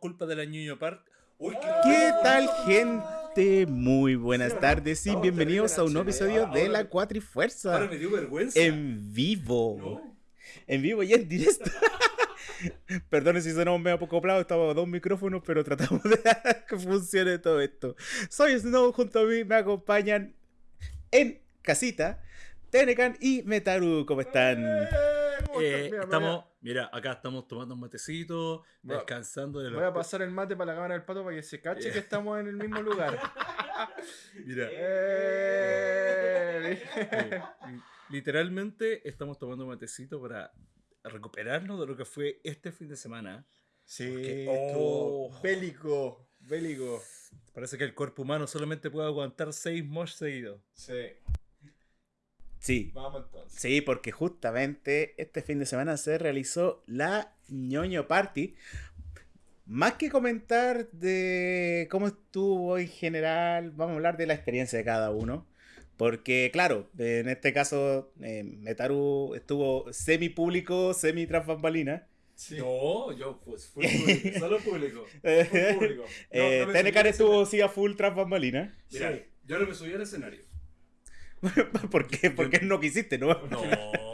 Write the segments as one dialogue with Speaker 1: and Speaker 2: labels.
Speaker 1: culpa de la Ñuño Park. Uy,
Speaker 2: ¿Qué tal, gente? Muy buenas tardes y bienvenidos a un nuevo episodio de La
Speaker 1: Ahora
Speaker 2: Cuatrifuerza
Speaker 1: me dio vergüenza.
Speaker 2: en vivo.
Speaker 1: No.
Speaker 2: En vivo y en directo. Perdone si sonamos medio poco plato, estamos a dos micrófonos, pero tratamos de que funcione todo esto. Soy Snow, junto a mí me acompañan en casita Tenecan y Metaru. ¿Cómo están?
Speaker 1: Eh, estamos, mira, acá estamos tomando un matecito,
Speaker 3: Voy
Speaker 1: descansando de
Speaker 3: Voy
Speaker 1: los...
Speaker 3: a pasar el mate para la cámara del pato para que se cache que estamos en el mismo lugar.
Speaker 1: Mira,
Speaker 3: Eh,
Speaker 1: literalmente estamos tomando un matecito para recuperarnos de lo que fue este fin de semana.
Speaker 3: Sí,
Speaker 1: Porque- oh.
Speaker 3: bélico, bélico.
Speaker 1: Parece que el cuerpo humano solamente puede aguantar seis mosh seguidos.
Speaker 3: Sí,
Speaker 2: Sí,
Speaker 3: vamos entonces.
Speaker 2: Sí, porque justamente este fin de semana se realizó la ñoño party. Más que comentar de cómo estuvo en general, vamos a hablar de la experiencia de cada uno. Porque, claro, en este caso, eh, Metaru estuvo semi público, semi tras bambalina.
Speaker 3: Sí.
Speaker 1: No, yo pues fui público, solo público.
Speaker 3: Público.
Speaker 2: Eh,
Speaker 3: No, al
Speaker 2: estuvo sí a full tras bambalina.
Speaker 1: Mira,
Speaker 3: Sí.
Speaker 1: yo no me subí al escenario.
Speaker 2: ¿Por qué? Porque no quisiste, ¿no?
Speaker 1: No,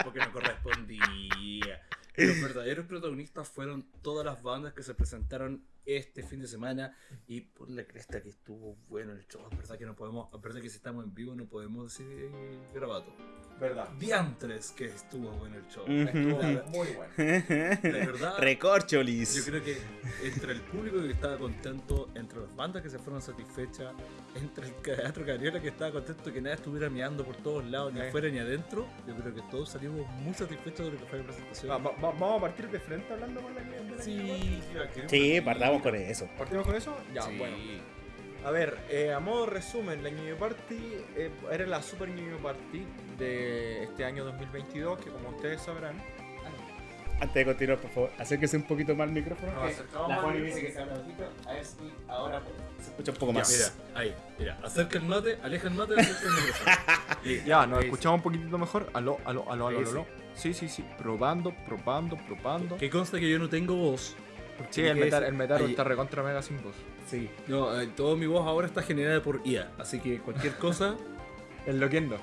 Speaker 1: porque no correspondía. Los verdaderos protagonistas fueron todas las bandas que se presentaron este fin de semana y por la cresta que estuvo bueno el show. Es verdad que no podemos, a verdad que si estamos en vivo no podemos decir eh, grabato.
Speaker 3: Verdad.
Speaker 1: Diantres que estuvo bueno el show.
Speaker 3: Estuvo
Speaker 1: La-
Speaker 3: muy bueno.
Speaker 1: De verdad, yo
Speaker 2: Recorcholis.
Speaker 1: creo que entre el público que estaba contento, entre las bandas que se fueron satisfechas, entre el teatro Cariola que estaba contento que nadie estuviera mirando por todos lados, ni
Speaker 3: Eh.
Speaker 1: afuera ni adentro, yo creo que todos salimos muy satisfechos de lo que fue la presentación.
Speaker 3: Va- va- va- vamos a partir de frente hablando con la la
Speaker 1: Sí,
Speaker 2: Sí, partamos con eso.
Speaker 3: ¿Partimos con eso? Ya,
Speaker 1: Sí.
Speaker 3: bueno. A ver, eh, a modo resumen, la Ñuño Party eh, era la Super Ñuño Party de este año 2022, que como ustedes sabrán...
Speaker 2: Antes de continuar, por favor, acérquese un poquito más al micrófono. Que
Speaker 3: acercamos
Speaker 2: la
Speaker 3: al
Speaker 2: dice que se habla bajito. A ver si ahora se escucha un poco
Speaker 1: Ya,
Speaker 2: más.
Speaker 1: mira, ahí, mira, acerca el mate, aleja el mate, acerca el micrófono.
Speaker 3: Ya, nos escuchamos un poquitito mejor. Aló, aló, aló, aló, aló. Sí, sí, sí. Probando, probando, probando.
Speaker 1: Que consta que yo no tengo voz.
Speaker 3: Sí, el metal, el metal
Speaker 1: ahí-
Speaker 3: está recontra mega sin voz.
Speaker 2: Sí.
Speaker 1: No, eh, toda mi voz ahora está generada por IA, así que cualquier cosa.
Speaker 3: Enloquendo.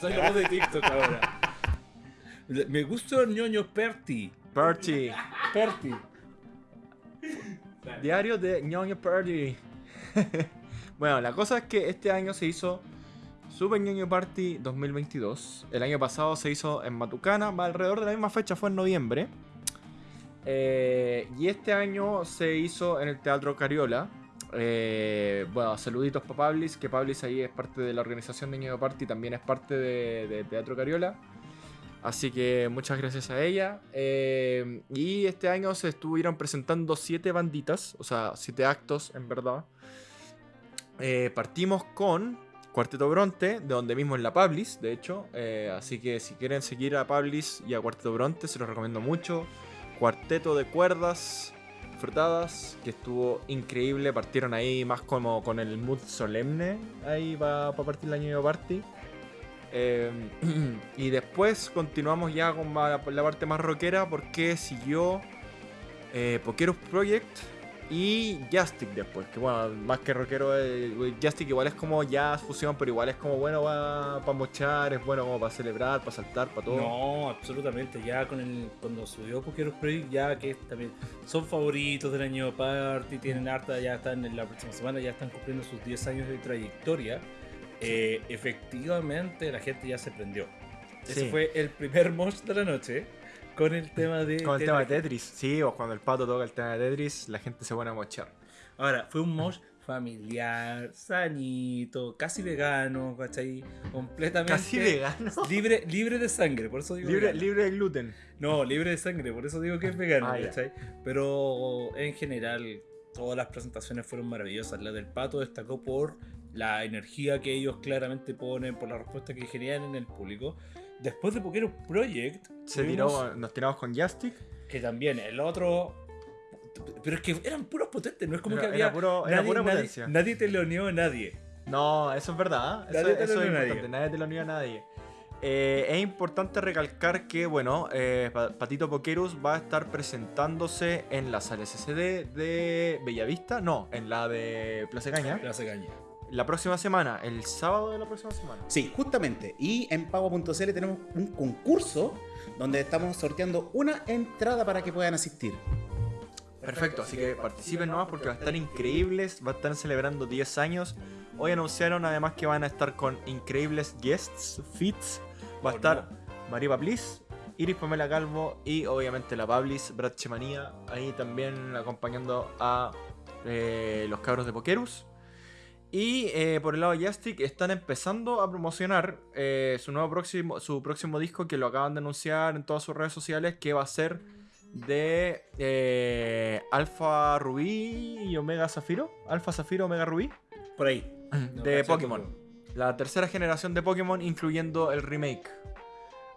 Speaker 1: Soy la voz de TikTok ahora. Me gusta el ñoño Perti.
Speaker 3: Party.
Speaker 1: Perti.
Speaker 3: Diario de ñoño Party. bueno, la cosa es que este año se hizo Super ñoño Party 2022. El año pasado se hizo en Matucana, alrededor de la misma fecha, fue en noviembre. Eh, y este año se hizo en el Teatro Cariola. Eh, bueno, saluditos para Pablis, que Pablis ahí es parte de la organización de Ñoño Party, también es parte de, Teatro Cariola. Así que muchas gracias a ella. Eh, y este año se estuvieron presentando siete banditas, o sea, siete actos en verdad. Partimos con Cuarteto Bronte, de donde mismo es la Pablis, de hecho. Así que si quieren seguir a Pablis y a Cuarteto Bronte, se los recomiendo mucho. Cuarteto de cuerdas frutadas, que estuvo increíble. Partieron ahí más como con el mood solemne, ahí para partir el año party. Eh, y después continuamos ya con la, parte más rockera porque siguió eh, Pokerus Project y Jastic después. Que bueno, más que rockero, eh, igual es como jazz, fusión, pero igual es como bueno para mochar, es bueno como para celebrar, para saltar, para todo.
Speaker 1: No, absolutamente. Ya con el, cuando subió Pokéros Project, ya que también son favoritos del año party, tienen harta, ya están en la próxima semana, ya están cumpliendo sus 10 años de trayectoria. Eh, efectivamente, la gente ya se prendió. Ese
Speaker 3: Sí.
Speaker 1: fue el primer mosh de la noche con el tema de.
Speaker 3: Con el tema de
Speaker 1: Tetris.
Speaker 3: Tetris, sí, o cuando el pato toca el tema de Tetris, la gente se pone a mochar.
Speaker 1: Ahora, fue un mosh familiar, sanito, casi vegano, ¿cachai? Completamente.
Speaker 3: Casi vegano.
Speaker 1: Libre, libre de sangre, por eso digo
Speaker 3: Libre,
Speaker 1: vegano.
Speaker 3: libre de gluten.
Speaker 1: No, libre de sangre, por eso digo que es vegano,
Speaker 3: Ah.
Speaker 1: ¿cachai? Pero en general, todas las presentaciones fueron maravillosas. La del pato destacó por la energía que ellos claramente ponen, por la respuesta que generan en el público. Después de Pokémon Project,
Speaker 3: Se
Speaker 1: tuvimos
Speaker 3: tiró, nos tiramos con Jastic.
Speaker 1: que también el otro. Pero es que eran puros potentes, no es como
Speaker 3: Era-
Speaker 1: que había.
Speaker 3: era puro- era
Speaker 1: nadie,
Speaker 3: pura
Speaker 1: nadie-
Speaker 3: potencia.
Speaker 1: nadie te lo unió a nadie.
Speaker 3: No, eso es verdad. Eso,
Speaker 1: Nadie te
Speaker 3: eso
Speaker 1: lo
Speaker 3: es importante.
Speaker 1: nadie.
Speaker 3: Nadie te lo unió a nadie. Eh, es importante recalcar que, bueno, eh, Pa- Patito Pokerus va a estar presentándose en la sala SCD de Bellavista, no, en la de Plaza Caña,
Speaker 1: Plaza Caña.
Speaker 3: la próxima semana, el sábado de la próxima semana.
Speaker 2: Sí, justamente. Y en pago.cl tenemos un concurso donde estamos sorteando una entrada para que puedan asistir.
Speaker 3: Perfecto, así que participen nomás porque va a estar increíbles, va a estar celebrando 10 años. Hoy anunciaron además que van a estar con increíbles guests, fits. Va a
Speaker 1: Oh,
Speaker 3: estar Maripa Bliss, Iris Pamela Calvo y obviamente la Pablis, Brad Chemanía, ahí también acompañando a eh, los cabros de Pokerus. Y eh, por el lado de Jastic están empezando a promocionar eh, su nuevo próximo, su próximo disco que lo acaban de anunciar en todas sus redes sociales que va a ser de eh, Alpha Rubí y Omega Zafiro. Alpha Zafiro, Omega Rubí.
Speaker 1: Por ahí.
Speaker 3: De Pokémon. La tercera generación de Pokémon, incluyendo el remake.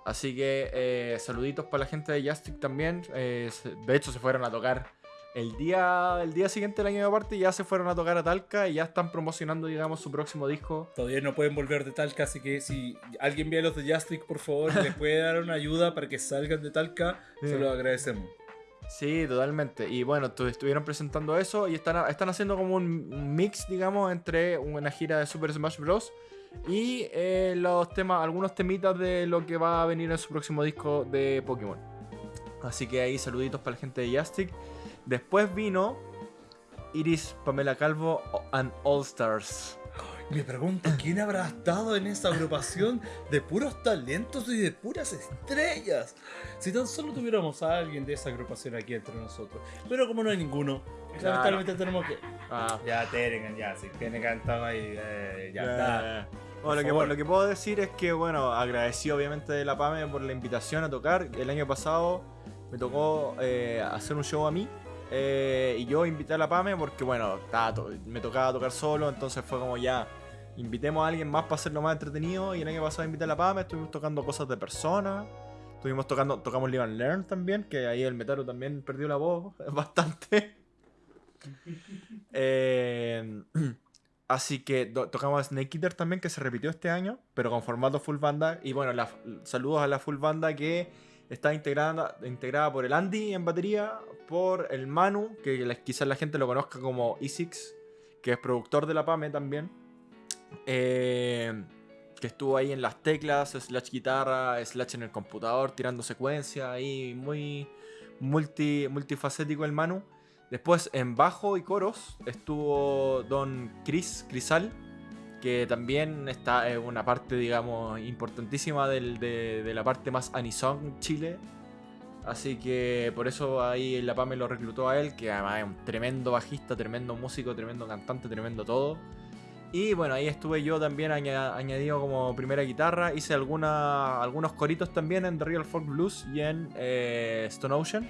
Speaker 3: Así que eh, saluditos para la gente de Jastic también. De hecho, se fueron a tocar el día, el día siguiente del año de parte. Ya se fueron a tocar a Talca y ya están promocionando, digamos, su próximo disco.
Speaker 1: Todavía no pueden volver de Talca, así que si alguien ve a los de Justice, por favor, les puede dar una ayuda para que salgan de Talca,
Speaker 3: Sí.
Speaker 1: se lo agradecemos.
Speaker 3: Sí, totalmente. Y bueno, tu- estuvieron presentando eso y están, están haciendo como un un mix, digamos, entre una gira de Super Smash Bros. y eh, los temas, algunos temitas de lo que va a venir en su próximo disco de Pokémon. Así que ahí saluditos para la gente de Jastic. Después vino Iris Pamela Calvo and All Stars.
Speaker 1: Me pregunto, ¿quién habrá estado en esa agrupación de puros talentos y de puras estrellas? Si tan solo tuviéramos a alguien de esa agrupación aquí entre nosotros. Pero como no hay ninguno,
Speaker 3: Claro.
Speaker 1: lamentablemente tenemos que...
Speaker 3: Ah,
Speaker 1: Ya, Terengan, ya, si Terengan estaba ahí, eh, ya
Speaker 3: Ya,
Speaker 1: está.
Speaker 3: Bueno, lo que,
Speaker 1: favor.
Speaker 3: lo que puedo decir es que, bueno, agradecí obviamente de la PAME por la invitación a tocar. El año pasado me tocó eh, hacer un show a mí eh, y yo invité a la PAME porque, bueno, me tocaba tocar solo, entonces fue como ya, invitemos a alguien más para hacerlo más entretenido. Y el año pasado invité a la PAME, estuvimos tocando cosas de persona. Estuvimos tocando, tocamos Live and Learn también, que ahí el Metaro también perdió la voz bastante. Eh, así que tocamos Snake Eater también, que se repitió este año, pero con formato full banda. Y bueno, la- saludos a la full banda que está integrada, integrada por el Andy en batería, por el Manu, que quizás la gente lo conozca como E6, que es productor de la PAME también. Eh, que estuvo ahí en las teclas, slash guitarra, slash en el computador, tirando secuencias ahí, muy multi, multifacético el Manu. Después en bajo y coros estuvo Don Chris Crisal, que también está en una parte, digamos, importantísima del- de, la parte más Anisong Chile. Así que por eso ahí la PAME lo reclutó a él, que además es un tremendo bajista, tremendo músico, tremendo cantante, tremendo todo. Y bueno, ahí estuve yo también aña- añadido como primera guitarra. Hice alguna, algunos coritos también en The Real Folk Blues y en eh, Stone Ocean.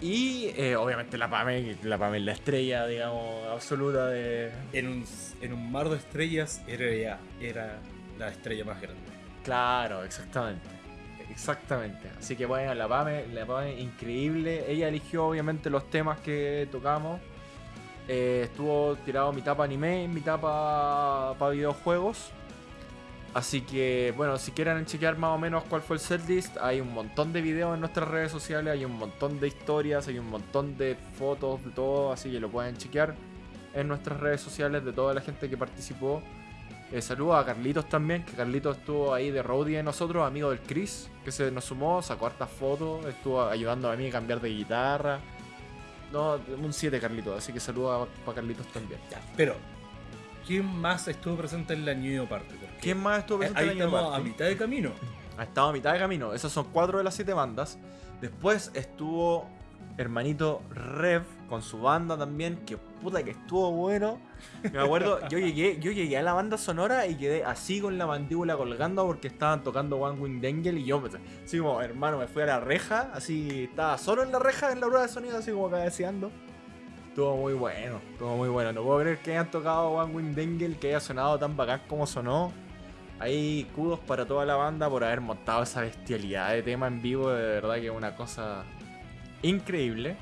Speaker 3: Y eh, obviamente la PAME, la PAME es la estrella, digamos, absoluta de...
Speaker 1: En un, en un mar de estrellas era, era la estrella más grande.
Speaker 3: Claro, exactamente. Exactamente. Así que bueno, la PAME, la PAME increíble. Ella eligió obviamente los temas que tocamos. Eh, estuvo tirado mitad para anime, mitad para videojuegos. Así que, bueno, si quieren chequear más o menos cuál fue el setlist, hay un montón de videos en nuestras redes sociales, hay un montón de historias, hay un montón de fotos, de todo, así que lo pueden chequear en nuestras redes sociales de toda la gente que participó. Eh, saludos a Carlitos también, que Carlitos estuvo ahí de roadie de nosotros, amigo del Chris, que se nos sumó, sacó hartas fotos, estuvo ayudándome a mí a cambiar de guitarra. No, un 7 Carlitos, así que saludos para Carlitos también.
Speaker 1: Pero, ¿quién más estuvo presente en la New Party?
Speaker 3: ¿Quién más estuvo
Speaker 1: eh,
Speaker 3: presente
Speaker 1: Ahí
Speaker 3: el año
Speaker 1: estamos
Speaker 3: aparte?
Speaker 1: a mitad de camino.
Speaker 3: Ha estado a mitad de camino. Esas son cuatro de las siete bandas. Después estuvo hermanito Rev con su banda también. Que puta que estuvo bueno. Me acuerdo, yo llegué, yo llegué a la banda sonora y quedé así con la mandíbula colgando porque estaban tocando One Wing Angel y yo me así como, hermano, me fui a la reja, así estaba solo en la reja en la prueba de sonido, así como cabeceando. Estuvo muy bueno, estuvo muy bueno. No puedo creer que hayan tocado One Wing Angel, que haya sonado tan bacán como sonó. Hay kudos para toda la banda por haber montado esa bestialidad de tema en vivo, de verdad que es una cosa increíble.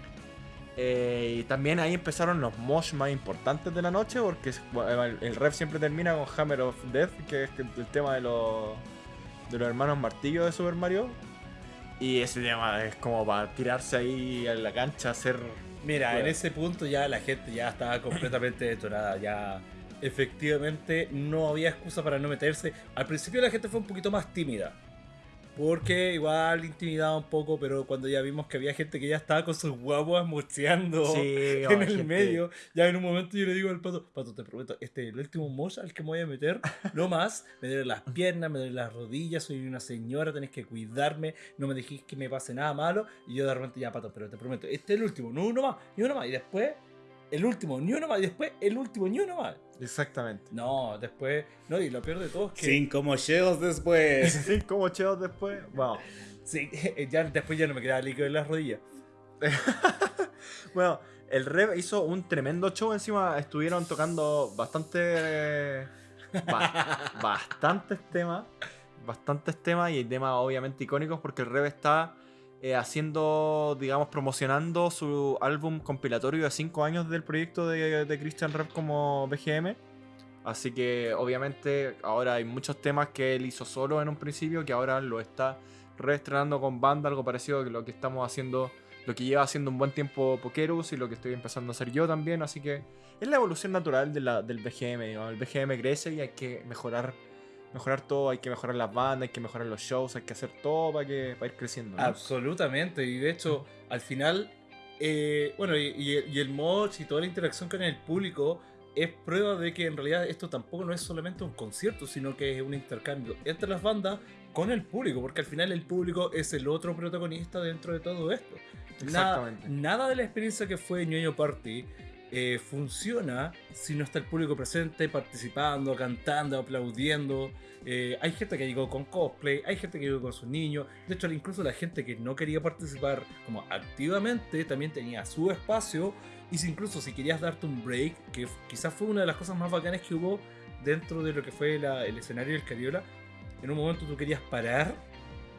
Speaker 3: Eh, y también ahí empezaron los mosh más importantes de la noche, porque el, ref siempre termina con Hammer of Death, que es el tema de los de los hermanos Martillo de Super Mario. Y ese tema es como para tirarse ahí en la cancha, hacer.
Speaker 1: Mira, en ese punto ya la gente ya estaba completamente detonada, ya efectivamente no había excusa para no meterse. Al principio la gente fue un poquito más tímida, porque igual intimidaba un poco, pero cuando ya vimos que había gente que ya estaba con sus guaguas mocheando
Speaker 3: Sí,
Speaker 1: en
Speaker 3: oh,
Speaker 1: el
Speaker 3: gente.
Speaker 1: medio, ya en un momento yo le digo al pato, pato, te prometo, este es el último mosh al que me voy a meter, no más, me duelen las piernas, me duelen las rodillas, soy una señora, tenés que cuidarme, no me dejéis que me pase nada malo, y yo de repente ya, pato, pero te prometo, este es el último, no uno más, ni uno más, y después el último, ni uno más, y después el último, ni uno más.
Speaker 3: Exactamente.
Speaker 1: No, después, no, y lo peor de todo es que...
Speaker 2: Cinco mocheos después.
Speaker 3: Cinco mocheos después. Wow.
Speaker 1: Sí, ya, después ya no me quedaba líquido en las rodillas.
Speaker 3: Bueno, el Rev hizo un tremendo show. Encima estuvieron tocando bastante. ba- bastantes temas. Bastantes temas y temas obviamente icónicos porque el Rev está eh, haciendo, digamos, promocionando su álbum compilatorio de 5 años del proyecto de, de Christian Rev como BGM. Así que obviamente ahora hay muchos temas que él hizo solo en un principio que ahora lo está reestrenando con banda, algo parecido a lo que estamos haciendo lo que lleva haciendo un buen tiempo Pokerus y lo que estoy empezando a hacer yo también, así que es la evolución natural de la, del BGM, digamos. el BGM crece y hay que mejorar mejorar todo, hay que mejorar las bandas, hay que mejorar los shows, hay que hacer todo para que para ir creciendo. ¿no?
Speaker 1: Absolutamente, y de hecho, al final, eh, bueno, y, y- y el mod y toda la interacción con el público es prueba de que en realidad esto tampoco no es solamente un concierto, sino que es un intercambio entre las bandas con el público, porque al final el público es el otro protagonista dentro de todo esto. Nada,
Speaker 3: Exactamente.
Speaker 1: nada de la experiencia que fue Ñoño Party eh, funciona si no está el público presente, participando, cantando, aplaudiendo. Eh, hay gente que llegó con cosplay, hay gente que llegó con sus niños. De hecho, incluso la gente que no quería participar como activamente también tenía su espacio. Y si incluso si querías darte un break, que quizás fue una de las cosas más bacanas que hubo dentro de lo que fue el escenario del Cariola, en un momento tú querías parar,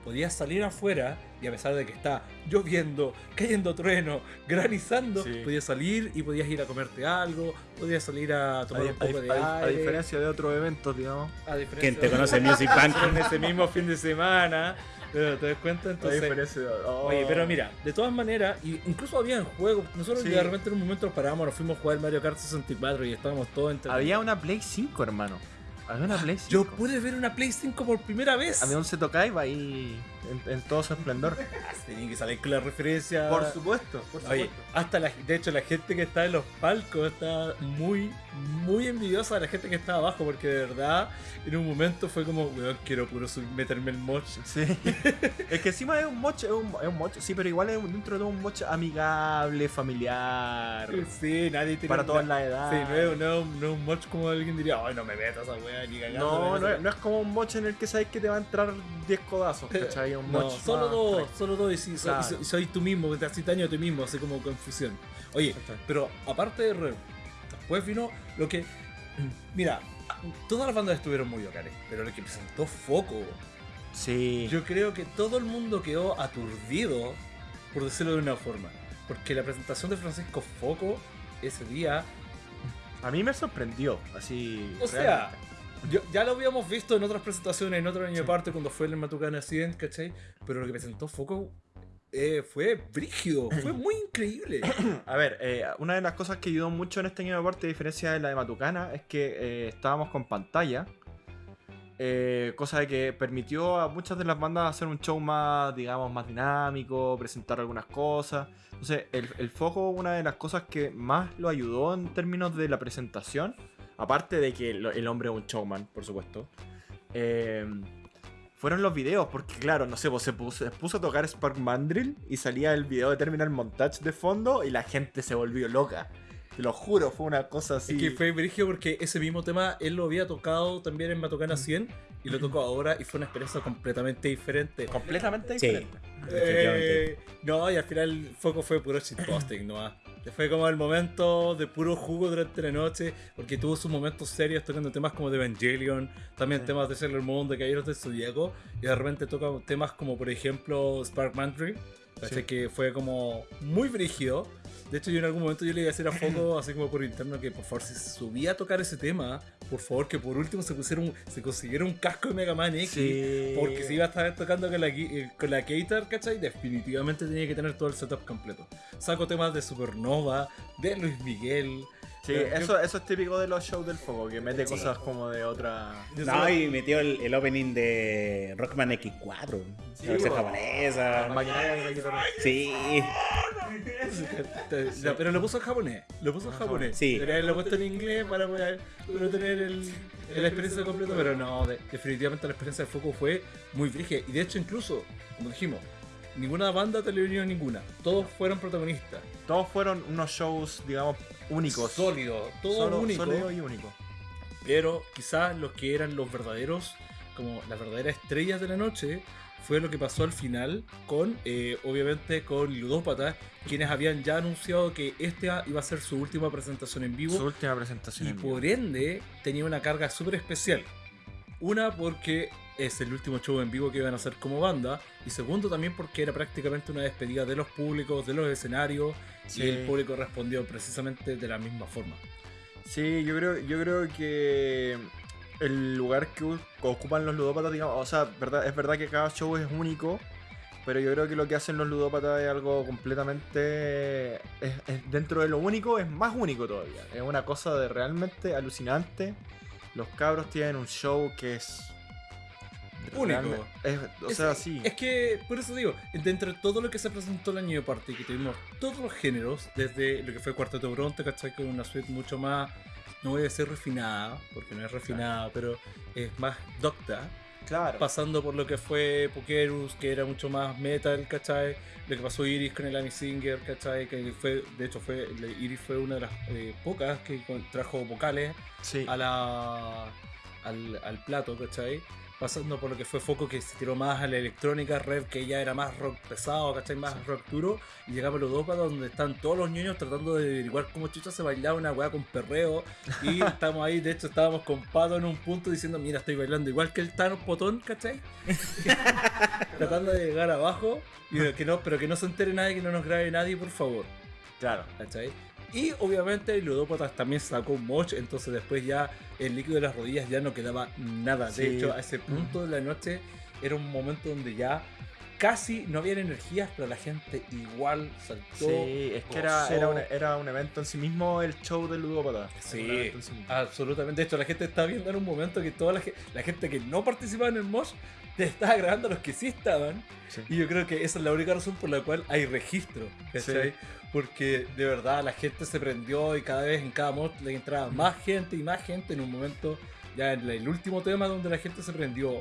Speaker 1: podías salir afuera y a pesar de que está lloviendo, cayendo trueno, granizando,
Speaker 3: Sí.
Speaker 1: podías salir y podías ir a comerte algo, podías salir a tomar
Speaker 3: A,
Speaker 1: un poco
Speaker 3: a-
Speaker 1: de
Speaker 3: a- a
Speaker 1: aire.
Speaker 3: diferencia de otros eventos, digamos.
Speaker 1: a diferencia
Speaker 2: ¿Quién te conoce Music Bank?
Speaker 1: en ese mismo fin de semana. ¿Te te das cuenta?
Speaker 3: A
Speaker 1: Entonces,
Speaker 3: diferencia de- oh.
Speaker 1: Oye, pero mira, de todas maneras, y incluso había juegos. Nosotros
Speaker 3: Sí.
Speaker 1: de repente en un momento nos paramos, nos fuimos a jugar Mario Kart 64 y estábamos todos entre.
Speaker 3: Había una Play 5, hermano. Había una Play 5.
Speaker 1: Yo pude ver una Play 5 por primera vez.
Speaker 3: Había un Seto Kaiba ahí en, en todo su esplendor.
Speaker 1: Tenía que salir con la referencia.
Speaker 3: supuesto, por
Speaker 1: Oye, hasta la, de hecho la gente que está en los palcos está muy, muy envidiosa de la gente que está abajo porque de verdad en un momento fue como, weón, quiero puro meterme el moch.
Speaker 3: Sí. es que encima es un moch, es un, es un moch, sí, pero igual es un- dentro de un moch amigable, familiar.
Speaker 1: Sí, nadie tiene
Speaker 3: Para todas las
Speaker 1: Sí,
Speaker 3: edades.
Speaker 1: no es, no, es- no es un moch como alguien diría, ay, no me metas a weá ni cagando.
Speaker 3: No, no,
Speaker 1: metas".
Speaker 3: es, no es como un moch en el que sabes que te va a entrar 10 codazos, ¿cachai? Un
Speaker 1: No, solo dos, solo dos y, si, soy-
Speaker 3: Claro.
Speaker 1: y soy, y soy tú mismo, te haces daño a ti mismo, así como confusión. Oye, pero aparte de Rev, después vino lo que. Mira, todas las bandas estuvieron muy bacanes, pero lo que presentó Foco,
Speaker 3: Sí.
Speaker 1: yo creo que todo el mundo quedó aturdido, por decirlo de una forma. Porque la presentación de Francisco Foco ese día
Speaker 3: A mí me sorprendió, así.
Speaker 1: O sea. Yo- ya lo habíamos visto en otras presentaciones, en otro año aparte, cuando fue el Matucana 100, ¿cachai? Pero lo que presentó Foco eh, fue brígido, fue muy increíble.
Speaker 3: A ver, eh, una de las cosas que ayudó mucho en este año de parte, a diferencia de la de Matucana, es que eh, estábamos con pantalla. cosa de que permitió a muchas de las bandas hacer un show más, digamos, más dinámico, presentar algunas cosas. Entonces, el, el foco, una de las cosas que más lo ayudó en términos de la presentación, aparte de que el, el hombre es un showman, por supuesto, eh, fueron los videos, porque claro, no sé, pues se puso, se puso a tocar Spark Mandrill y salía el video de Terminal Montage de fondo y la gente se volvió loca. Te lo juro, fue una cosa así.
Speaker 1: Es que fue brígido porque ese mismo tema él lo había tocado también en
Speaker 3: Mm.
Speaker 1: Matucana 100 y lo tocó ahora y fue una experiencia completamente diferente.
Speaker 3: completamente
Speaker 2: Sí.
Speaker 3: diferente.
Speaker 1: Eh, no, y al final el foco fue puro shitposting nomás. Fue como el momento de puro jugo durante la noche, porque tuvo sus momentos serios tocando temas como de Evangelion, también
Speaker 3: Sí.
Speaker 1: temas de Sailor Moon, de Caballeros del Zodíaco, y de repente toca temas como por ejemplo Spark Mantry.
Speaker 3: Sí.
Speaker 1: Que fue como muy brígido. De hecho, yo en algún momento yo le iba a decir a Foco, así como por interno, que por favor, si se subía a tocar ese tema, por favor, que por último se pusiera un, se consiguiera un casco de Mega Man X.
Speaker 3: Sí.
Speaker 1: Porque si iba a estar tocando con la, eh, con la Gator, ¿cachai? Definitivamente tenía que tener todo el setup completo. Saco temas de Supernova, de Luis Miguel.
Speaker 3: Sí,
Speaker 1: Yo-
Speaker 3: eso, eso es típico de los shows del foco, que mete
Speaker 2: Sí.
Speaker 3: cosas como de otra.
Speaker 2: No,
Speaker 1: solo-
Speaker 2: y metió el, el opening de Rockman X4.
Speaker 3: Sí,
Speaker 2: la versión japonesa.
Speaker 3: Guitarra.
Speaker 2: Sí.
Speaker 1: Pero lo puso en japonés. Lo puso en japonés.
Speaker 2: Sí.
Speaker 1: Debería haberlo puesto en inglés para poder para tener el, la experiencia completa. Pero no, de- definitivamente la experiencia de Foco fue muy frígida. Y de hecho, incluso, como dijimos, ninguna banda televisó ninguna. Todos fueron protagonistas.
Speaker 3: Todos fueron unos shows, digamos, únicos.
Speaker 1: Sólidos, todo
Speaker 3: Solo-
Speaker 1: único.
Speaker 3: sólido y único.
Speaker 1: Pero quizás los que eran los verdaderos, como las verdaderas estrellas de la noche, fue lo que pasó al final con, eh, obviamente, con Ludópata, quienes habían ya anunciado que esta iba a ser su última presentación en vivo.
Speaker 3: Su última presentación.
Speaker 1: Y
Speaker 3: en vivo.
Speaker 1: por ende tenía una carga súper especial. Una porque es el último show en vivo que iban a hacer como banda. Y segundo también porque era prácticamente una despedida de los públicos, de los escenarios.
Speaker 3: Sí.
Speaker 1: Y el público respondió precisamente de la misma forma.
Speaker 3: Sí, yo creo, yo creo que el lugar que ocupan los ludópatas, digamos, o sea, verdad, es verdad que cada show es único, pero yo creo que lo que hacen los ludópatas es algo completamente, es- es- dentro de lo único, es más único todavía. Es una cosa de realmente alucinante. Los cabros tienen un show que es
Speaker 1: Único.
Speaker 3: es- o
Speaker 1: Es-
Speaker 3: sea, sí.
Speaker 1: Es que, por eso digo, dentro de todo lo que se presentó el año de party, que tuvimos todos los géneros, desde lo que fue Cuarteto Bronte, ¿cachai? Con una suite mucho más, no voy a decir refinada, porque no es refinada, pero es más docta.
Speaker 3: claro.
Speaker 1: Pasando por lo que fue Pokerus, que era mucho más metal, ¿cachai? Lo que pasó Iris con el Amy Singer, ¿cachai? Que fue, de hecho, fue Iris fue una de las eh, pocas que trajo vocales
Speaker 3: Sí.
Speaker 1: a la, al, al plato, ¿cachai? Pasando por lo que fue Foco, que se tiró más a la electrónica, Rev, que ya era más rock pesado, ¿cachai? Más
Speaker 3: Sí.
Speaker 1: rock duro. Y llegaba a los dos donde están todos los niños tratando de averiguar cómo chucha se bailaba una weá con perreo. Y estamos ahí, de hecho, estábamos con Pato en un punto diciendo, mira, estoy bailando igual que el Thanos Potón, ¿cachai? tratando de llegar abajo, y que no, pero que no se entere nadie, que no nos grabe nadie, por favor.
Speaker 3: Claro.
Speaker 1: ¿cachai? Y obviamente el Ludópatas también sacó un moch, entonces después ya el líquido de las rodillas ya no quedaba nada. De hecho, a ese punto de la noche era un momento donde ya casi no había energías, pero la gente igual saltó.
Speaker 3: Sí, es que era, era, un, era un evento en sí mismo el show del ludópata.
Speaker 1: Sí, absolutamente. De hecho, la gente estaba viendo en un momento que toda la, la gente que no participaba en el mosh te estaba grabando a los que sí estaban.
Speaker 3: Sí.
Speaker 1: Y yo creo que esa es la única razón por la cual hay registro. ¿cachai?
Speaker 3: Sí.
Speaker 1: Porque de verdad la gente se prendió y cada vez en cada mod le entraba más gente y más gente. En un momento, ya en el último tema donde la gente se prendió,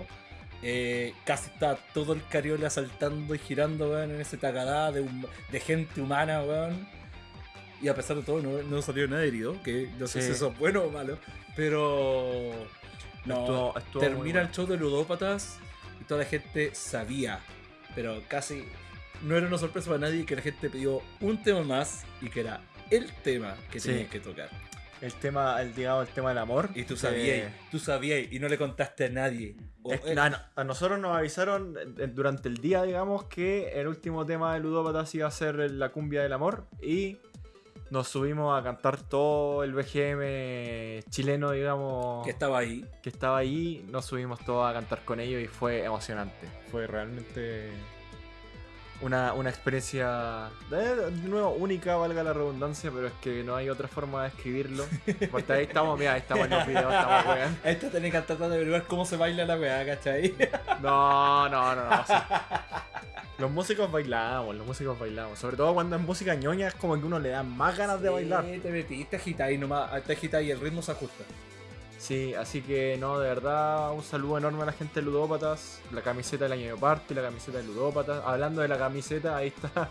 Speaker 1: eh, casi está todo el cariola saltando y girando weón, en ese tagadá de, hum- de gente humana. weón. Y a pesar de todo, no, no salió nadie herido. Que no sé
Speaker 3: Sí.
Speaker 1: si eso es bueno o malo. Pero. No,
Speaker 3: Estuvo- estuvo muy
Speaker 1: termina
Speaker 3: bueno.
Speaker 1: el show de ludópatas toda la gente sabía, pero casi no era una sorpresa para nadie que la gente pidió un tema más y que era el tema que
Speaker 3: Sí.
Speaker 1: tenían que tocar.
Speaker 3: El tema, el, digamos, el tema del amor.
Speaker 1: Y tú sabías, tú sabías y no le contaste a nadie.
Speaker 3: Es no, a nosotros nos avisaron durante el día, digamos, que el último tema de Ludópatas iba a ser la cumbia del amor y nos subimos a cantar todo el BGM chileno, digamos,
Speaker 1: que estaba ahí.
Speaker 3: que estaba ahí. Nos subimos todos a cantar con ellos y fue emocionante. Fue realmente una, una experiencia, de, nuevo, única, valga la redundancia, pero es que no hay otra forma de escribirlo. Porque ahí estamos, mira, ahí estamos en los videos, estamos weón.
Speaker 1: Esta tenés que tratar de averiguar cómo se baila la weá, ¿cachai?
Speaker 3: No, no, no, no. Los músicos bailamos, los músicos bailamos. Sobre todo cuando es música ñoña es como que uno le da más ganas de bailar.
Speaker 1: Te metiste, agitáis nomás, te agitáis y el ritmo se ajusta.
Speaker 3: Sí, así que no, de verdad, un saludo enorme a la gente de Ludópatas. La camiseta del año de parte, la camiseta de Ludópatas. Hablando de la camiseta, ahí está.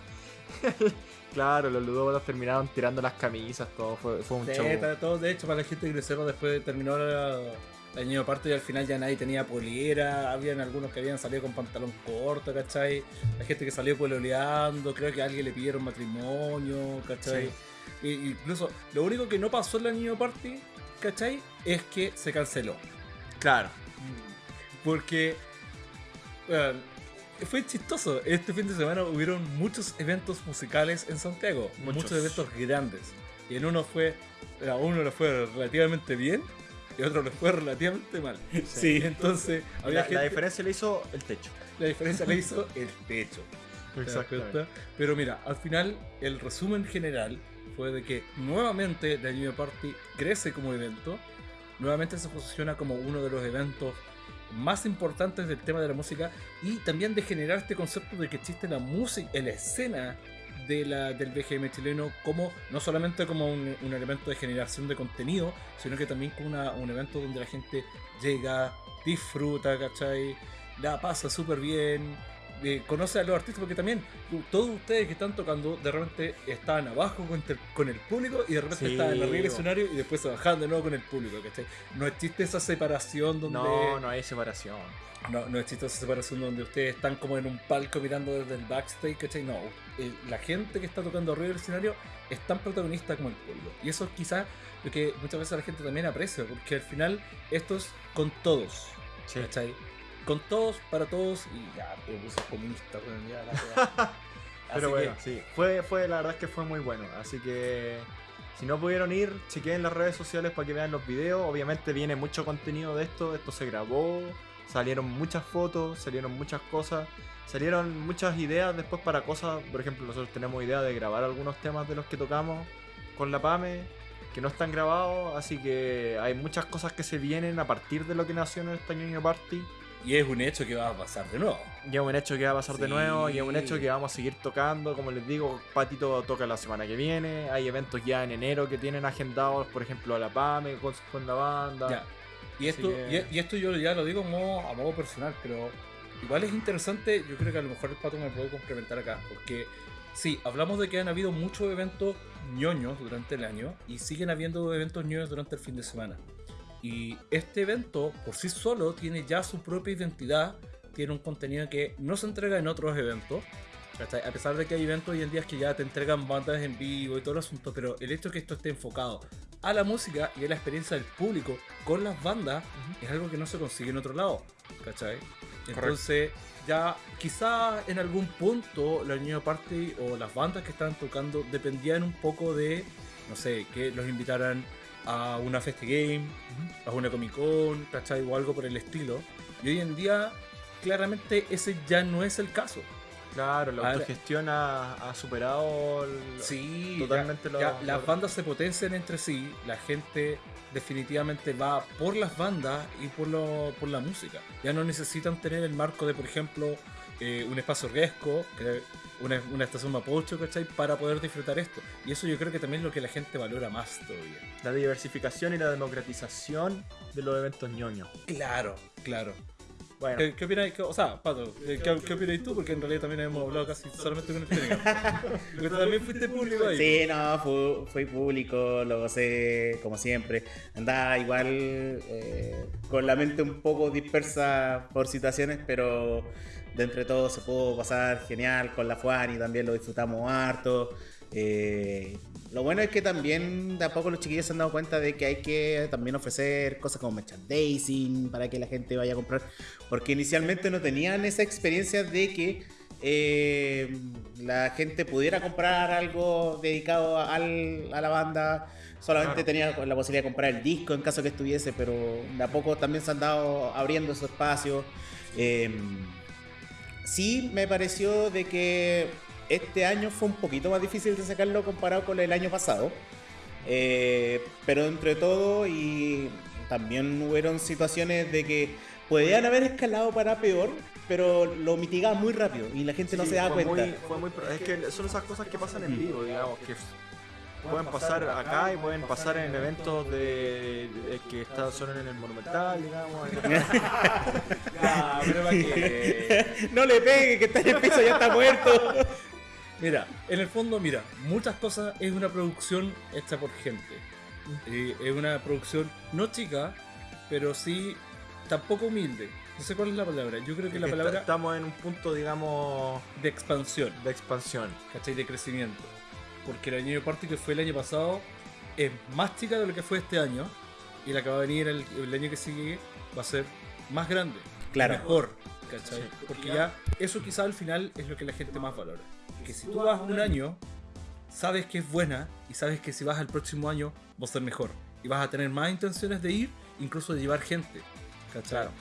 Speaker 3: claro, los Ludópatas terminaron tirando las camisas, todo. Fue, fue un
Speaker 1: Sí,
Speaker 3: show.
Speaker 1: todo, de hecho, para la gente que después de terminar la- el año aparte y al final ya nadie tenía polera, habían algunos que habían salido con pantalón corto, ¿cachai? La gente que salió pololeando, creo que a alguien le pidieron matrimonio, ¿cachai?
Speaker 3: Sí.
Speaker 1: Incluso, lo único que no pasó en el año party, ¿cachai? Es que se canceló.
Speaker 3: Claro.
Speaker 1: Porque, bueno, fue chistoso. Este fin de semana hubieron muchos eventos musicales en Santiago. Muchos,
Speaker 3: Muchos.
Speaker 1: eventos grandes. Y en uno fue. A uno le fue relativamente bien y otro le fue relativamente mal.
Speaker 2: Sí.
Speaker 1: Entonces, había
Speaker 3: La,
Speaker 1: gente-
Speaker 3: la diferencia le hizo el techo.
Speaker 1: la diferencia la hizo el techo. ¿te das cuenta? Pero mira, al final, el resumen general fue de que nuevamente The New Party crece como evento. Nuevamente se posiciona como uno de los eventos más importantes del tema de la música y también de generar este concepto de que existe la música, en la escena de la, del BGM chileno como no solamente como un, elemento de generación de contenido, sino que también como una- un evento donde la gente llega, disfruta, ¿cachai? La pasa súper bien, eh, conoce a los artistas, porque también todos ustedes que están tocando, de repente estaban abajo con, el- con el público y de repente
Speaker 3: Sí,
Speaker 1: estaban arriba del escenario y después se bajaban de nuevo con el público, ¿cachai? No existe esa separación donde...
Speaker 3: No, no hay separación.
Speaker 1: No, no existe esa separación donde ustedes están como en un palco mirando desde el backstage, ¿cachai? No, eh, la gente que está tocando arriba del escenario es tan protagonista como el público. Y eso es quizás lo que muchas veces la gente también aprecia, porque al final esto es con todos,
Speaker 3: Sí.
Speaker 1: ¿cachai? Con todos, para todos, y ya, me puse comunista, weón, ya, la.
Speaker 3: Pero
Speaker 1: Así
Speaker 3: bueno,
Speaker 1: que-
Speaker 3: sí. Fue, fue, la verdad es que fue muy bueno. Así que si no pudieron ir, chequeen las redes sociales para que vean los videos. Obviamente viene mucho contenido de esto. Esto se grabó. Salieron muchas fotos, salieron muchas cosas. Salieron muchas ideas después para cosas. Por ejemplo, nosotros tenemos idea de grabar algunos temas de los que tocamos con la PAME que no están grabados. Así que hay muchas cosas que se vienen a partir de lo que nació en esta Ñoño Party.
Speaker 1: Y es un hecho que va a pasar de nuevo.
Speaker 3: Y es un hecho que va a pasar de nuevo, y es un hecho que vamos a seguir tocando. Como les digo, Patito toca la semana que viene. Hay eventos ya en enero que tienen agendados, por ejemplo, a la PAME con, la banda.
Speaker 1: Ya. Y esto,
Speaker 3: que-
Speaker 1: y, y esto yo ya lo digo a modo, a modo personal, pero igual es interesante, yo creo que a lo mejor el pato me puede complementar acá, porque sí, hablamos de que han habido muchos eventos ñoños durante el año y siguen habiendo eventos ñoños durante el fin de semana. Y este evento por sí solo tiene ya su propia identidad, tiene un contenido que no se entrega en otros eventos. A pesar de que hay eventos hoy en día que ya te entregan bandas en vivo y todo el asunto, pero el hecho de que esto esté enfocado a la música y a la experiencia del público con las bandas es algo que no se consigue en otro lado, ¿cachai? Entonces, ya quizá en algún punto la New Party o las bandas que estaban tocando dependían un poco de, no sé, que los invitaran a una Festi Game, a una Comic Con, ¿cachai? O algo por el estilo. Y hoy en día, claramente ese ya no es el caso.
Speaker 3: Claro, la
Speaker 1: Ahora-
Speaker 3: autogestión ha, ha superado. el-
Speaker 1: Sí,
Speaker 3: totalmente
Speaker 1: ya- las bandas se potencian entre sí, la gente definitivamente va por las bandas y por, lo, por la música. Ya no necesitan tener el marco de, por ejemplo, eh, un espacio riesgo, que- una, una estación Mapocho, ¿cachai? Para poder disfrutar esto. Y eso yo creo que también es lo que la gente valora más todavía.
Speaker 3: La diversificación y la democratización de los eventos ñoños.
Speaker 1: Claro, claro.
Speaker 3: Bueno,
Speaker 1: ¿Qué, qué opináis? ¿Qué- o sea, Pato, ¿qué, qué, qué opináis tú? Porque en realidad también hemos hablado casi solamente con el técnico. Porque tú también fuiste público ahí.
Speaker 2: Sí, no, fu- fui público, lo gocé como siempre. Andaba igual eh, con la mente un poco dispersa por situaciones, pero de entre todo se pudo pasar genial con la Juan y también lo disfrutamos harto. Eh, lo bueno es que también de a poco los chiquillos se han dado cuenta de que hay que también ofrecer cosas como merchandising para que la gente vaya a comprar. Porque inicialmente no tenían esa experiencia de que eh, la gente pudiera comprar algo dedicado al- a la banda. Solamente
Speaker 3: Claro.
Speaker 2: tenía la posibilidad de comprar el disco en caso que estuviese, pero de a poco también se han dado abriendo esos espacios. Eh, sí me pareció de que este año fue un poquito más difícil de sacarlo comparado con el año pasado. Eh, pero entre todo y también hubieron situaciones de que podían haber escalado para peor, pero lo mitigaban muy rápido y la gente no se da cuenta.
Speaker 3: muy- fue muy pro- es que son esas cosas que pasan en vivo, digamos, que pueden pasar acá y pueden pasar en eventos de, de que están solo en el Monumental, digamos.
Speaker 1: Para que-
Speaker 2: no le pegue, que está en el piso, ya está muerto.
Speaker 1: Mira, en el fondo, mira, muchas cosas es una producción hecha por gente. Eh, es una producción no chica, pero sí tampoco humilde. No sé cuál es la palabra. Yo creo que la palabra
Speaker 3: Estamos en un punto, digamos,
Speaker 1: de expansión,
Speaker 3: de expansión.
Speaker 1: ¿cachai? De crecimiento. Porque el año Party que fue el año pasado es más chica de lo que fue este año. Y la que va a venir el, el año que sigue va a ser más grande.
Speaker 2: Claro.
Speaker 1: Mejor. ¿cachai? Porque ya eso quizá al final es lo que la gente más valora. Que si tú vas un año, sabes que es buena y sabes que si vas al próximo año vas a ser mejor. Y vas a tener más intenciones de ir, incluso de llevar gente. ¿Cachai?
Speaker 3: Claro.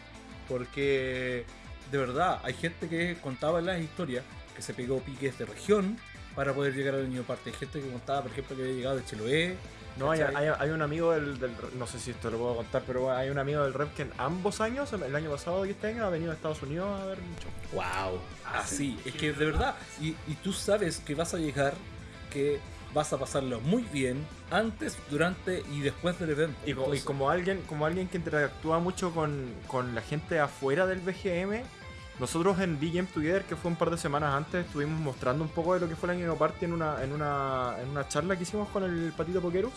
Speaker 1: Porque de verdad hay gente que contaba en las historias que se pegó piques de región para poder llegar al niño parte. Hay gente que contaba, por ejemplo, que había llegado de Chiloé.
Speaker 3: No, hay, hay- hay un amigo del, del- No sé si esto lo puedo contar, pero bueno, hay un amigo del rep que en ambos años, el año pasado y este año, ha venido a Estados Unidos a ver show.
Speaker 2: Wow.
Speaker 1: Así, es que de verdad, y, y tú sabes que vas a llegar, que vas a pasarlo muy bien antes, durante y después del evento.
Speaker 3: Y
Speaker 1: Entonces,
Speaker 3: como alguien como alguien que interactúa mucho con, con la gente afuera del BGM, nosotros en Game Together, que fue un par de semanas antes, estuvimos mostrando un poco de lo que fue el año party en una, en una, en una charla que hicimos con el Patito Pokerus.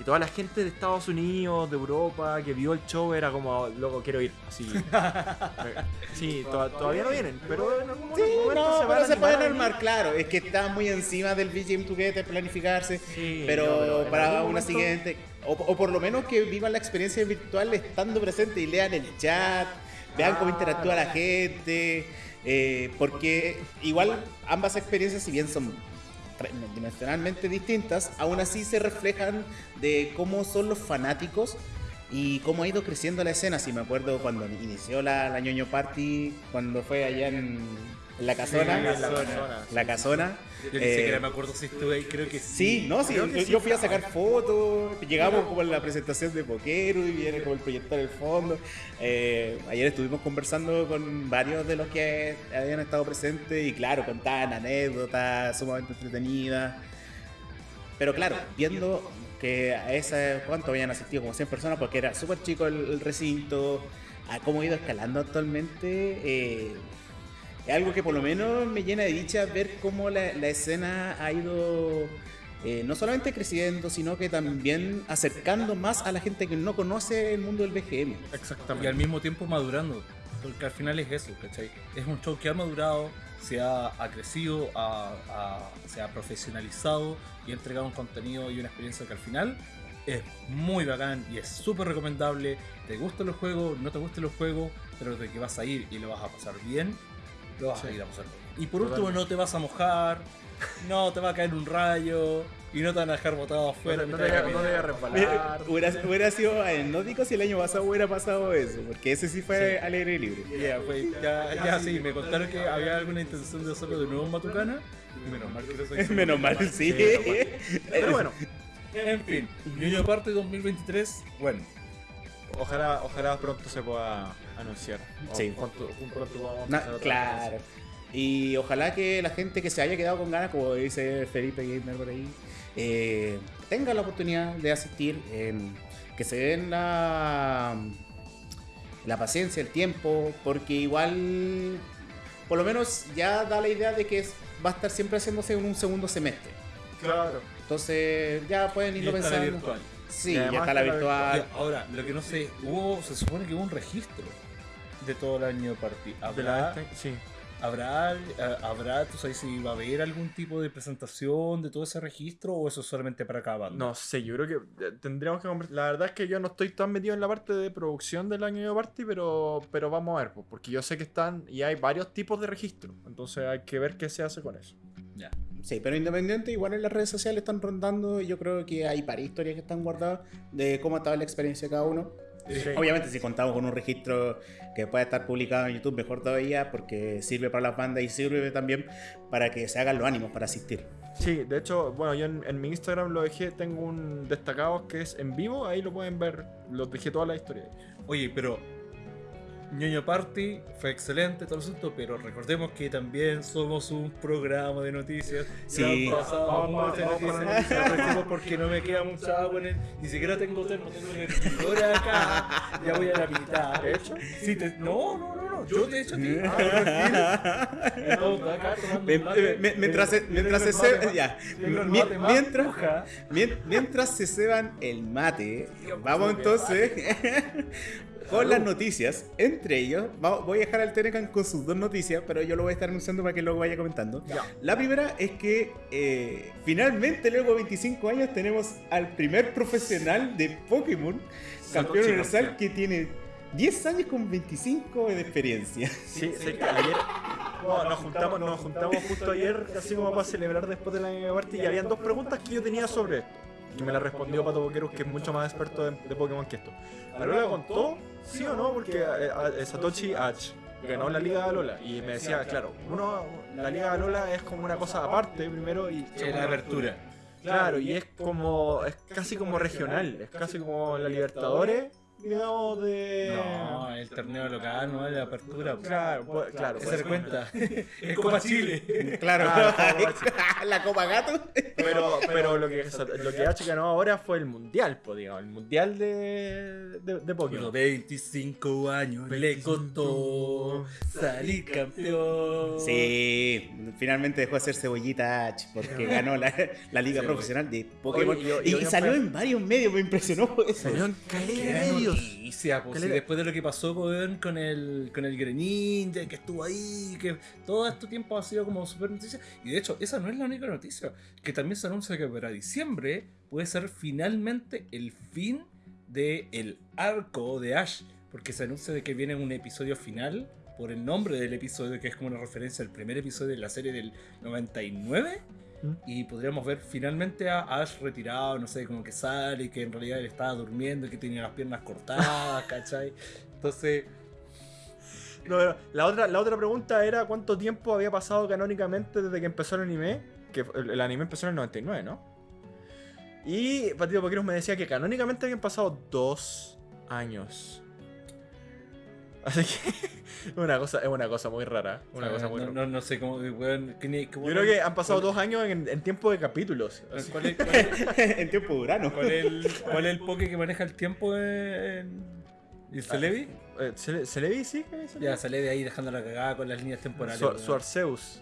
Speaker 3: Y toda la gente de Estados Unidos, de Europa, que vio el show era como, loco, quiero ir. Así. sí, to- todavía no vienen, pero en algún
Speaker 2: Sí,
Speaker 3: momento
Speaker 2: no,
Speaker 3: van a
Speaker 2: pero se pueden armar, claro. Es que está muy encima del BGM Together, planificarse.
Speaker 3: Sí,
Speaker 2: pero,
Speaker 3: no, pero
Speaker 2: para una
Speaker 3: momento-
Speaker 2: siguiente, o, o por lo menos que vivan la experiencia virtual estando presente y lean el chat, vean cómo interactúa la gente, eh, porque igual ambas experiencias, si bien son dimensionalmente distintas, aún así se reflejan de cómo son los fanáticos y cómo ha ido creciendo la escena. Si me acuerdo cuando inició la, la ñoño party, cuando fue allá en la casona.
Speaker 3: Sí, la casona.
Speaker 2: La casona.
Speaker 1: yo ni
Speaker 2: eh,
Speaker 1: siquiera me acuerdo si estuve ahí, creo que sí.
Speaker 2: Sí, no, sí, yo,
Speaker 3: que sí
Speaker 2: yo fui a sacar fotos, llegamos como en la presentación de Poquero y viene como el proyector del fondo. Eh, ayer estuvimos conversando con varios de los que habían estado presentes y claro, contaban anécdotas sumamente entretenidas. Pero claro, viendo que a esa, ¿cuánto habían asistido? Como 100 personas, porque era súper chico el, el recinto, a cómo ha ido escalando actualmente. eh, es algo que por lo menos me llena de dicha ver cómo la, la escena ha ido eh, no solamente creciendo, sino que también acercando más a la gente que no conoce el mundo del BGM.
Speaker 1: Y
Speaker 3: Exactamente.
Speaker 1: al mismo tiempo madurando. Porque al final es eso, ¿cachai? Es un show que ha madurado, se ha, ha crecido, ha- ha- se ha profesionalizado y ha entregado un contenido y una experiencia que al final es muy bacán y es súper recomendable. Te gustan los juegos, no te gustan los juegos, pero de que vas a ir y lo vas a pasar bien, lo vas a
Speaker 3: Sí.
Speaker 1: ir a pasar bien. Y por último,
Speaker 3: Totalmente.
Speaker 1: no te vas a mojar, no te va a caer un rayo y no te van a dejar botado
Speaker 3: No
Speaker 1: afuera.
Speaker 3: te- no
Speaker 1: mientras
Speaker 3: te no te a resbalar.
Speaker 2: hubiera, hubiera sido anecdótico si el año pasado hubiera pasado eso, porque ese sí fue
Speaker 1: Sí.
Speaker 2: alegre y libre.
Speaker 1: Ya, fue- ya, ya sí, me contaron que había alguna intención de hacerlo de nuevo en Matucana. y Menos mal que no soy
Speaker 2: Menos mal, sí.
Speaker 3: Pero bueno,
Speaker 1: En fin, Ñoño Parte 2023, bueno,
Speaker 3: ojalá, ojalá pronto se pueda anunciar. O
Speaker 2: Sí.
Speaker 3: pronto- pronto
Speaker 2: Na-
Speaker 3: empezar otra
Speaker 2: claro. Y ojalá que la gente que se haya quedado con ganas, como dice Felipe Gamer por ahí, eh, tenga la oportunidad de asistir, em, que se den la, la paciencia, el tiempo, porque igual, por lo menos ya da la idea de que es- va a estar siempre haciéndose en un segundo semestre.
Speaker 3: Claro.
Speaker 2: Entonces ya pueden
Speaker 1: y
Speaker 2: irlo
Speaker 1: está la
Speaker 2: pensando.
Speaker 1: virtual.
Speaker 2: Sí,
Speaker 3: Y
Speaker 2: ya está la
Speaker 3: está la
Speaker 2: virtual.
Speaker 1: Ya, Ahora, lo que no sé, hubo, se supone que hubo un registro de todo el año.
Speaker 3: De la
Speaker 1: ¿Habrá,
Speaker 3: sí.
Speaker 1: habrá, habrá, tú sabes si va a haber algún tipo de presentación de todo ese registro o eso es solamente para cada banda?
Speaker 3: No sé, yo creo que eh, tendríamos que La verdad es que yo no estoy tan metido en la parte de producción del año de party, pero, pero vamos a ver, pues, porque yo sé que están y hay varios tipos de registro. Entonces hay que ver qué se hace con eso.
Speaker 1: Ya.
Speaker 2: Sí, pero independiente, igual en las redes sociales están rondando. y Yo creo que hay varias historias que están guardadas de cómo estaba la experiencia de cada uno.
Speaker 3: Sí.
Speaker 2: Obviamente, si contamos con un registro que puede estar publicado en YouTube, mejor todavía, porque sirve para las bandas y sirve también para que se hagan los ánimos para asistir.
Speaker 3: Sí, de hecho, bueno, yo en, en mi Instagram lo dejé, tengo un destacado que es en vivo, ahí lo pueden ver, lo dejé toda la historia.
Speaker 1: Oye, pero Ñoño Party fue excelente, todo el asunto, pero recordemos que también somos un programa de noticias.
Speaker 2: Sí.
Speaker 1: Pasado
Speaker 3: Vamos,
Speaker 1: muchas noticias, porque no me queda mucha agua en el, Ni siquiera tengo termo, tengo hervidor acá. Ya voy a la mitad.
Speaker 3: ¿De hecho?
Speaker 1: Sí, te- no, no, no, no. Yo te he hecho a ti. Ah,
Speaker 2: mientras se, mientras
Speaker 1: el
Speaker 2: se ya.
Speaker 1: el
Speaker 2: mientras, mientras se ceban el mate, vamos entonces con las noticias. Entre ellos, voy a dejar al Tenecan con sus dos noticias, pero yo lo voy a estar anunciando para que luego vaya comentando.
Speaker 3: Ya.
Speaker 2: La primera es que eh, finalmente, luego de 25 años, tenemos al primer profesional de Pokémon, campeón universal, que tiene 10 años con 25 de experiencia.
Speaker 3: Sí, sé que ayer no, nos, juntamos, nos juntamos justo ayer, así como para celebrar después de la Game Party, y habían dos preguntas que yo tenía sobre esto. Y me la respondió Pato Boqueros, que es mucho más experto de, de Pokémon que esto. ¿Alola contó? ¿Sí o no? Porque eh, eh, Satoshi H ganó la Liga de Alola. Y me decía, claro, uno, la Liga de Alola es como una cosa aparte primero y...
Speaker 1: Es la apertura.
Speaker 3: Claro, y es como, es casi como regional, es casi como la Libertadores, digamos, de...
Speaker 1: No, el torneo local, no es la apertura.
Speaker 3: Claro, pues, claro.
Speaker 1: Se
Speaker 3: pues,
Speaker 1: da cuenta. Es Copa Chile.
Speaker 2: Claro,
Speaker 3: Ah,
Speaker 2: la Copa Gato.
Speaker 3: Pero, pero lo que, lo que H ganó ahora fue el mundial, pues, digamos, el mundial de, de, de
Speaker 1: Los
Speaker 3: Pokémon.
Speaker 1: 25 años le costó salir campeón.
Speaker 2: Sí, finalmente dejó de ser cebollita H porque ganó la, la liga
Speaker 1: Sí,
Speaker 2: profesional de Pokémon.
Speaker 3: Oye, y-
Speaker 2: y,
Speaker 3: y-
Speaker 2: y salió en varios medios, me impresionó eso.
Speaker 3: Salió en medios.
Speaker 1: Noticia, pues, sí, después de lo que pasó con el con el Greninja, que estuvo ahí, que todo este tiempo ha sido como super noticia. Y de hecho, esa no es la única noticia, que también se anuncia que para diciembre puede ser finalmente el fin del el arco de Ash, porque se anuncia de que viene un episodio final por el nombre del episodio, que es como una referencia al primer episodio de la serie del 99.
Speaker 3: ¿Mm?
Speaker 1: Y podríamos ver finalmente a Ash retirado, no sé, como que sale, y que en realidad él estaba durmiendo y que tenía las piernas cortadas, ¿cachai? Entonces,
Speaker 3: No, la, otra, la otra pregunta era cuánto tiempo había pasado canónicamente desde que empezó el anime. Que el, el anime empezó en el 99, ¿no? Y Patito Poqueros me decía que canónicamente habían pasado dos años. Así que es una cosa, es una cosa muy rara. Una
Speaker 1: o sea,
Speaker 3: cosa muy
Speaker 1: no,
Speaker 3: rara.
Speaker 1: no, no sé cómo, weón, ¿qué ni- cómo-
Speaker 3: Yo creo que han pasado dos años en, en tiempo de capítulos.
Speaker 1: ¿Cuál es, cuál es-
Speaker 2: en tiempo de Urano.
Speaker 1: cuál es el, cuál es el poke que maneja el tiempo en. ¿Y Celebi?
Speaker 3: Eh, ¿Se, le- se le vi, sí? le-
Speaker 1: Ya, Celebi ahí dejando la cagada con las líneas temporales.
Speaker 3: Su, su Arceus.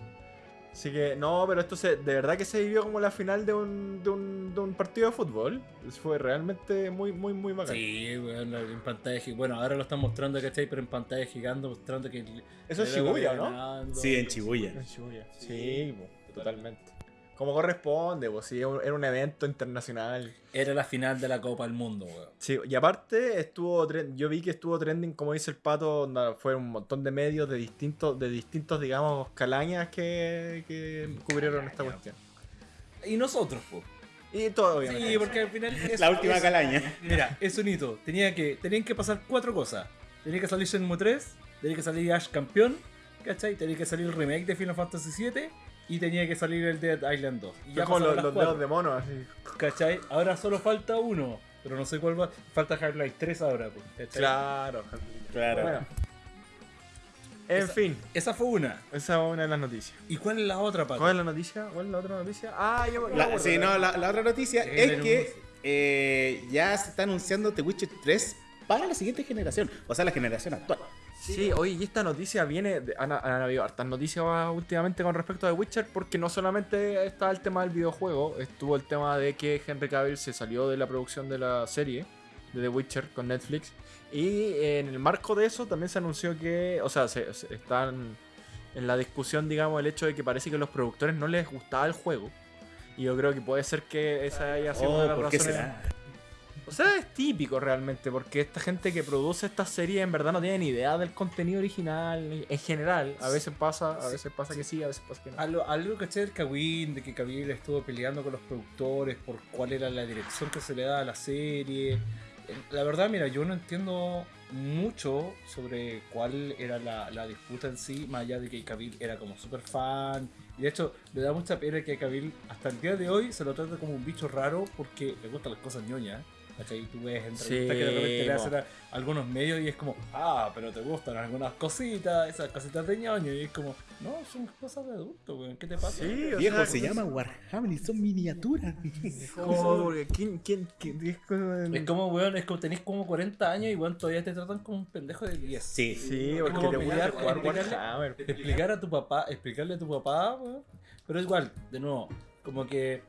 Speaker 3: Así que, no, pero esto se, de verdad que se vivió como la final de un, de un, de un partido de fútbol. Fue realmente muy, muy, muy bacán.
Speaker 1: Sí, weón, en pantalla gigante. Bueno, ahora lo están mostrando, ¿cachai? Pero en pantalla gigante mostrando que.
Speaker 3: Eso es Shibuya, ¿no?
Speaker 1: ganando.
Speaker 2: Sí, en Chibuya.
Speaker 3: En Shibuya. Sí, po, totalmente. Como corresponde, pues sí, era un evento internacional.
Speaker 1: Era la final de la Copa del Mundo, weón.
Speaker 3: Sí, y aparte estuvo yo vi que estuvo trending, como dice el pato, onda, fue un montón de medios de distintos, de distintos, digamos, calañas que, que cubrieron esta cuestión.
Speaker 1: Y nosotros, pues.
Speaker 3: Y todo obviamente.
Speaker 1: Sí, porque al final. es-
Speaker 2: La última
Speaker 1: es-
Speaker 2: calaña.
Speaker 1: Mira, es un hito. Tenía que, tenían que pasar cuatro cosas. Tenía que salir Shenmue 3, tenía que salir Ash campeón, ¿cachai? Tenía que salir el remake de Final Fantasy VII y tenía que salir el Dead Island 2. Y
Speaker 3: Ya
Speaker 1: pasaron
Speaker 3: los, dedos de mono, así.
Speaker 1: ¿cachai? Ahora solo falta uno, pero no sé cuál va. Falta Half-Life 3 ahora, pues, ¿cachai?
Speaker 3: Claro.
Speaker 2: Claro.
Speaker 3: Bueno. En
Speaker 1: Esa-
Speaker 3: fin,
Speaker 1: Esa fue una.
Speaker 3: esa es una de las noticias.
Speaker 1: ¿Y cuál es la otra, Pato?
Speaker 3: ¿Cuál es la noticia? ¿Cuál es la otra noticia? Ah, yo, yo me
Speaker 2: La-
Speaker 3: acuerdo.
Speaker 2: sí, no, la, la otra noticia
Speaker 1: Sí,
Speaker 2: es que eh, ya se está anunciando The Witcher 3 para la siguiente generación, o sea, la generación actual.
Speaker 3: Sí, oye, y esta noticia viene. De, han, han habido hartas noticias últimamente con respecto a The Witcher, porque no solamente está el tema del videojuego, estuvo el tema de que Henry Cavill se salió de la producción de la serie de The Witcher con Netflix. Y en el marco de eso también se anunció que. O sea, se, se- están en la discusión, digamos, el hecho de que parece que a los productores no les gustaba el juego. Y yo creo que puede ser que esa haya sido una de
Speaker 2: Oh,
Speaker 3: las
Speaker 2: ¿por qué
Speaker 3: razones.
Speaker 2: será?
Speaker 3: O sea, es típico realmente, porque esta gente que produce esta serie en verdad no tiene ni idea del contenido original en general. A veces pasa, a veces pasa que sí, a veces pasa que no.
Speaker 1: Algo, algo que del Kawin, de que Cavill estuvo peleando con los productores por cuál era la dirección que se le daba a la serie. Eh, La verdad, mira, yo no entiendo mucho sobre cuál era la, la disputa en sí, más allá de que Cavill era como súper fan. Y de hecho, me da mucha pena que Cavill hasta el día de hoy se lo trata como un bicho raro porque le gustan las cosas ñoñas. ¿Cachai? Tú ves entrevistas
Speaker 3: Sí,
Speaker 1: que de repente le hacen a algunos medios y es como, ah, pero te gustan algunas cositas, esas cositas de ñoño. Y es como, no, son cosas de adulto, weón, ¿qué te pasa?
Speaker 3: Sí, o
Speaker 2: Viejo,
Speaker 3: sea,
Speaker 2: se llama Warhammer y son miniaturas.
Speaker 3: como, porque ¿quién, quién, quién- es como-
Speaker 1: Es como, weón, es como tenés como 40 años y weón, todavía te tratan como un pendejo de 10.
Speaker 2: Sí.
Speaker 3: Sí,
Speaker 1: Es
Speaker 3: porque
Speaker 1: como
Speaker 3: te gusta
Speaker 1: pelear,
Speaker 3: jugar
Speaker 1: explicarle-
Speaker 3: Warhammer.
Speaker 1: Explicar a tu papá, explicarle a tu papá, weón. Pero igual, de nuevo, como que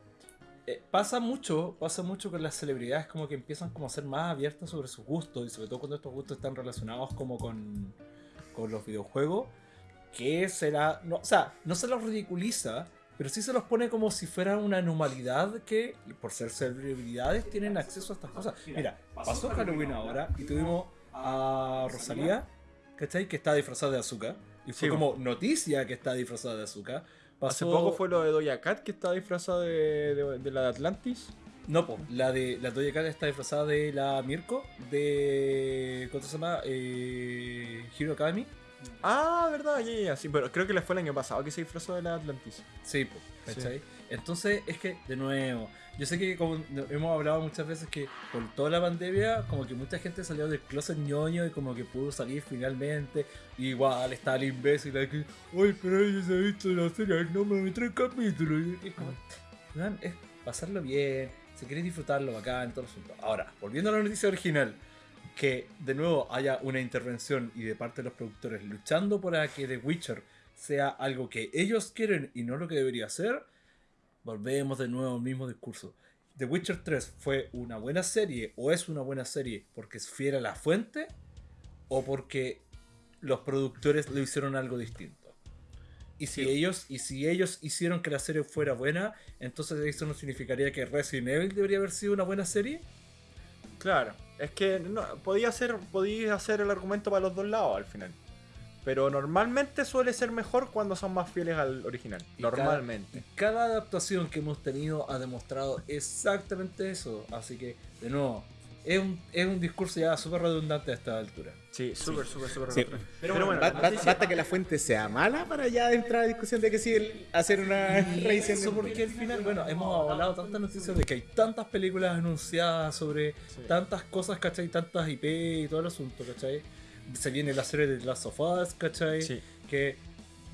Speaker 1: eh, pasa mucho, pasa mucho con las celebridades como que empiezan como a ser más abiertas sobre sus gustos y sobre todo cuando estos gustos están relacionados como con, con los videojuegos, que será, no, o sea, no se los ridiculiza, pero sí se los pone como si fuera una anormalidad que por ser celebridades tienen acceso a estas cosas. Mira, pasó Halloween ahora y tuvimos a Rosalía, ¿cachai? Que está disfrazada de azúcar. Y fue
Speaker 3: Sí,
Speaker 1: como noticia que está disfrazada de azúcar.
Speaker 3: Hace poco fue lo de Doja Cat que estaba disfrazada de, de- de la de Atlantis.
Speaker 1: No, po, la de la Doja Cat está disfrazada de la Mirko de. ¿Cómo se llama? Eh, Hero Academy.
Speaker 3: Ah, verdad, ya, ya, ya. Sí, pero creo que le fue el año pasado que se disfrazó de la Atlantis.
Speaker 1: Sí, po, ¿cachai? Entonces, es que, de nuevo, yo sé que como hemos hablado muchas veces que por toda la pandemia, como que mucha gente salió del closet ñoño y como que pudo salir finalmente. Igual está el imbécil que, uy, pero ella se ha visto la serie, no me tres capítulos. Y es como, es pasarlo bien, si querés disfrutarlo bacán, todo el asunto. Ahora, volviendo a la noticia original, que de nuevo haya una intervención y de parte de los productores luchando para que The Witcher sea algo que ellos quieren y no lo que debería ser, volvemos de nuevo al mismo discurso. The Witcher 3 fue una buena serie o es una buena serie porque es fiel a la fuente o porque los productores lo hicieron algo distinto. Y si,
Speaker 3: Sí.
Speaker 1: ellos, y si ellos hicieron que la serie fuera buena, entonces eso no significaría que Resident Evil debería haber sido una buena serie.
Speaker 3: Claro, es que no, podía ser, podía hacer el argumento para los dos lados al final. Pero normalmente suele ser mejor cuando son más fieles al original.
Speaker 1: Y cada-
Speaker 3: Normalmente.
Speaker 1: Y cada adaptación que hemos tenido ha demostrado exactamente eso. Así que, de nuevo, es un, es un discurso ya súper redundante a esta altura.
Speaker 3: Sí, súper, súper, súper.
Speaker 2: Sí.
Speaker 3: retro.
Speaker 2: Pero,
Speaker 3: Pero
Speaker 2: bueno,
Speaker 3: bueno,
Speaker 2: ba-
Speaker 3: la
Speaker 2: ba-
Speaker 3: noticia-
Speaker 2: basta que la fuente sea mala para ya entrar a discusión de que sí el- hacer una revisión.
Speaker 1: eso porque al final, bueno, hemos hablado tantas noticias de que hay tantas películas anunciadas sobre
Speaker 3: Sí.
Speaker 1: tantas cosas, ¿cachai? Tantas IP y todo el asunto, ¿cachai? Se viene la serie de Last of Us, ¿cachai?
Speaker 3: Sí.
Speaker 1: Que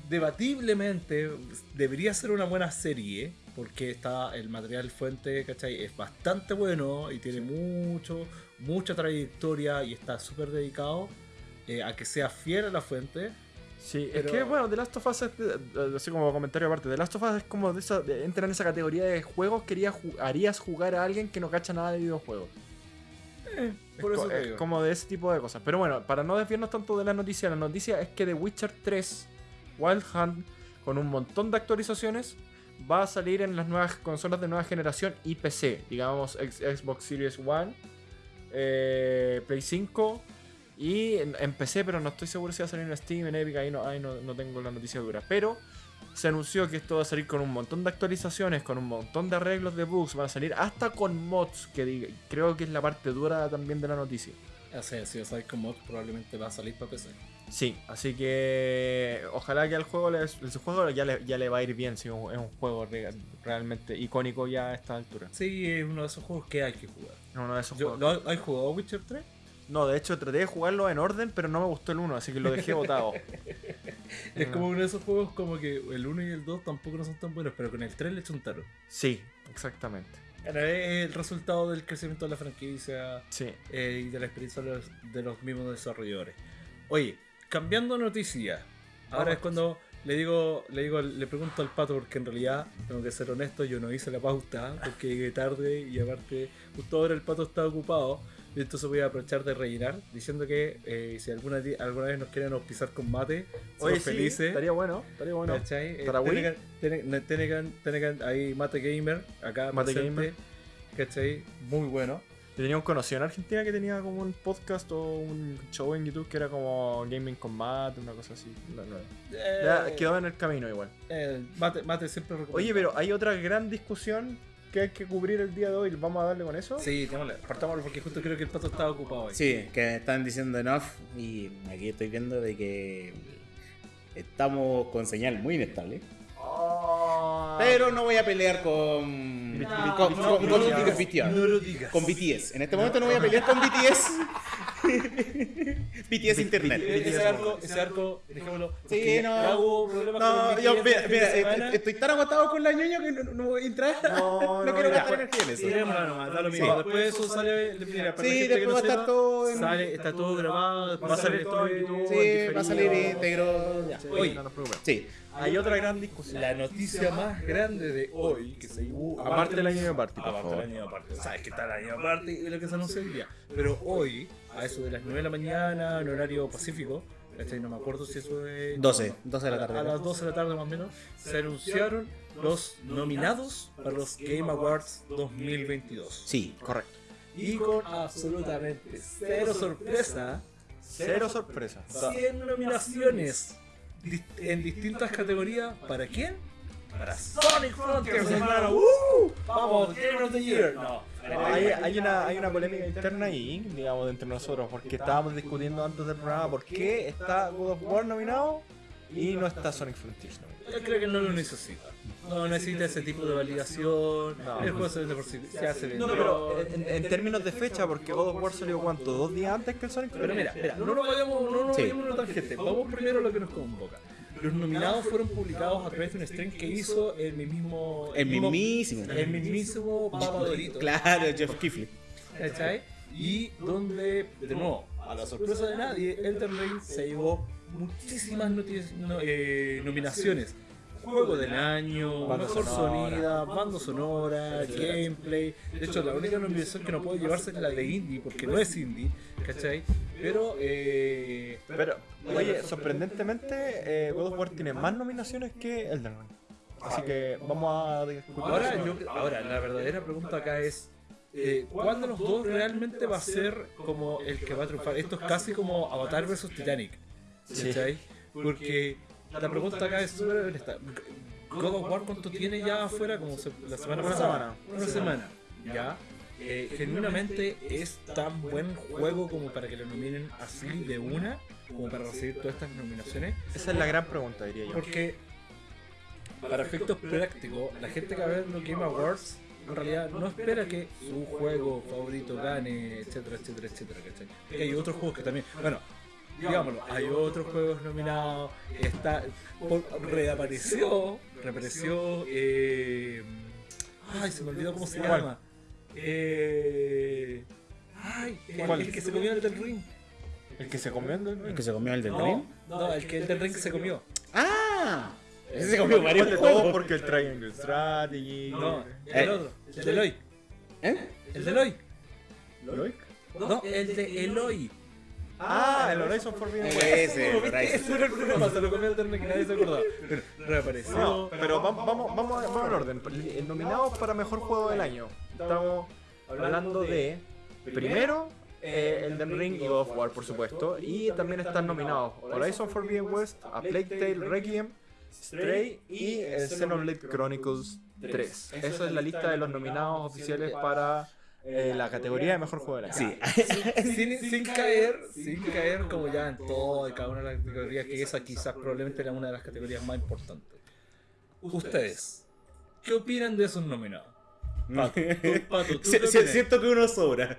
Speaker 1: debatiblemente debería ser una buena serie, porque está el material fuente, ¿cachai? Es bastante bueno y tiene mucho, mucha trayectoria y está súper dedicado eh, a que sea fiel a la fuente.
Speaker 3: Sí,
Speaker 1: Pero-
Speaker 3: es que bueno, The Last of Us, es de- de- así como comentario aparte, The Last of Us es como de esa, de- entra en esa categoría de juegos que harías jugar a alguien que no cacha nada de videojuegos.
Speaker 1: Por
Speaker 3: es,
Speaker 1: eso
Speaker 3: co-
Speaker 1: te
Speaker 3: es
Speaker 1: digo.
Speaker 3: como de ese tipo de cosas. Pero bueno, para no desviarnos tanto de la noticia, la noticia es que The Witcher 3 Wild Hunt, con un montón de actualizaciones, va a salir en las nuevas consolas de nueva generación y PC, digamos Xbox Series One, eh, Play 5 y en, en PC, pero no estoy seguro si va a salir en Steam, en Epic, ahí no, ahí no, no tengo la noticia dura. Pero se anunció que esto va a salir con un montón de actualizaciones, con un montón de arreglos de bugs, van a salir hasta con mods, que diga- creo que es la parte dura también de la noticia.
Speaker 1: Así es, si o Psycho Mod probablemente va a salir para PC.
Speaker 3: Sí, así que ojalá que al juego, le, el juego ya, le, ya le va a ir bien, si es un juego re- realmente icónico ya a esta altura.
Speaker 1: Sí, es uno de esos juegos que hay que jugar.
Speaker 3: Uno de esos
Speaker 1: Yo,
Speaker 3: juegos.
Speaker 1: ¿lo- ¿Hay jugado Witcher 3?
Speaker 3: No, de hecho traté de jugarlo en orden, pero no me gustó el 1, así que lo dejé botado.
Speaker 1: Es como uno de esos juegos como que el 1 y el 2 tampoco no son tan buenos, pero con el 3 le chuntaron.
Speaker 3: Sí, exactamente.
Speaker 1: Es el resultado del crecimiento de la franquicia
Speaker 3: Sí.
Speaker 1: eh, y de la experiencia de los, de los mismos desarrolladores. Oye, cambiando noticia. Ahora
Speaker 3: Vamos.
Speaker 1: es cuando le digo, le digo, le pregunto al pato porque en realidad tengo que ser honesto, yo no hice la pauta porque llegué tarde y aparte justo ahora el pato está ocupado. Entonces voy a aprovechar de rellenar diciendo que eh, si alguna, alguna vez nos quieren auspiciar con mate, somos
Speaker 3: sí,
Speaker 1: felices.
Speaker 3: estaría bueno, estaría bueno.
Speaker 1: Eh,
Speaker 3: ¿Para Wii?
Speaker 1: Tenecan- Tene- Tenecan- Tenecan ahí Mate Gamer, acá
Speaker 3: Mate
Speaker 1: presente,
Speaker 3: Gamer.
Speaker 1: ¿Cachai? Muy bueno.
Speaker 3: Yo tenía un conocido en Argentina que tenía como un podcast o un show en YouTube que era como Gaming Combat, una cosa así. No, no. Ya
Speaker 1: Eh,
Speaker 3: quedó en el camino igual.
Speaker 1: eh, mate, mate siempre recomiendo.
Speaker 3: Oye, pero hay otra gran discusión que hay que cubrir el día de hoy. ¿Vamos a darle con eso?
Speaker 1: Sí, démosle, partámoslo porque justo creo que el pato estaba ocupado hoy.
Speaker 2: Sí, que me están diciendo enough y aquí estoy viendo de que estamos con señal muy inestable.
Speaker 3: Oh.
Speaker 2: Pero no voy a pelear con.
Speaker 3: No,
Speaker 2: con,
Speaker 3: no,
Speaker 2: con-
Speaker 3: no,
Speaker 2: con. Con BTS. En este momento no voy a pelear con BTS. BTS Internet.
Speaker 1: Ese arco, ese arco, dejémoslo.
Speaker 2: Sí,
Speaker 1: porque
Speaker 2: no. No,
Speaker 1: con
Speaker 2: yo, mira,
Speaker 1: este
Speaker 2: mira,
Speaker 1: fin de semana.
Speaker 2: est- estoy tan agotado con la ñoña que no, no voy a entrar.
Speaker 3: No,
Speaker 2: No,
Speaker 3: no,
Speaker 2: quiero gastar energía en eso.
Speaker 1: Da lo mismo.
Speaker 2: Sí.
Speaker 1: Después de eso sale. Mira, para la
Speaker 2: Sí, después
Speaker 1: no
Speaker 2: va a estar todo en.
Speaker 1: Sale, está todo grabado,
Speaker 3: Va a salir todo en YouTube.
Speaker 2: Sí, va a salir íntegro.
Speaker 1: Oye.
Speaker 2: Sí.
Speaker 3: Hay otra gran discusión.
Speaker 1: La noticia más grande de hoy que se.
Speaker 3: Aparte del año de party, por
Speaker 1: Aparte
Speaker 3: favor.
Speaker 1: del año de party. Sabes que está el año de party y lo que se anunció hoy día. Pero hoy, a eso de las 9 de la mañana, en horario pacífico, ¿cachai? no me acuerdo si eso es.
Speaker 2: 12,
Speaker 1: no,
Speaker 2: 12 de la tarde.
Speaker 1: A las 12 de la tarde más o menos, se anunciaron los nominados para los Game Awards 2022.
Speaker 2: Sí.
Speaker 3: Correcto.
Speaker 1: Y con absolutamente cero sorpresa,
Speaker 3: Cero sorpresa.
Speaker 1: 100 nominaciones en distintas categorías. ¿Para quién? Para Sonic Frontiers, hermano. ¡Uh! Vamos, Game of the Year. No.
Speaker 3: Hay, hay una, hay una polémica interna ahí, digamos, entre nosotros, porque estábamos discutiendo antes del programa por qué está God of War nominado y no está Sonic Frontiers nominado.
Speaker 1: Yo creo que no lo necesita. No necesita ese tipo de validación.
Speaker 3: No.
Speaker 1: El juego se por sí. Se hace bien.
Speaker 3: No, no, pero en, en términos de fecha, porque God of War salió cuánto, dos días antes que el Sonic
Speaker 1: Pero mira, mira, no nos vayamos, no nos
Speaker 2: Sí.
Speaker 1: vayamos a una tangente. Vamos primero a lo que nos convoca. Los nominados fueron publicados a través de un stream que hizo el mismo.
Speaker 2: El
Speaker 1: mismo-
Speaker 2: mismísimo.
Speaker 1: El mismísimo Papa Dorito.
Speaker 2: Claro, Jeff Kifley.
Speaker 1: ¿Cachai? Y donde, de nuevo, a la sorpresa de nadie, Elden Ring se llevó muchísimas no- eh, nominaciones. Juego del año,
Speaker 3: Banda
Speaker 1: mejor
Speaker 3: sonora.
Speaker 1: sonida, banda sonora, gameplay. De hecho, la única nominación que no puede llevarse es la de indie, porque no es indie, ¿cachai? Pero, eh,
Speaker 3: Pero, oye, sorprendentemente, eh, God of War tiene más nominaciones que Elden Ring. Así que vamos a discutir.
Speaker 1: ahora,
Speaker 3: eso.
Speaker 1: yo- ahora, la verdadera pregunta acá es: eh, ¿cuál de los dos realmente va a ser como el que va a triunfar? Esto es casi como Avatar vs Titanic.
Speaker 3: Sí.
Speaker 1: ¿Cachai? Porque la pregunta acá es súper honesta. God of War, ¿cuánto tiene ya afuera? Como se- la semana
Speaker 3: Una
Speaker 1: pasada.
Speaker 3: semana.
Speaker 1: Una semana. ¿Ya? Eh, genuinamente es tan buen juego como para que lo nominen así de una, como para recibir todas estas nominaciones.
Speaker 3: Esa es la gran pregunta, diría yo.
Speaker 1: Porque, para efectos prácticos, la gente que va a ver los Game Awards en realidad no espera que su juego favorito gane, etcétera, etcétera, etcétera. ¿cachai? Porque hay otros juegos que también. Bueno, digámoslo, hay otros juegos nominados. Está. por- reapareció. Reapareció. Eh, ay, se me olvidó cómo se
Speaker 3: ¿Cuál?
Speaker 1: llama. Eh, ay, el,
Speaker 3: ¿Cuál?
Speaker 1: el que se comió el del ring.
Speaker 3: El que se comió
Speaker 2: El
Speaker 3: Ring.
Speaker 2: que se comió el del Ring.
Speaker 1: no, el que el del ring se comió.
Speaker 2: ¡Ah! Ese se comió varios
Speaker 3: de todos porque el Triangle Strategy.
Speaker 1: No,
Speaker 2: Eh.
Speaker 1: el otro, el de Eloy.
Speaker 2: ¿Eh?
Speaker 1: El de Eloy.
Speaker 3: ¿Loic?
Speaker 1: No, el de Eloy.
Speaker 3: Ah, el Horizon Forbidden West.
Speaker 2: Ese,
Speaker 1: ¿Viste?
Speaker 2: Horizon.
Speaker 1: Ese era el problema, se lo comió el terno que nadie se acordaba. Pero reapareció.
Speaker 3: No, pero vamos, vamos, vamos, al orden. El nominados para mejor juego del año. Estamos hablando de primero eh, Elden Ring y God of War, por supuesto. Y también están nominados Horizon Forbidden West, A Plague Tale Requiem, Stray y el Xenoblade Chronicles 3. Esa es la lista de los nominados oficiales para eh, la categoría de mejor juego del año.
Speaker 2: Sí.
Speaker 1: sin, sin caer, sin caer como ya en todo y cada una de las categorías, que esa quizás probablemente era una de las categorías más importantes. Ustedes, ¿qué opinan de esos nominados? Pato, tú, Pato, ¿tú opinas?
Speaker 2: siento que uno sobra.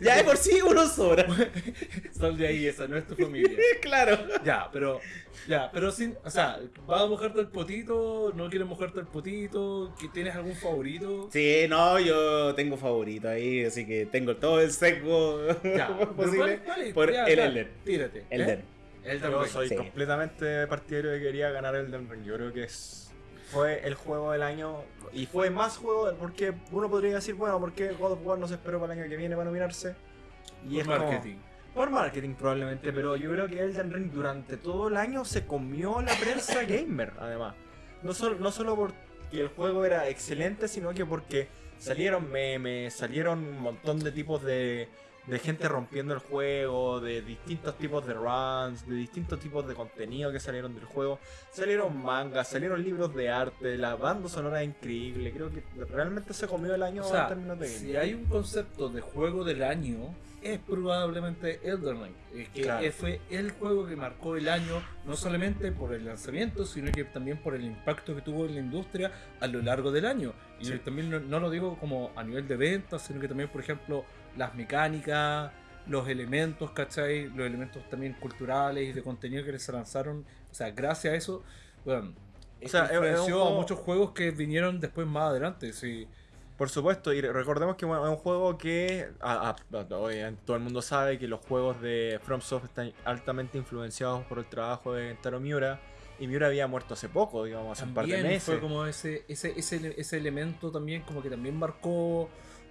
Speaker 2: Ya de por sí uno sobra.
Speaker 1: Sal de ahí, esa no es tu familia.
Speaker 2: claro.
Speaker 1: Ya, pero, ya, pero sin, o sea, ¿vas a mojarte el potito? ¿No quieres mojarte el potito? ¿Que ¿Tienes algún favorito?
Speaker 2: Sí, no, yo tengo favorito ahí, así que tengo todo el sesgo
Speaker 1: Ya,
Speaker 2: posible
Speaker 1: ¿cuál- cuál es?
Speaker 2: por
Speaker 1: Ya,
Speaker 2: el
Speaker 1: ya,
Speaker 2: Elden.
Speaker 1: Tírate.
Speaker 2: Elden.
Speaker 1: ¿eh? Elden
Speaker 3: Yo soy
Speaker 2: Sí.
Speaker 3: completamente partidario de que quería ganar Elden Ring. Yo creo que es fue el juego del año y fue más juego del- porque uno podría decir, bueno, ¿por qué God of War no se esperó para el año que viene para nominarse? Y
Speaker 1: Por
Speaker 3: es como-
Speaker 1: marketing.
Speaker 3: por marketing probablemente, pero yo creo que Elden Ring durante todo el año se comió la prensa gamer, además. No solo, no solo porque el juego era excelente, sino que porque salieron memes, salieron un montón de tipos de, de gente rompiendo el juego, de distintos tipos de runs, de distintos tipos de contenido que salieron del juego. Salieron mangas, salieron libros de arte, la banda sonora es increíble. Creo que realmente se comió el año
Speaker 1: O sea,
Speaker 3: en términos de
Speaker 1: si hay un concepto de juego del año, es probablemente Elden Ring. Es que
Speaker 3: Claro.
Speaker 1: fue el juego que marcó el año, no solamente por el lanzamiento, sino que también por el impacto que tuvo en la industria a lo largo del año. Y
Speaker 3: Sí.
Speaker 1: también no, no lo digo como a nivel de ventas, sino que también, por ejemplo, las mecánicas, los elementos, ¿cachai? Los elementos también culturales y de contenido que les lanzaron. O sea, gracias a eso, bueno,
Speaker 3: O sea,
Speaker 1: influenció
Speaker 3: juego-
Speaker 1: a muchos juegos que vinieron después más adelante. Sí.
Speaker 3: Por supuesto, y recordemos que bueno, es un juego que a- a- obviamente todo el mundo sabe que los juegos de FromSoft están altamente influenciados por el trabajo de Taro Miura. Y Miura había muerto hace poco, digamos, hace un par de meses.
Speaker 1: fue como ese, ese, ese, ese elemento también como que también marcó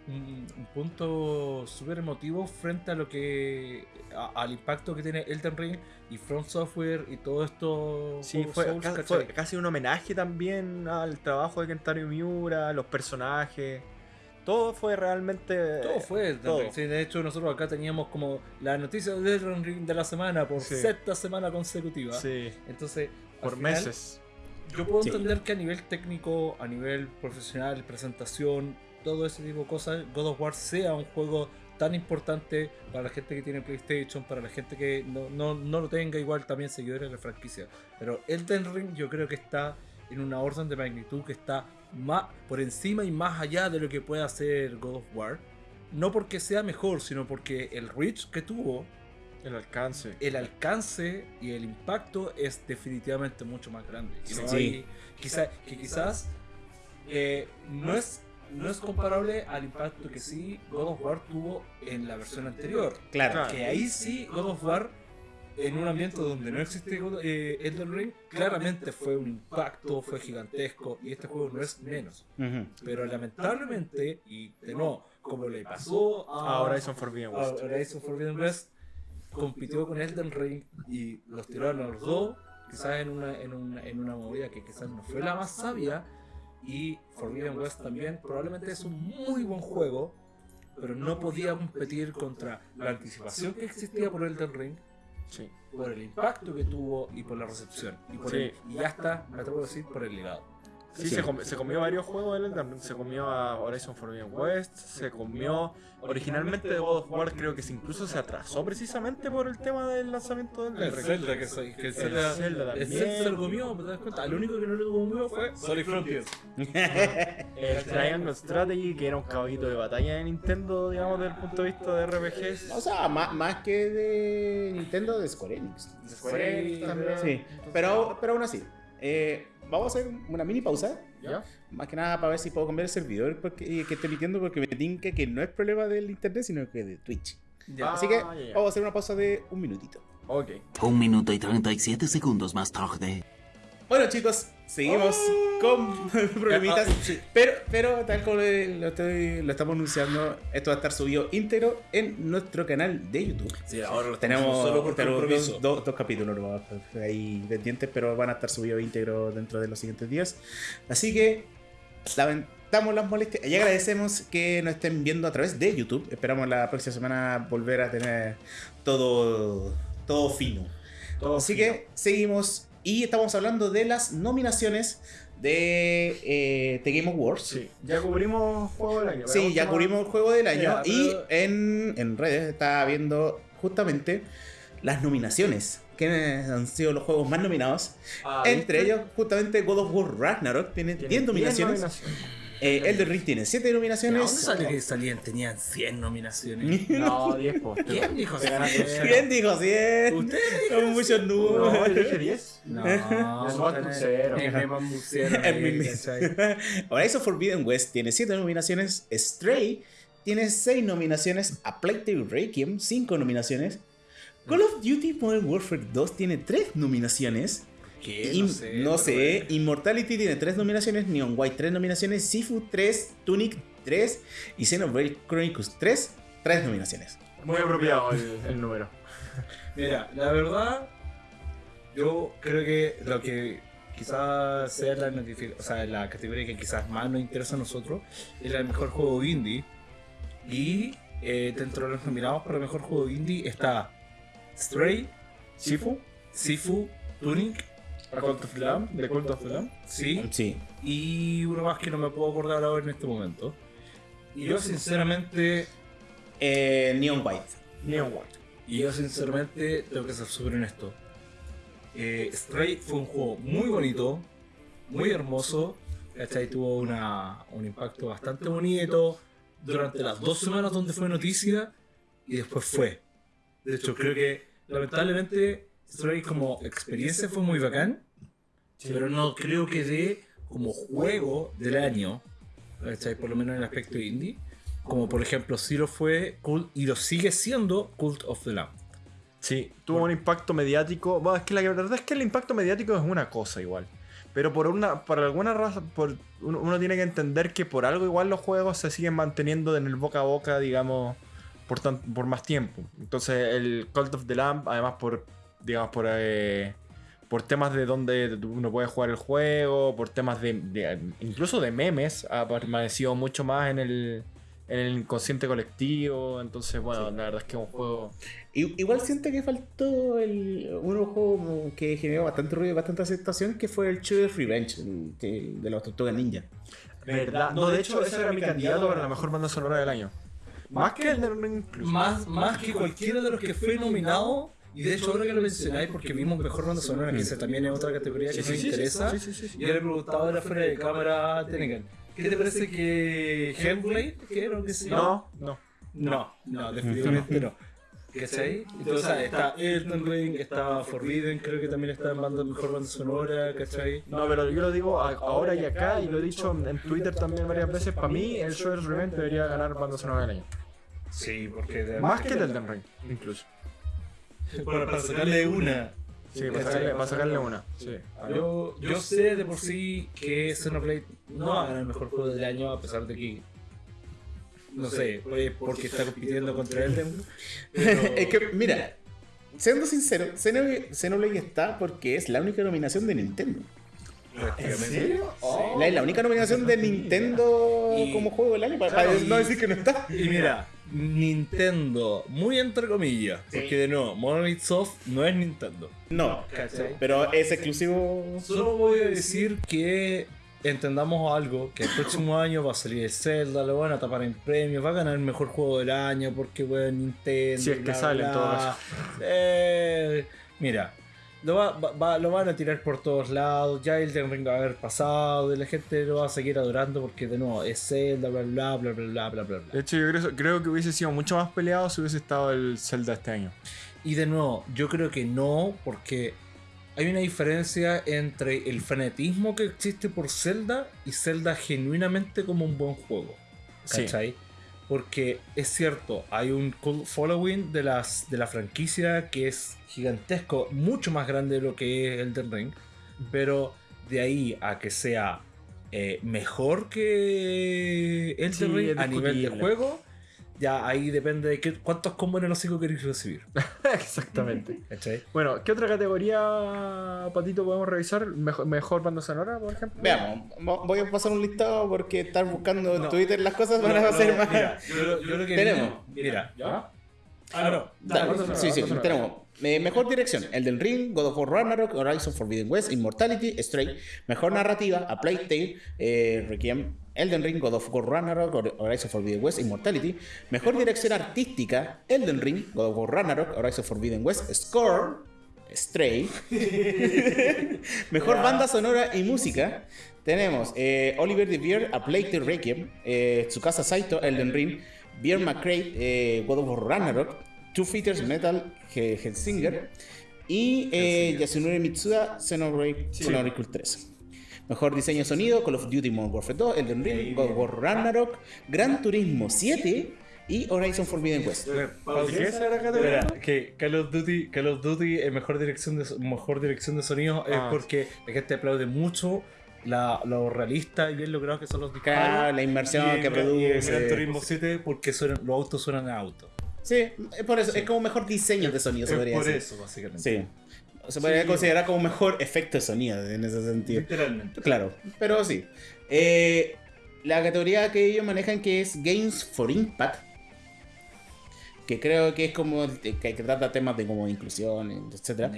Speaker 1: un, un punto súper emotivo frente a lo que a- al impacto que tiene Elden Ring y From Software y todo esto
Speaker 3: Sí, fue,
Speaker 1: Souls,
Speaker 3: ca-
Speaker 1: ¿cachai?
Speaker 3: fue casi un homenaje también al trabajo de Kentaro Miura, los personajes. Todo fue realmente.
Speaker 1: Todo fue Elden
Speaker 3: todo.
Speaker 1: Ring. Sí, de hecho, nosotros acá teníamos como la noticia de Elden Ring de la semana por
Speaker 3: Sí.
Speaker 1: sexta semana consecutiva.
Speaker 3: Sí,
Speaker 1: Entonces,
Speaker 3: por
Speaker 1: final,
Speaker 3: meses.
Speaker 1: Yo puedo
Speaker 2: Sí.
Speaker 1: entender que a nivel técnico, a nivel profesional, presentación, todo ese tipo de cosas, God of War sea un juego tan importante para la gente que tiene PlayStation, para la gente que no, no, no lo tenga, igual también seguidores de la franquicia. Pero Elden Ring yo creo que está en una orden de magnitud que está más por encima y más allá de lo que puede hacer God of War. No porque sea mejor, sino porque el reach que tuvo,
Speaker 3: El alcance.
Speaker 1: el alcance y el impacto es definitivamente mucho más grande. Y no
Speaker 2: Sí.
Speaker 1: quizá- que quizás eh, no, es, no es comparable al impacto que sí God of War tuvo en la versión anterior.
Speaker 3: Claro.
Speaker 1: Que ahí sí God of War, en un ambiente donde no existe eh, Elden Ring, claramente fue un impacto, fue gigantesco y este juego no es menos. Pero lamentablemente, y de nuevo, como le pasó a,
Speaker 3: A Horizon Forbidden West.
Speaker 1: a Horizon Forbidden West compitió con Elden Ring y los tiraron a los dos, quizás en una, en una, en una movida que quizás no fue la más sabia. Y Forbidden West también probablemente es un muy buen juego, pero no podía competir contra la anticipación que existía por Elden Ring,
Speaker 3: Sí.
Speaker 1: por el impacto que tuvo y por la recepción. Y, por
Speaker 3: Sí.
Speaker 1: el- y me atrevo a decir, por el legado.
Speaker 3: Sí,
Speaker 2: Sí.
Speaker 3: Se, com- se comió varios juegos Ring. Se comió a Horizon Forbidden West. Se comió. Originalmente de God of War creo que se incluso se atrasó precisamente por el tema del lanzamiento del
Speaker 1: El. Zelda que, soy, que el
Speaker 3: El
Speaker 1: Zelda,
Speaker 3: Zelda
Speaker 1: el
Speaker 3: también.
Speaker 1: Zelda se lo comió, ¿te das cuenta? Lo único que no lo comió fue Sonic Frontiers.
Speaker 3: El Triangle Strategy, que era un caballito de batalla de Nintendo, digamos, desde el punto de vista de RPGs.
Speaker 2: O sea, más, más que de Nintendo, de Square Enix.
Speaker 1: De Square Enix también.
Speaker 2: Sí, pero, pero aún así. eh, vamos a hacer una mini pausa.
Speaker 3: ¿Ya?
Speaker 2: Más que nada para ver si puedo cambiar el servidor porque, y que esté emitiendo porque me tinca que no es problema del internet, sino que de Twitch.
Speaker 1: Ya.
Speaker 2: Así que
Speaker 3: Ah, ya, ya.
Speaker 2: vamos a hacer una pausa de un minutito.
Speaker 3: Ok.
Speaker 4: Un minuto y 37 segundos más tarde.
Speaker 2: Bueno chicos, seguimos con problemitas.
Speaker 1: Ah, sí.
Speaker 2: Pero, pero tal como lo, estoy- lo estamos anunciando, esto va a estar subido íntegro en nuestro canal de YouTube.
Speaker 1: Sí, ahora lo
Speaker 2: Tenemos
Speaker 1: tenemos solo por compromiso.
Speaker 2: dos, dos- dos capítulos pues, ahí pendientes, pero van a estar subidos íntegro dentro de los siguientes días. Así que lamentamos las molestias y agradecemos que nos estén viendo a través de YouTube. Esperamos la próxima semana volver a tener todo, todo fino.
Speaker 3: Todo
Speaker 2: Así
Speaker 3: fino.
Speaker 2: que seguimos y estamos hablando de las nominaciones de eh, The Game Awards.
Speaker 3: Sí. Ya cubrimos juego del año.
Speaker 2: Sí, ya cubrimos el juego del año y
Speaker 1: pero-
Speaker 2: en, en redes estaba viendo justamente las nominaciones. Que han sido los juegos más nominados.
Speaker 3: Ah,
Speaker 2: Entre
Speaker 3: ¿viste?
Speaker 2: ellos, justamente God of War Ragnarok tiene 10
Speaker 3: Tiene
Speaker 2: nominaciones.
Speaker 3: nominaciones.
Speaker 2: Eh, Elden Ring tiene 7
Speaker 1: ¿De
Speaker 2: nominaciones.
Speaker 1: dónde sale que salían? Tenían 100 nominaciones.
Speaker 3: No, 10 po.
Speaker 1: ¿Quién dijo
Speaker 3: Te ganaste
Speaker 1: 100?
Speaker 2: ¿Quién dijo 100?
Speaker 1: ¿Usted
Speaker 2: Son muchos números.
Speaker 3: No, yo dije 10.
Speaker 1: No,
Speaker 3: Es
Speaker 1: es.
Speaker 2: Horizon Forbidden West tiene 7 nominaciones. Stray tiene 6 nominaciones. A Plague Tale Requiem 5 nominaciones. Call of Duty Modern Warfare 2 tiene 3 nominaciones.
Speaker 1: ¿Qué?
Speaker 2: Im-
Speaker 1: No sé.
Speaker 2: no sé,
Speaker 1: bueno.
Speaker 2: Immortality tiene 3 nominaciones, Neon White 3 nominaciones, Sifu 3, Tunic 3 y Xenoblade Chronicles 3, 3 nominaciones.
Speaker 3: Muy apropiado el, el número.
Speaker 1: Mira, la verdad, yo creo que lo que quizás sea la, notifi- o sea, la categoría que quizás más nos interesa a nosotros es el mejor juego indie. Y eh, dentro de los nominados para el mejor juego indie está Stray,
Speaker 3: Sifu,
Speaker 1: Sifu, Tunic,
Speaker 3: Cult of Lamb, The Cult of the Lamb.
Speaker 1: sí,
Speaker 2: Sí.
Speaker 1: y uno más que no me puedo acordar ahora en este momento. Y yo sinceramente,
Speaker 2: Eh, Neon White.
Speaker 3: Neon White.
Speaker 1: y yo sinceramente tengo que ser súper honesto. Eh, Stray fue un juego muy bonito, muy hermoso, ¿cachai? Tuvo una, un impacto bastante bonito durante las dos semanas donde fue noticia y después fue. De hecho, creo que lamentablemente Stray como experiencia fue muy bacán, pero no creo que dé como juego del año, ¿cachai? Por lo menos en el aspecto indie, como por ejemplo sí lo fue Cult- y lo sigue siendo Cult of the Lamb.
Speaker 3: Sí, tuvo un impacto mediático. Bueno, es que la verdad es que el impacto mediático es una cosa igual. Pero por una, por alguna razón, por, uno, uno tiene que entender que por algo igual los juegos se siguen manteniendo en el boca a boca, digamos, por, tan- por más tiempo. Entonces el Cult of the Lamb, además por, digamos, por, eh, por temas de donde uno puede jugar el juego, por temas de, de- incluso de memes, ha permanecido mucho más en el, en el inconsciente colectivo. Entonces, bueno, la verdad es que es un juego.
Speaker 2: Igual siento que faltó el, un juego que generó bastante ruido y bastante aceptación, que fue el Shooter Revenge, el, de los Tortugas Ninja.
Speaker 3: ¿Verdad? No, de hecho, ese era mi candidato para la mejor banda sonora del año. Más que el de.
Speaker 1: Más, más que cualquiera de los que fue nominado. Y de hecho, ahora que lo mencionáis, porque vimos mejor banda sonora, que esa también es otra categoría que
Speaker 3: Sí,
Speaker 1: nos interesa.
Speaker 3: sí, sí, sí, sí.
Speaker 1: Y ahora le preguntaba ahora fuera de cámara a Tenegan. ¿Qué te parece que Hellblade, que era que se?
Speaker 3: No, no.
Speaker 1: No, no, definitivamente no. ¿Cachai? Entonces está Elden Ring, está Forbidden, creo que también está en banda mejor banda sonora, ¿cachai?
Speaker 3: No, pero yo lo digo ahora y acá, y lo he dicho en Twitter también varias veces. Para mí, el Shredder's Revenge debería ganar banda sonora del año.
Speaker 1: Sí, porque de
Speaker 3: Más que el Elden Ring, incluso.
Speaker 1: para, para sacarle una.
Speaker 3: Sí, para sacarle, para sacarle una. Sí.
Speaker 1: Yo, yo sé de por sí que Xenoblade no va a ganar el mejor juego del año a pesar de que no sé, pues porque está compitiendo contra Elden. Pero...
Speaker 2: es que, mira, siendo sincero, Xenoblade está porque es la única nominación de Nintendo.
Speaker 1: prácticamente.
Speaker 3: Oh.
Speaker 2: La, es la única nominación de Nintendo
Speaker 1: Y-
Speaker 2: como juego del año, para,
Speaker 1: Claro,
Speaker 2: para
Speaker 1: y-
Speaker 2: no decir que no está.
Speaker 1: Y mira, Nintendo, muy entre comillas, porque de nuevo, Monolith Soft no es Nintendo.
Speaker 2: No,
Speaker 1: ¿Cachai?
Speaker 2: pero es exclusivo.
Speaker 1: Solo voy a decir que entendamos algo, que el próximo año va a salir el Zelda, lo van a tapar en premios, va a ganar el mejor juego del año porque bueno, Nintendo.
Speaker 3: Si es que sale en todo caso.
Speaker 1: Eh, mira, lo, va- va- lo van a tirar por todos lados, ya el Ring va a haber pasado, y la gente lo va a seguir adorando porque de nuevo es Zelda, bla bla bla bla bla bla bla. bla.
Speaker 3: De hecho, yo creo, creo que hubiese sido mucho más peleado si hubiese estado el Zelda este año.
Speaker 1: Y de nuevo, yo creo que no, porque hay una diferencia entre el fanatismo que existe por Zelda y Zelda genuinamente como un buen juego.
Speaker 3: Sí.
Speaker 1: Porque es cierto, hay un cult following de, las, de la franquicia que es gigantesco, mucho más grande de lo que es Elden Ring, pero de ahí a que sea eh, mejor que Elden
Speaker 3: Sí,
Speaker 1: Ring a nivel de juego, ya ahí depende de qué, cuántos combos en el hocico queréis recibir.
Speaker 3: Exactamente.
Speaker 1: ¿Cachai?
Speaker 3: Bueno, ¿qué otra categoría, Patito, podemos revisar? Mejor, mejor banda sonora, por ejemplo.
Speaker 2: Veamos, vo- voy a pasar un listado porque estar buscando en
Speaker 1: No.
Speaker 2: Twitter las cosas van
Speaker 1: No,
Speaker 2: a
Speaker 1: no,
Speaker 2: ser más.
Speaker 1: Mira, yo, lo- yo lo que
Speaker 2: Tenemos.
Speaker 1: mira.
Speaker 3: ¿Ya?
Speaker 1: Ah, no.
Speaker 2: Dale, sí, sí, tenemos. eh, mejor dirección, Elden Ring, God of War Ragnarok, Horizon Forbidden West, Immortality, Stray. Mejor narrativa, A Plague Tale, eh, Requiem, Elden Ring, God of War Ragnarok, Hor- Horizon Forbidden West, Immortality. Mejor dirección artística, Elden Ring, God of War Ragnarok, Horizon Forbidden West, Score, Stray. Mejor banda sonora y música. Tenemos eh, Oliver de Beer, A Plague Tale Requiem, eh, Tsukasa Saito, Elden Ring, Beer McCray, eh, God of War Ragnarok, Two Fighters Metal He- Hellsinger y eh, Yasunori Mitsuda, Xenoblade Chronicles 3. Mejor diseño de sonido, Call of Duty Modern Warfare 2, Elden Ring, God of War Ragnarok, Gran Turismo 7 y Horizon Forbidden West.
Speaker 3: ¿Por qué?
Speaker 1: Espera, que Call of Duty, Call of Duty es mejor dirección de, mejor dirección de sonido
Speaker 3: Ah.
Speaker 1: es porque la gente aplaude mucho la, lo realista y bien logrado que son los disparos.
Speaker 2: Claro, la inmersión
Speaker 1: Y
Speaker 2: que
Speaker 1: Gran- y
Speaker 2: produce.
Speaker 1: Gran Turismo 7 porque suenan- los autos suenan a auto.
Speaker 2: Sí, es por eso, es como mejor diseño de sonido, se
Speaker 1: Es
Speaker 2: podría
Speaker 1: por
Speaker 2: decir.
Speaker 1: eso, básicamente.
Speaker 2: Sí. Se podría
Speaker 1: Sí.
Speaker 2: considerar como mejor efecto de sonido en ese sentido.
Speaker 1: Literalmente.
Speaker 2: Claro, pero sí. Eh, la categoría que ellos manejan que es Games for Impact. Que creo que es como que, que trata temas de como inclusión, etc.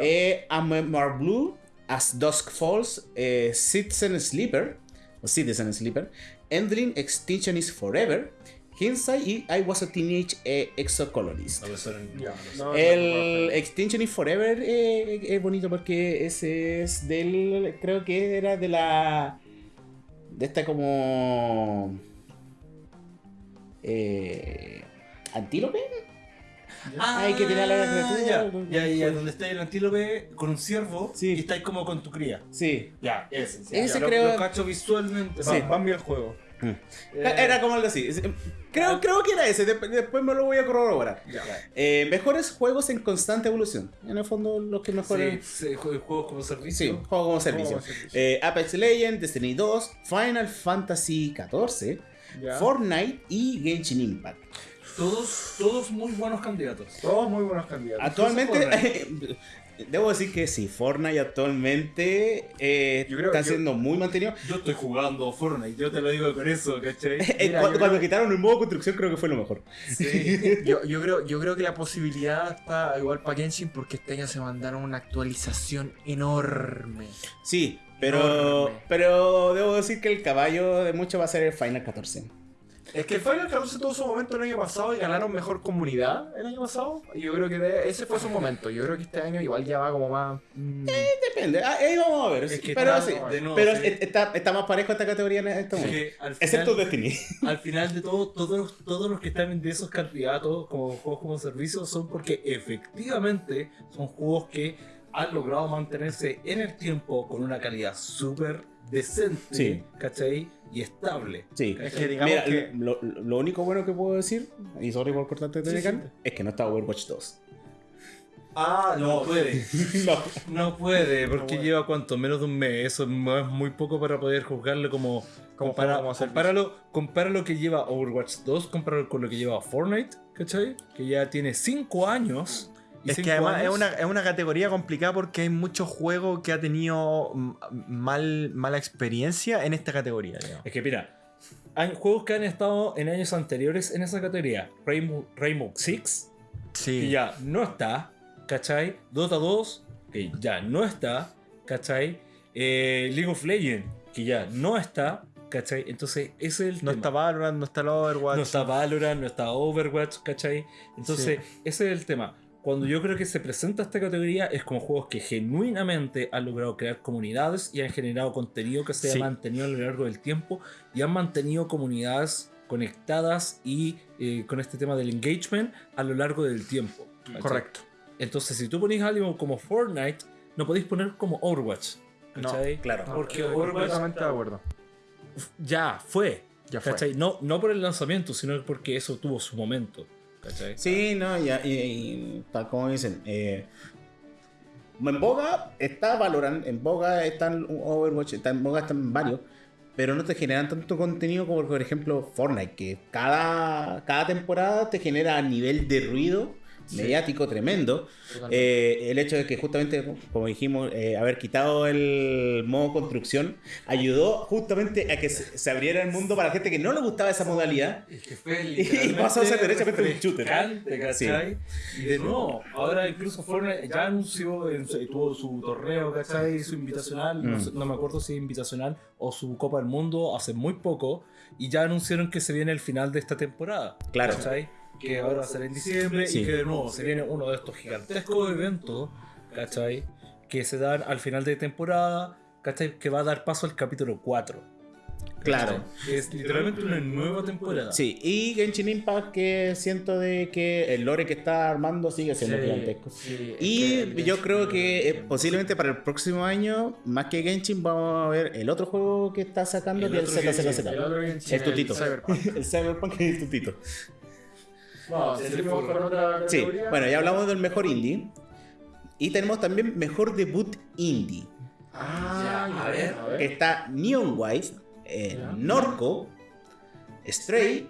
Speaker 2: Eh, Amar Blue, As Dusk Falls, eh, Citizen Sleeper, o Citizen Sleeper, Endling Extinction is Forever, Hindsight y I Was a Teenage eh, Exocolonist.
Speaker 1: No, suenan-
Speaker 3: Ya.
Speaker 1: no,
Speaker 3: No,
Speaker 2: El
Speaker 3: no,
Speaker 2: Extinction is Forever eh, es bonito porque ese es del. Creo que era de la. De esta como. Eh, ¿Antílope?
Speaker 1: Ah,
Speaker 2: Hay que tirar la criatura.
Speaker 1: Ya, ya, ya, donde está el antílope con un ciervo
Speaker 2: Sí.
Speaker 1: y estáis como con tu cría.
Speaker 2: Sí.
Speaker 1: Ya, ese. sí.
Speaker 2: Ese
Speaker 1: Ya, lo-
Speaker 2: creo-
Speaker 1: Lo cacho visualmente.
Speaker 2: Sí.
Speaker 1: va.
Speaker 3: Van bien el juego.
Speaker 2: Mm.
Speaker 3: Eh,
Speaker 2: Era como algo así. Es- Creo, creo que era ese. Después me lo voy a corroborar.
Speaker 3: Ya.
Speaker 2: Eh, mejores juegos en constante evolución. En el fondo, los que
Speaker 1: Sí,
Speaker 2: mejoran.
Speaker 1: sí, jue- juegos como
Speaker 2: Sí,
Speaker 1: servicio.
Speaker 2: juego como servicio.
Speaker 3: como servicio.
Speaker 2: Eh, Apex Legends, Destiny 2, Final Fantasy 14,
Speaker 3: Ya.
Speaker 2: Fortnite y Genshin Impact.
Speaker 1: Todos, todos muy buenos candidatos.
Speaker 3: Todos muy buenos candidatos.
Speaker 2: Actualmente, Debo decir que sí, Fortnite actualmente eh,
Speaker 3: creo-
Speaker 2: está
Speaker 3: yo-
Speaker 2: siendo muy mantenido.
Speaker 1: Yo estoy jugando Fortnite, yo te lo digo con eso, ¿cachai?
Speaker 2: Eh,
Speaker 3: Mira,
Speaker 2: cuando,
Speaker 3: yo
Speaker 2: cuando
Speaker 3: creo-
Speaker 2: quitaron el modo construcción creo que fue lo mejor.
Speaker 3: Yo, yo creo, yo creo que la posibilidad está igual para Genshin porque este año se mandaron una actualización enorme.
Speaker 2: Sí, pero,
Speaker 3: Enorme.
Speaker 2: pero debo decir que el caballo de mucho va a ser el Final 14.
Speaker 3: Es que el Final 14 tuvo su momento el año pasado y ganaron mejor comunidad el año pasado. Y yo creo que de- ese fue su momento. Yo creo que este año igual ya va como más. mm,
Speaker 2: Depende, ah, ahí vamos a ver.
Speaker 1: Es que
Speaker 2: pero
Speaker 1: está-
Speaker 2: sí,
Speaker 1: de nuevo,
Speaker 2: pero
Speaker 1: sí.
Speaker 2: está, está más parejo esta categoría en este
Speaker 1: Es
Speaker 2: momento. Excepto Destiny.
Speaker 1: al final de todo, todos, los- todos los que están de esos candidatos como juegos como servicio son porque efectivamente son juegos que han logrado mantenerse en el tiempo con una calidad súper decente,
Speaker 2: Sí.
Speaker 1: ¿cachai? Y estable.
Speaker 2: Sí.
Speaker 3: Es que digamos
Speaker 2: Mira,
Speaker 3: que-
Speaker 2: lo, lo único bueno que puedo decir, y sorry por cortarte,
Speaker 1: Sí, sí.
Speaker 2: es que no está Overwatch 2.
Speaker 1: Ah, no puede.
Speaker 2: no.
Speaker 1: No puede, porque
Speaker 3: puede.
Speaker 1: lleva cuánto, menos de un mes. Eso es muy poco para poder juzgarle como.
Speaker 3: Como
Speaker 1: compara- compáralo, compara lo que lleva Overwatch 2, compáralo con lo que lleva Fortnite, ¿cachai? Que ya tiene 5 años.
Speaker 3: Es que además es una, es una categoría complicada porque hay muchos juegos que ha tenido mal, mala experiencia en esta categoría. digamos.
Speaker 1: Es que mira, hay juegos que han estado en años anteriores en esa categoría. Rainbow, Rainbow Six,
Speaker 3: Sí.
Speaker 1: que ya no está, ¿cachai? Dota 2, que ya no está, ¿cachai? Eh, League of Legends, que ya no está, ¿cachai? Entonces, ese es el
Speaker 3: No
Speaker 1: tema.
Speaker 3: está Valorant, no está el Overwatch.
Speaker 1: No está Valorant, no está Overwatch, ¿cachai? Entonces, ese es el tema. Cuando yo creo que se presenta esta categoría es como juegos que genuinamente han logrado crear comunidades y han generado contenido que se
Speaker 3: Sí.
Speaker 1: ha mantenido a lo largo del tiempo y han mantenido comunidades conectadas y eh, con este tema del engagement a lo largo del tiempo. ¿cachai?
Speaker 3: Correcto.
Speaker 1: Entonces, si tú pones algo como Fortnite, no podéis poner como Overwatch.
Speaker 3: No,
Speaker 1: ¿cachai?
Speaker 2: claro.
Speaker 1: Porque Overwatch
Speaker 3: completamente de acuerdo.
Speaker 1: ya fue.
Speaker 3: Ya fue.
Speaker 1: ¿cachai? No, no por el lanzamiento, sino porque eso tuvo su momento.
Speaker 2: Sí, no, y, y tal como dicen. eh, en Boga está Valorant, en Boga están Overwatch, está en Boga están varios, pero no te generan tanto contenido como por ejemplo Fortnite, que cada, cada temporada te genera nivel de ruido mediático tremendo. Eh, el hecho de que justamente, como dijimos, eh, haber quitado el modo construcción ayudó justamente a que se, se abriera el mundo para la gente que no le gustaba esa modalidad.
Speaker 1: Es que fue
Speaker 2: Y pasó a ser derechamente un shooter.
Speaker 1: ¿cachai? Y de nuevo, ahora incluso Fortnite ya anunció, en tuvo su torneo, ¿cachai? Su invitacional, no,
Speaker 2: Mm.
Speaker 1: sé- no me acuerdo si es invitacional o su Copa del Mundo hace muy poco, y ya anunciaron que se viene el final de esta temporada.
Speaker 2: Claro.
Speaker 1: ¿cachai? Que ahora va a ser en diciembre
Speaker 2: Sí.
Speaker 1: y que de nuevo se viene uno de estos gigantescos eventos, ¿cachai? Que se dan al final de temporada, ¿cachai? Que va a dar paso al capítulo 4.
Speaker 2: Claro.
Speaker 1: Es literalmente una nueva temporada.
Speaker 2: Sí, y Genshin Impact que siento de que el lore que está armando sigue siendo
Speaker 3: Sí,
Speaker 2: gigantesco.
Speaker 3: sí,
Speaker 2: Y
Speaker 3: el
Speaker 2: yo creo que eh, posiblemente para el próximo año, más que Genshin, vamos a ver el otro juego que está sacando,
Speaker 1: El
Speaker 2: que es el ZZZ.
Speaker 3: El Genshin,
Speaker 2: El tutito.
Speaker 3: Cyberpunk.
Speaker 2: El Cyberpunk y el tutito.
Speaker 3: Con otra
Speaker 2: Sí,
Speaker 3: categoría.
Speaker 2: bueno, ya hablamos del mejor indie. Y tenemos también mejor debut indie.
Speaker 3: Ah,
Speaker 1: Ya, a ver.
Speaker 2: Que está Neon White, eh,
Speaker 3: Ya.
Speaker 2: Norco, Stray,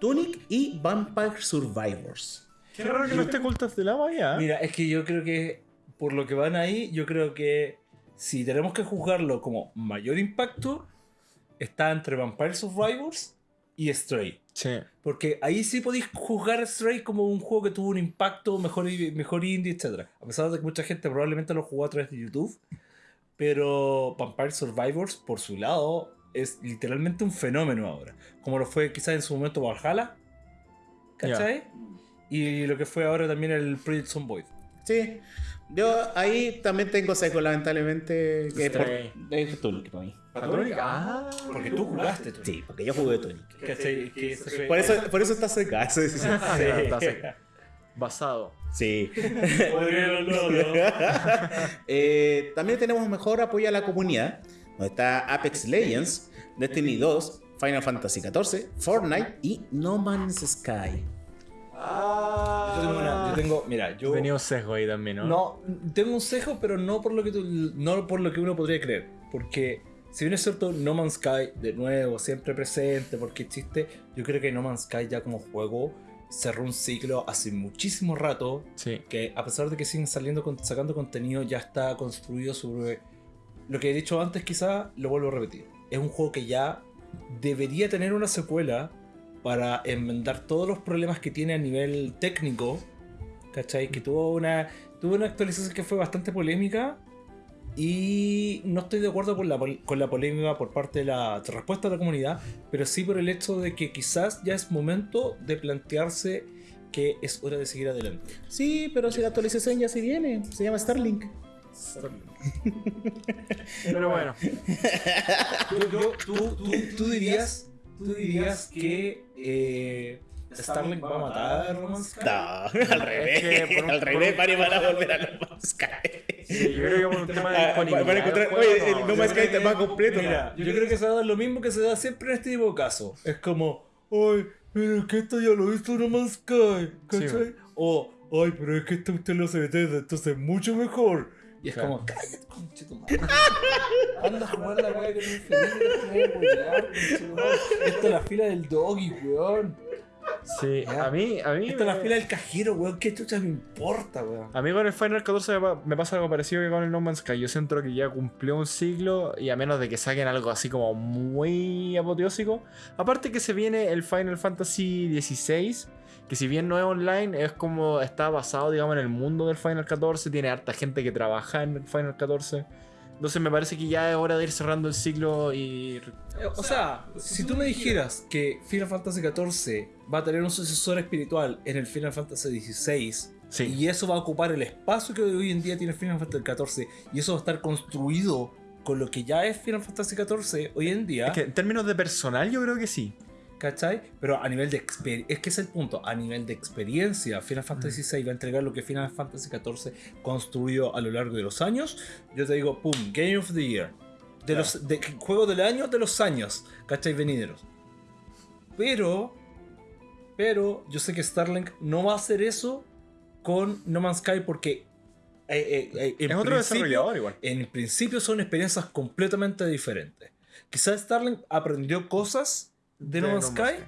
Speaker 2: Tunic y Vampire Survivors.
Speaker 3: Qué raro que no esté Cult of the Lava ya.
Speaker 1: Mira, es que yo creo que por lo que van ahí, yo creo que si tenemos que juzgarlo como mayor impacto, está entre Vampire Survivors y Stray.
Speaker 3: Sí.
Speaker 1: Porque ahí sí podéis juzgar Stray como un juego que tuvo un impacto mejor, mejor indie, etc. A pesar de que mucha gente probablemente lo jugó a través de YouTube. Pero Vampire Survivors, por su lado, es literalmente un fenómeno ahora. Como lo fue quizás en su momento Valhalla. ¿Cachai? Y lo que fue ahora también el Project Zomboid.
Speaker 2: Sí, yo ahí también tengo seco, lamentablemente. Que por,
Speaker 3: Stray.
Speaker 2: es Tunic para mí.
Speaker 3: Ah,
Speaker 1: Porque tú jugaste, tú.
Speaker 2: Sí, porque yo jugué Tunic.
Speaker 1: ¿Cachai?
Speaker 2: Por eso, por eso está seca. Sí, sí, sí.
Speaker 3: Ah, está seca. Basado.
Speaker 2: Sí.
Speaker 1: Podría no, no.
Speaker 2: Eh, también tenemos mejor apoyo a la comunidad, donde está Apex Legends, Destiny 2, Final Fantasy XIV, Fortnite y No Man's Sky.
Speaker 1: Yo tengo, una- yo tengo- mira, yo
Speaker 3: Tenía un sesgo ahí también, ¿no?
Speaker 1: no tengo un cejo, pero no por lo que tú- no por lo que uno podría creer, porque si bien es cierto No Man's Sky de nuevo siempre presente porque existe, yo creo que No Man's Sky ya como juego cerró un ciclo hace muchísimo rato.
Speaker 3: Sí.
Speaker 1: Que a pesar de que siguen saliendo sacando contenido, ya está construido sobre lo que he dicho antes, quizá lo vuelvo a repetir. Es un juego que ya debería tener una secuela para enmendar todos los problemas que tiene a nivel técnico. ¿Cachai? Que tuvo una, tuvo una actualización que fue bastante polémica. Y no estoy de acuerdo con la, pol- con la polémica por parte de la respuesta de la comunidad, pero sí por el hecho de que quizás ya es momento de plantearse que es hora de seguir adelante.
Speaker 2: Sí, pero si la actualización ya se viene, se llama Starlink.
Speaker 3: Pero bueno.
Speaker 1: Yo- yo- tú, tú- tú dirías, tú dirías que eh, Starlink va a matar a No Man's Sky.
Speaker 2: No, al revés.
Speaker 3: que por un-
Speaker 2: al revés, varios van a volver a No Man's Sky.
Speaker 3: Sí, yo creo que por un tema de disponibilidad.
Speaker 2: van a encontrar-
Speaker 3: del juego,
Speaker 2: oye, el No Man's Sky está
Speaker 3: que-
Speaker 2: más completo.
Speaker 1: Mira, yo creo que se va a dar lo mismo que se da siempre en este tipo de casos. Es como, ay, pero es que esto ya lo hizo No Man's Sky, ¿cachai?
Speaker 3: Sí,
Speaker 1: o, ay, pero es que esto usted lo hace Bethesda, entonces es mucho mejor. Y es
Speaker 3: Claro.
Speaker 1: como, cállate, conche tu madre. Anda a jugar la weá que no es feliz, no. Esta es la fila del doggy, weón.
Speaker 3: Sí, a mí, a mí.
Speaker 1: Esta es la fila del cajero, weón. ¿Qué chucha me importa, weón?
Speaker 3: A mí con el Final 14 me pa- me pasa algo parecido que con el No Man's Sky. Yo siento que ya cumplió un ciclo y a menos de que saquen algo así como muy apoteósico. Aparte que se viene el Final Fantasy XVI, que si bien no es online, es como está basado, digamos, en el mundo del Final 14. Tiene harta gente que trabaja en el Final 14. Entonces me parece que ya es hora de ir cerrando el ciclo y...
Speaker 1: Eh, O sea, si tú me dijeras que Final Fantasy XIV va a tener un sucesor espiritual en el Final Fantasy XVI
Speaker 3: Sí.
Speaker 1: y eso va a ocupar el espacio que hoy en día tiene Final Fantasy XIV y eso va a estar construido con lo que ya es Final Fantasy XIV hoy en día,
Speaker 3: Es que en términos de personal yo creo que sí.
Speaker 1: ¿Cachai? Pero a nivel de experiencia, es que es el punto, a nivel de experiencia, Final Fantasy VI va a entregar lo que Final Fantasy XIV construyó a lo largo de los años. Yo te digo, pum, Game of the Year. De los de, juego del año de los años, ¿cachai? Venideros. Pero, pero yo sé que Starlink no va a hacer eso con No Man's Sky porque eh, eh, eh, en
Speaker 3: es otro desarrollador igual.
Speaker 1: en principio son experiencias completamente diferentes. Quizás Starlink aprendió cosas de, No Man's Sky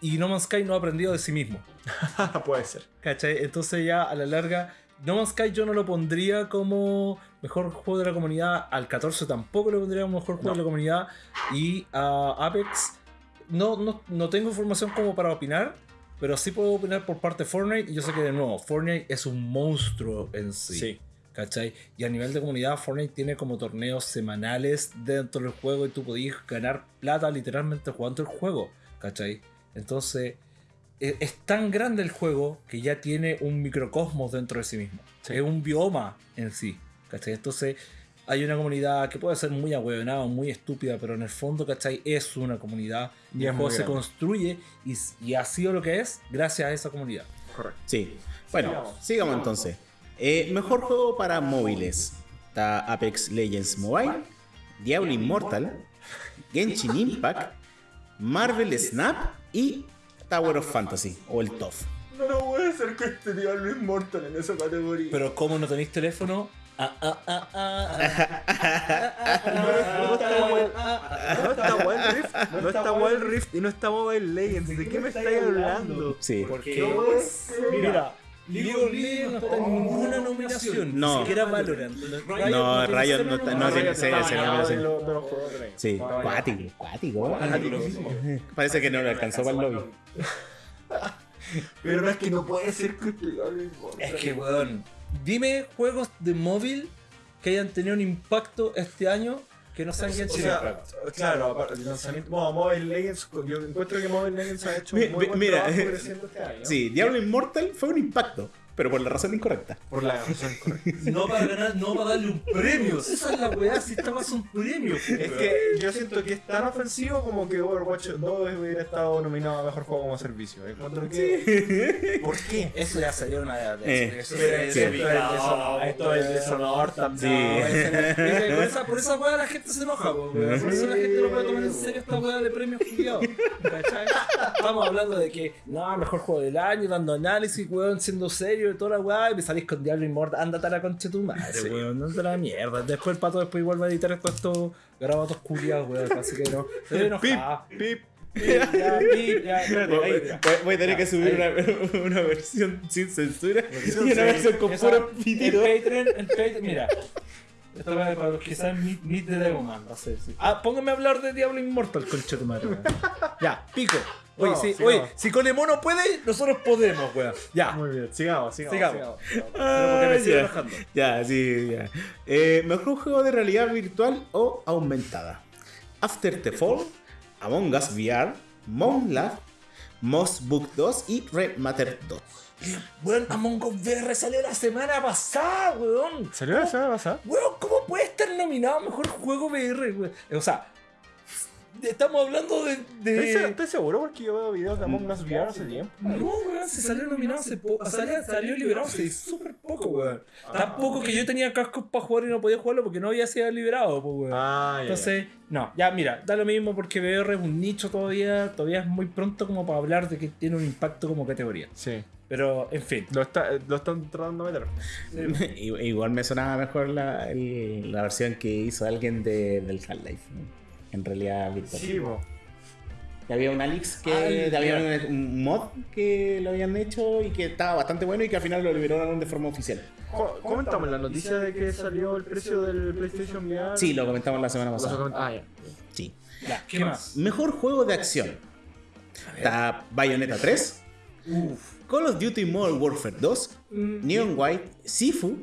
Speaker 1: y No Man's Sky no ha aprendido de sí mismo.
Speaker 3: Puede ser.
Speaker 1: ¿Cachai? Entonces ya a la larga, No Man's Sky yo no lo pondría como mejor juego de la comunidad, al 14 tampoco lo pondría como mejor juego
Speaker 3: No.
Speaker 1: de la comunidad y a Apex no, no, no tengo información como para opinar, pero sí puedo opinar por parte de Fortnite y yo sé que de nuevo, Fortnite es un monstruo en sí.
Speaker 3: Sí.
Speaker 1: ¿Cachai? Y a nivel de comunidad, Fortnite tiene como torneos semanales dentro del juego y tú podías ganar plata literalmente jugando el juego. ¿Cachai? Entonces, e- es tan grande el juego que ya tiene un microcosmos dentro de sí mismo.
Speaker 3: Sí.
Speaker 1: Es un bioma en sí. ¿Cachai? Entonces, hay una comunidad que puede ser muy ahueonada, muy estúpida, pero en el fondo, ¿cachai? Es una comunidad.
Speaker 3: Y
Speaker 1: Y el juego se construye y, y ha sido lo que es gracias a esa comunidad.
Speaker 3: Correcto.
Speaker 2: Sí. Bueno,
Speaker 3: Sigamos.
Speaker 2: sigamos entonces. Eh, mejor juego para móviles. Está Apex Legends Mobile, Diablo Immortal, Genshin Impact, Marvel Snap y Tower of Fantasy o el TOF.
Speaker 3: No puede ser que este Diablo Immortal en esa categoría.
Speaker 1: Pero como no tenéis teléfono, ah, ah, ah, ah, ah,
Speaker 3: No está Wild- no está Wild Rift, no está Wild Rift y no está Mobile Legends. ¿De qué me estáis hablando?
Speaker 2: Sí.
Speaker 1: Porque, mira, League of Legends no está en ninguna nominación,
Speaker 2: No.
Speaker 1: ni siquiera Valorant.
Speaker 2: No, Riot no está- no tiene- sí,
Speaker 3: Está
Speaker 2: sí, cuático, cuático. Parece que no le alcanzó para el lobby.
Speaker 3: Pero no es que no puede ser este Immortal.
Speaker 1: Es que, weón, dime juegos de móvil que hayan tenido un impacto este año que no sean Genshin Impact.
Speaker 3: claro, aparte, el lanzamiento, bueno, Mobile Legends, yo encuentro que Mobile Legends ha hecho
Speaker 2: Mi-
Speaker 3: un muy buen
Speaker 2: mira,
Speaker 3: trabajo
Speaker 2: eh,
Speaker 3: creciendo este año.
Speaker 2: Sí, Diablo Immortal fue un impacto, pero por la razón incorrecta.
Speaker 3: Por la razón correcta.
Speaker 1: No para ganar, no para darle un premio. Esa es la weá, si esta es un premio.
Speaker 3: Es que yo siento que es tan ofensivo como que Overwatch 2 hubiera estado nominado a mejor juego como servicio. Encuentro que. ¿Por qué?
Speaker 1: Eso ya sería una de
Speaker 2: Eh,
Speaker 1: eso es
Speaker 2: Sí.
Speaker 1: desubicado,
Speaker 3: Esto es deshonor también.
Speaker 1: Por, esa, por esa weá la gente se enoja, weón. por eso la gente no puede tomar en serio esta weá de premios. ¿cachai? Estamos hablando de que, no, mejor juego del año, dando análisis, weón, siendo serio de toda la weá, y me salís con Diablo Immortal, ándate a la concha de tu madre,
Speaker 3: Sí.
Speaker 1: weón, ándate a la mierda. Después el pato después igual va a editar todos estos grabatos culiados, weón, así que no. Estoy enojado.
Speaker 3: Pip,
Speaker 1: Ya, ya, ya, espérate,
Speaker 2: Voy, a tener que subir una, una versión sin censura y una versión con
Speaker 1: esa-
Speaker 2: puro
Speaker 1: En. Patreon, en Patreon, mira. Va para los que saben Meet, Meet the Devilman, va a ser, sí. Ah, póngame a hablar de Diablo Immortal, concha de tu madre. Ya, pico. Oye,
Speaker 3: No,
Speaker 1: sí,
Speaker 3: sigamos.
Speaker 1: oye, si Colemono puede, nosotros podemos, weón. Ya.
Speaker 3: Muy bien, sigamos, sigamos.
Speaker 1: Sigamos.
Speaker 3: sigamos.
Speaker 1: Pero porque me
Speaker 2: Ah,
Speaker 1: sigue
Speaker 2: ya. Ya, sí, ya. Eh, Mejor juego de realidad virtual o aumentada. After the Fall, Among Us VR, Monlab, Moss Book 2 y Red Matter 2.
Speaker 1: Weón, Among Us VR salió la semana pasada, weón.
Speaker 3: ¿Salió la semana pasada?
Speaker 1: Weón, ¿cómo puede estar nominado a mejor juego VR, weón? O sea, estamos hablando de. de-
Speaker 3: ¿Estoy, se- estoy seguro porque yo veo videos de Among Us VR hace tiempo.
Speaker 1: No, weón, se salió nominado hace poco. Salió, salió liberado hace súper poco, weón. Tan poco que yo tenía cascos para jugar y no podía jugarlo porque no había sido liberado, pues, weón.
Speaker 3: Ah, ya.
Speaker 1: Entonces, no, ya mira, da lo mismo porque VR es un nicho todavía, todavía es muy pronto como para hablar de que tiene un impacto como categoría.
Speaker 3: Sí.
Speaker 1: Pero, en fin.
Speaker 3: Lo, está, lo están tratando de meter.
Speaker 2: Igual me sonaba mejor la, el- la versión que hizo alguien de, del Half-Life. ¿no? En realidad virtual.
Speaker 3: Sí.
Speaker 2: Que había un Alix que
Speaker 1: Ay,
Speaker 2: había
Speaker 1: ya.
Speaker 2: un, un mod que lo habían hecho y que estaba bastante bueno y que al final lo liberaron de forma oficial.
Speaker 3: Co- Comentamos la noticia de que salió el precio del PlayStation VR.
Speaker 2: Sí, lo comentamos la semana pasada.
Speaker 3: Ah, ya.
Speaker 2: Sí.
Speaker 1: Ya, ¿qué más?
Speaker 2: Mejor juego de acción. Está Bayonetta 3, Call of Duty Modern Warfare 2, Neon White, Sifu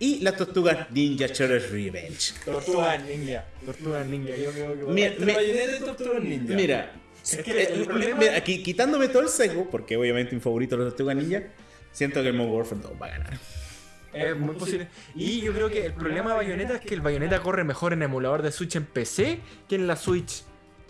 Speaker 2: y las tortugas Ninja Turtles Revenge.
Speaker 1: Tortuga Ninja.
Speaker 3: Tortuga Ninja, yo creo que.
Speaker 2: Mira,
Speaker 1: Entre
Speaker 2: mi-
Speaker 1: Bayonetta y Tortuga Ninja.
Speaker 2: Mira,
Speaker 3: Es que
Speaker 2: eh,
Speaker 3: el
Speaker 2: eh,
Speaker 3: problema-
Speaker 2: mira, aquí, quitándome todo el sesgo, porque obviamente mi favorito es la tortuga ninja, siento que el Modern Warfare 2 va a ganar.
Speaker 3: Es muy posible. Y yo creo que el problema de Bayonetta es que el Bayonetta corre mejor en emulador de Switch en PC que en la Switch.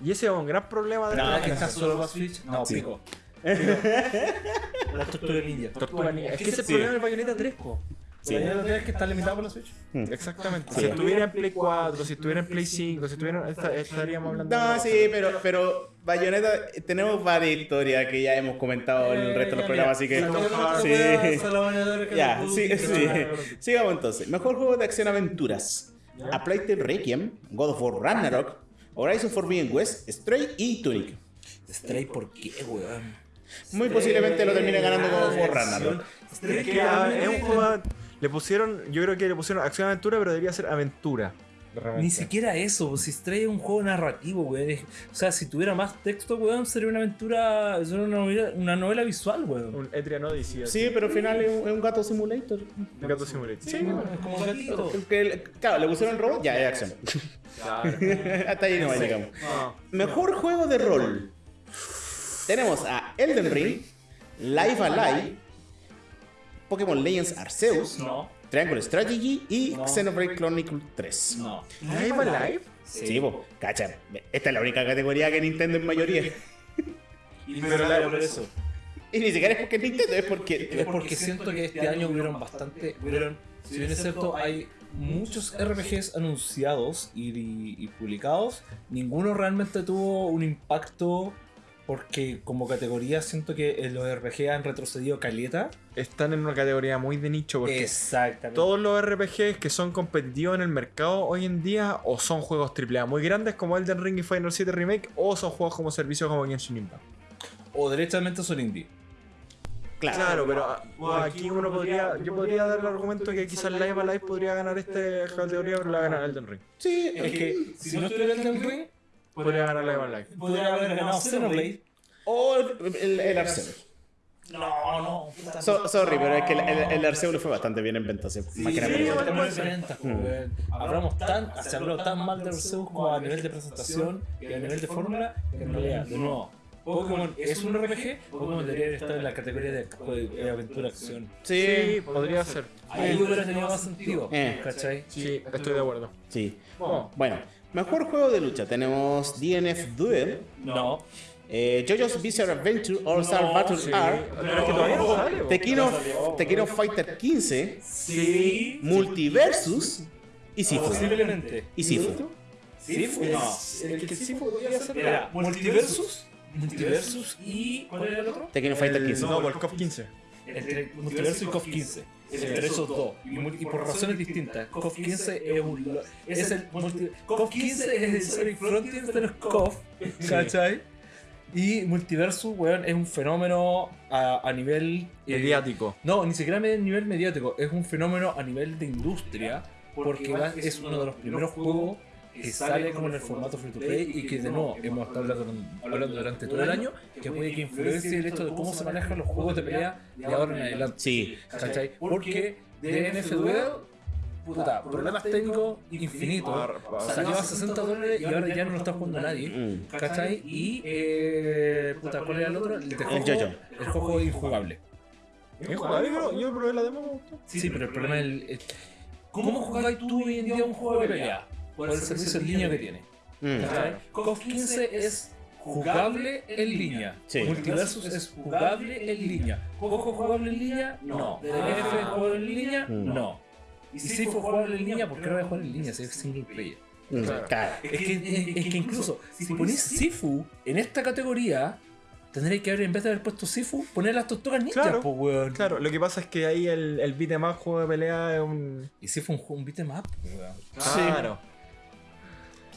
Speaker 3: Y ese es un gran problema de
Speaker 1: No,
Speaker 3: la
Speaker 1: que está solo para Switch. No,
Speaker 2: Sí.
Speaker 1: pico. La Tortuga Ninja.
Speaker 3: Tortuga Ninja. Es que ese es el problema del Bayonetta 3, po.
Speaker 2: Sí.
Speaker 1: Bayonetta que está limitado por la Switch.
Speaker 3: Exactamente.
Speaker 2: Sí.
Speaker 3: Si estuviera en Play 4, si estuviera en Play 5, si estuviera. esta- estaríamos hablando.
Speaker 2: No,
Speaker 3: de-
Speaker 2: sí, pero, pero Bayonetta, eh, tenemos varias historias que ya hemos comentado en el resto de los programas, así que... Sí. Ya, sí, sí. Sigamos entonces. Mejor juego de acción aventuras. A Tale Requiem, God of War Ragnarok, Horizon Forbidden West, Stray y Tunic.
Speaker 1: Stray, ¿por qué, weón?
Speaker 2: Muy posiblemente lo termine ganando Ragnarok.
Speaker 3: Es que ah, es un juego. Le pusieron. Yo creo que le pusieron acción aventura, pero debería ser aventura.
Speaker 1: Ni siquiera eso, si Stray es un juego narrativo, weón. O sea, si tuviera más texto, weón, sería una aventura, sería una novela, una novela visual, weón.
Speaker 3: Un Etrian Odyssey.
Speaker 2: Sí, pero al final es un, es un gato simulator.
Speaker 3: Un gato simulator. Sí,
Speaker 1: Es como un gatito.
Speaker 2: Claro, le pusieron robot, ya es acción.
Speaker 3: claro.
Speaker 2: Hasta ahí no llegamos.
Speaker 3: Ah.
Speaker 2: Mejor juego de rol. Tenemos a Elden Ring, Live Alive, Pokémon Legends Arceus,
Speaker 1: No,
Speaker 2: Triangle Strategy y
Speaker 1: No.
Speaker 2: Xenoblade Chronicle 3.
Speaker 1: no.
Speaker 3: ¿Live Alive?
Speaker 2: Sí, po, cacha. Esta es la única categoría que Nintendo en mayoría.
Speaker 1: Y pero la- por eso.
Speaker 2: Y ni siquiera es porque es Nintendo, es porque.
Speaker 1: Es porque siento que este año hubieron bastante. Hubieron, si bien es cierto, hay muchos RPGs anunciados y, y publicados. Ninguno realmente tuvo un impacto. Porque como categoría siento que los RPG han retrocedido caleta.
Speaker 3: Están en una categoría muy de nicho porque
Speaker 1: Exactamente.
Speaker 3: todos los RPGs que son competitivos en el mercado hoy en día o son juegos AAA muy grandes como Elden Ring y Final 7 Remake o son juegos como servicio como Genshin Impact.
Speaker 1: O derechamente son indie.
Speaker 2: Claro.
Speaker 3: Claro, pero aquí uno podría, yo podría dar el argumento que quizás Live Alive podría ganar esta categoría, pero la gana Elden Ring.
Speaker 2: Sí,
Speaker 1: Es que si no estuviera el Ring,
Speaker 3: Podría ganar Live Alive.
Speaker 1: podría haber ganado Xenoblade.
Speaker 2: O el, el, el Arceus.
Speaker 1: No, no. puta,
Speaker 2: So- sorry, pero es que el, el, el Arceus le fue bastante bien en ventas. eh, más que nada por
Speaker 3: sí, bueno.
Speaker 1: Estamos en ventas, pues, weón. Hablamos tan, se habló tan mal de Arceus como a nivel de presentación y a nivel de fórmula, que en realidad, de nuevo, Pokémon es un RPG, Pokémon debería estar en la categoría de, de aventura acción.
Speaker 3: Sí, podría ser.
Speaker 1: Ahí hubiera tenido más sentido,
Speaker 2: Eh.
Speaker 1: ¿cachai?
Speaker 3: Sí, estoy de acuerdo.
Speaker 2: Sí.
Speaker 3: Bueno,
Speaker 2: Bueno, mejor juego de lucha. Tenemos DNF Duel,
Speaker 1: No,
Speaker 2: eh, JoJo's Bizarre Adventure All Star Battle
Speaker 3: sí.
Speaker 2: R,
Speaker 3: Pero es que todavía no sale.
Speaker 2: of, Tekken of Fighter 15,
Speaker 1: sí,
Speaker 2: Multiversus y Sifu.
Speaker 1: posiblemente.
Speaker 2: Y Sifu.
Speaker 1: Sifu, no.
Speaker 3: El que sí podría ser.
Speaker 1: Era Multiversus, Multiversus y. ¿Cuál era el otro?
Speaker 2: Tekken of Fighter 15.
Speaker 3: No, por el COF 15.
Speaker 1: Entre Multiverso y KOF 15. Entre esos dos. Y, por razones distintas. KOF 15 es un. Es el multi, KOF 15 es el Sonic Frontiers de los KOF. ¿Cachai? Y Multiversus, weón, es un fenómeno a, a nivel. eh,
Speaker 3: Mediático.
Speaker 1: no, ni siquiera a nivel mediático, es un fenómeno a nivel de industria, porque va- es uno de los primeros juegos que sale como en el formato free to play y que de nuevo hemos estado hablando, hablando durante todo el año, que puede que influencie el hecho de cómo se manejan los juegos de pelea de ahora en adelante.
Speaker 2: Sí.
Speaker 1: ¿Cachai? Porque DNF Duel, puta, problemas técnicos infinitos, salió a 60 dólares y ahora ya no lo está jugando nadie.
Speaker 2: Mm.
Speaker 1: ¿Cachai? Y, eh, puta, ¿cuál era el otro? El, de
Speaker 2: El
Speaker 1: juego, el juego injugable.
Speaker 3: ¿Es jugable? Yo, probé la demo.
Speaker 1: Sí, pero el problema es el, el- ¿Cómo jugáis tú hoy en día un juego de pelea? Por el servicio en línea que tiene. KOF 15 es jugable en línea.
Speaker 2: Sí.
Speaker 1: Multiversus es jugable en línea. ¿Cojo jugable en línea? No. DNF es jugable en línea?
Speaker 2: Mm.
Speaker 1: No. Y si fue jugable en línea, ¿por qué no voy a jugar en línea si es single player?
Speaker 2: Mm.
Speaker 3: Claro.
Speaker 2: Claro.
Speaker 1: Es que, es, es que incluso si ponés Sifu en esta categoría, tendréis que haber, en vez de haber puesto Sifu, poner las tortugas ninja,
Speaker 3: Claro.
Speaker 1: po, weón.
Speaker 3: Claro, lo que pasa es que ahí el, el beat más juego de pelea es un.
Speaker 1: Y Sifu un, juego- un beat'em up, weón.
Speaker 3: Claro.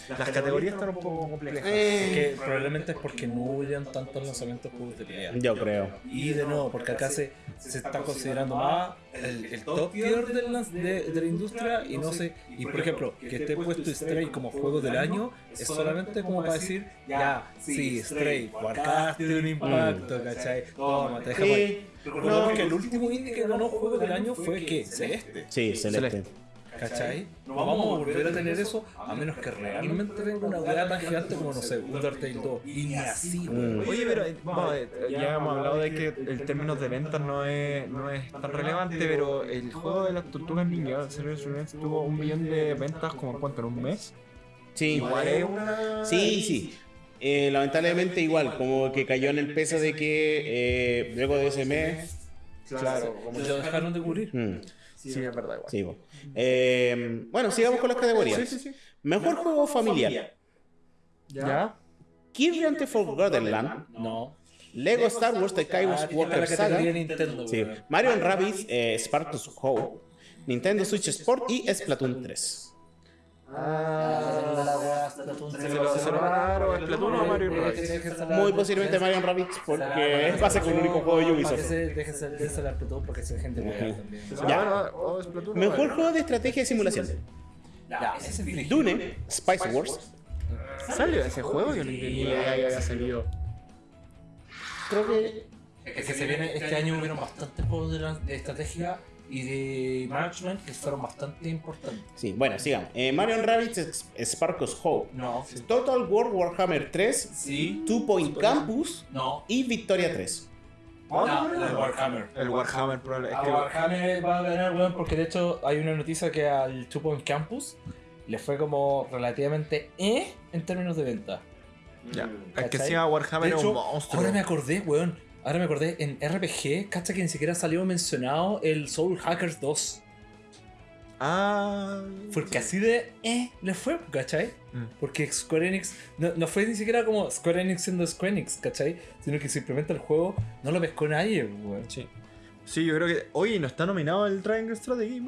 Speaker 3: Las categorías están un poco complejas.
Speaker 2: Eh,
Speaker 1: Que probablemente es porque no hubieran tantos lanzamientos juegos de pelea.
Speaker 2: yo creo.
Speaker 1: Y de nuevo, porque acá se, se está considerando más el, el top tier de la, de, de la industria y no sé, y por ejemplo, que esté puesto Stray como juego del año es solamente como para decir, ya, sí, Stray, marcaste un impacto, ¿cachai? Toma, te dejamos ahí. Recordemos que el último indie que ganó juego del año fue que Celeste,
Speaker 2: sí, celeste.
Speaker 1: ¿Cachai? No vamos a volver a tener eso a menos que realmente venga una weá tan gigante como, no sé, Undertale 2. Y ni así.
Speaker 2: Mm.
Speaker 3: Oye, pero eh, vamos, ya hemos hablado de que el término de ventas no es, no es tan relevante, pero el juego de las tortugas ninja, Serious Revenge, tuvo un millón de ventas como en cuánto, en un mes.
Speaker 2: Sí.
Speaker 3: Igual es una...
Speaker 2: Sí, sí. Eh, lamentablemente igual, como que cayó en el peso de que eh, luego de ese mes...
Speaker 3: Claro, como
Speaker 1: Lo dejaron de cubrir.
Speaker 2: Mm,
Speaker 3: Sí, es verdad igual.
Speaker 2: sí, po. Eh, bueno, sigamos con las categorías.
Speaker 3: Sí, sí, sí.
Speaker 2: Mejor juego familiar.
Speaker 3: ¿Ya?
Speaker 2: Kirby and the Forgotten Land.
Speaker 1: No.
Speaker 2: Lego Star Wars The
Speaker 1: Ah,
Speaker 2: Skywalker
Speaker 1: la
Speaker 2: Saga.
Speaker 1: categoría Nintendo,
Speaker 2: Sí. Mario Rabbids, eh, Spartacus Hope, Nintendo Switch Sport y Splatoon 3.
Speaker 1: Ah,
Speaker 3: Se lo, a Splatoon o a Mario Rabbids.
Speaker 2: Muy posiblemente Mario Rabbids porque es base con el único juego de Ubisoft.
Speaker 1: Déjense déjense la Splatoon porque se gente juega también.
Speaker 3: Se lo
Speaker 2: Ya.
Speaker 3: van a dar o a Splatoon o a
Speaker 2: Mejor juego de estrategia y simulación.
Speaker 1: Es.
Speaker 2: Dune, Spice Wars.
Speaker 3: ¿Salió ese juego? Yo tenía idea que había salido.
Speaker 2: Creo que.
Speaker 1: Es que se viene, este año hubieron bastantes juegos de estrategia y de management que fueron bastante importantes.
Speaker 2: Sí, bueno, sigamos. Eh, Mario Rabbids, Sparkles Hope.
Speaker 1: No.
Speaker 2: Total War Warhammer 3,
Speaker 1: Sí.
Speaker 2: Two Point Campus
Speaker 1: No.
Speaker 2: y Victoria 3.
Speaker 1: No, el Warhammer.
Speaker 3: El Warhammer, probable. Es que
Speaker 1: Warhammer va a ganar, weón, porque de hecho hay una noticia que al Two Point Campus le fue como relativamente eh en términos de venta.
Speaker 3: Ya. Es que encima Warhammer
Speaker 1: De
Speaker 3: es un monstruo.
Speaker 1: ahora me acordé, weón. Ahora me acordé, en RPG, cacha que ni siquiera salió mencionado el Soul Hackers 2.
Speaker 3: Ah.
Speaker 1: Porque así de eh le fue, ¿cachai?
Speaker 3: Mm.
Speaker 1: Porque Square Enix no, no fue ni siquiera como Square Enix siendo Square Enix, ¿cachai? Sino que simplemente el juego no lo pescó nadie, weón.
Speaker 3: Sí. Sí, yo creo que. Oye, ¿no está nominado el Triangle Strategy?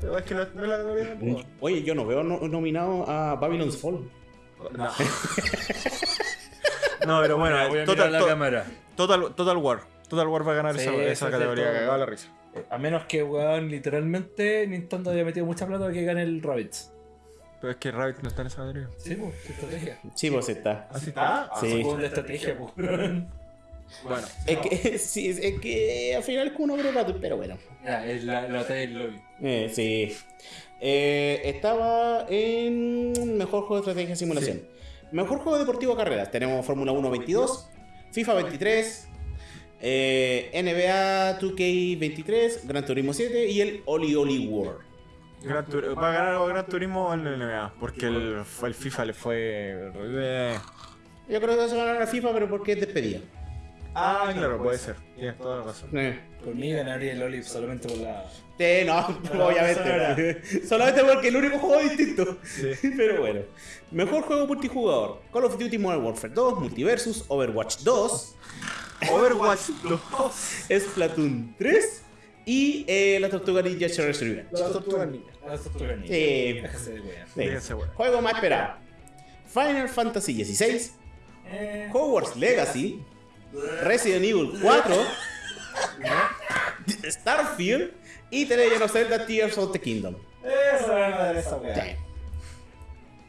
Speaker 3: Pero es que no, no la categoría tampoco.
Speaker 2: Oye, yo no veo no- nominado a Babylon's Fall.
Speaker 3: No. no, pero bueno,
Speaker 1: Voy a
Speaker 3: total,
Speaker 1: mirar la
Speaker 3: to-
Speaker 1: cámara.
Speaker 3: Total, total War. Total War va a ganar
Speaker 1: Sí,
Speaker 3: esa, categoría,
Speaker 1: todo.
Speaker 3: cagado la risa.
Speaker 1: A menos que, weón, literalmente Nintendo haya metido mucha plata para que gane el Rabbids.
Speaker 3: Pero es que Rabbit no está en esa categoría.
Speaker 1: Sí, pues, estrategia.
Speaker 2: Sí, pues está.
Speaker 3: ¿Así está?
Speaker 2: Sí.
Speaker 1: Juego de estrategia, pues.
Speaker 3: Bueno.
Speaker 2: Es que, sí, es, es que al final es como un ogro pero bueno.
Speaker 1: Ya, es la, la batalla del lobby.
Speaker 2: Eh, sí. Eh, estaba en mejor juego de estrategia y simulación. Mejor juego deportivo carreras. Tenemos Fórmula 1 22, FIFA 23, eh, NBA 2K 23, Gran Turismo 7 y el Oli Oli World.
Speaker 3: Gran Tur- va a ganar o Gran Turismo o el NBA. Porque el, el FIFA le fue.
Speaker 2: Yo creo que se va a ganar la FIFA, pero porque es despedida.
Speaker 3: Ah, claro, puede ser. Tienes toda la razón.
Speaker 2: Eh.
Speaker 1: Por mí ganaría el Olive solamente por la.
Speaker 2: Sí, no, obviamente. Solamente porque el único juego distinto. Pero bueno. Mejor juego multijugador. Call of Duty Modern Warfare 2, Multiversus, Overwatch 2,
Speaker 3: Overwatch 2.
Speaker 2: Splatoon 3 y eh, la Tortuga Ninja Shredder's Revenge.
Speaker 3: La tortuga ninja.
Speaker 1: La tortuga ninja.
Speaker 2: Sí.
Speaker 1: De.
Speaker 2: Juego más esperado. Final Fantasy XVI,
Speaker 1: Eh,
Speaker 2: Hogwarts Legacy, Resident Evil 4, Starfield y The Legend of Zelda Tears of the Kingdom.
Speaker 1: Esa era la de esa weá.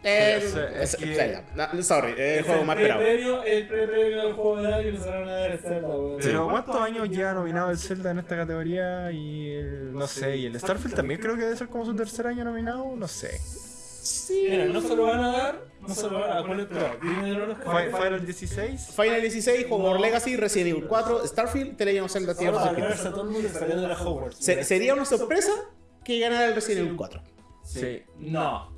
Speaker 3: Es- es
Speaker 2: es-
Speaker 3: que-
Speaker 2: Zelda. No, sorry, el
Speaker 1: Es
Speaker 2: juego más esperado.
Speaker 1: premio- El pre-premio del juego del año van a dar Zelda, weón.
Speaker 3: Pero ¿cuántos años ya nominado el Zelda en esta categoría? Y el, no sé, y el Starfield también creo que debe ser como su tercer año nominado, no sé.
Speaker 1: Mira, no se lo van a dar, no se lo van a dar. ¿Cuál es? Pero.
Speaker 3: Final 16.
Speaker 2: Final 16, Hogwarts Legacy, Resident Evil 4, Starfield, The Legend of Zelda Tears of
Speaker 1: para
Speaker 2: the Kingdom.
Speaker 1: ganarse a todo el mundo saliendo de la Hogwarts.
Speaker 2: Se- sería una sorpresa que ganara el Resident Evil 4.
Speaker 3: Sí.
Speaker 1: No.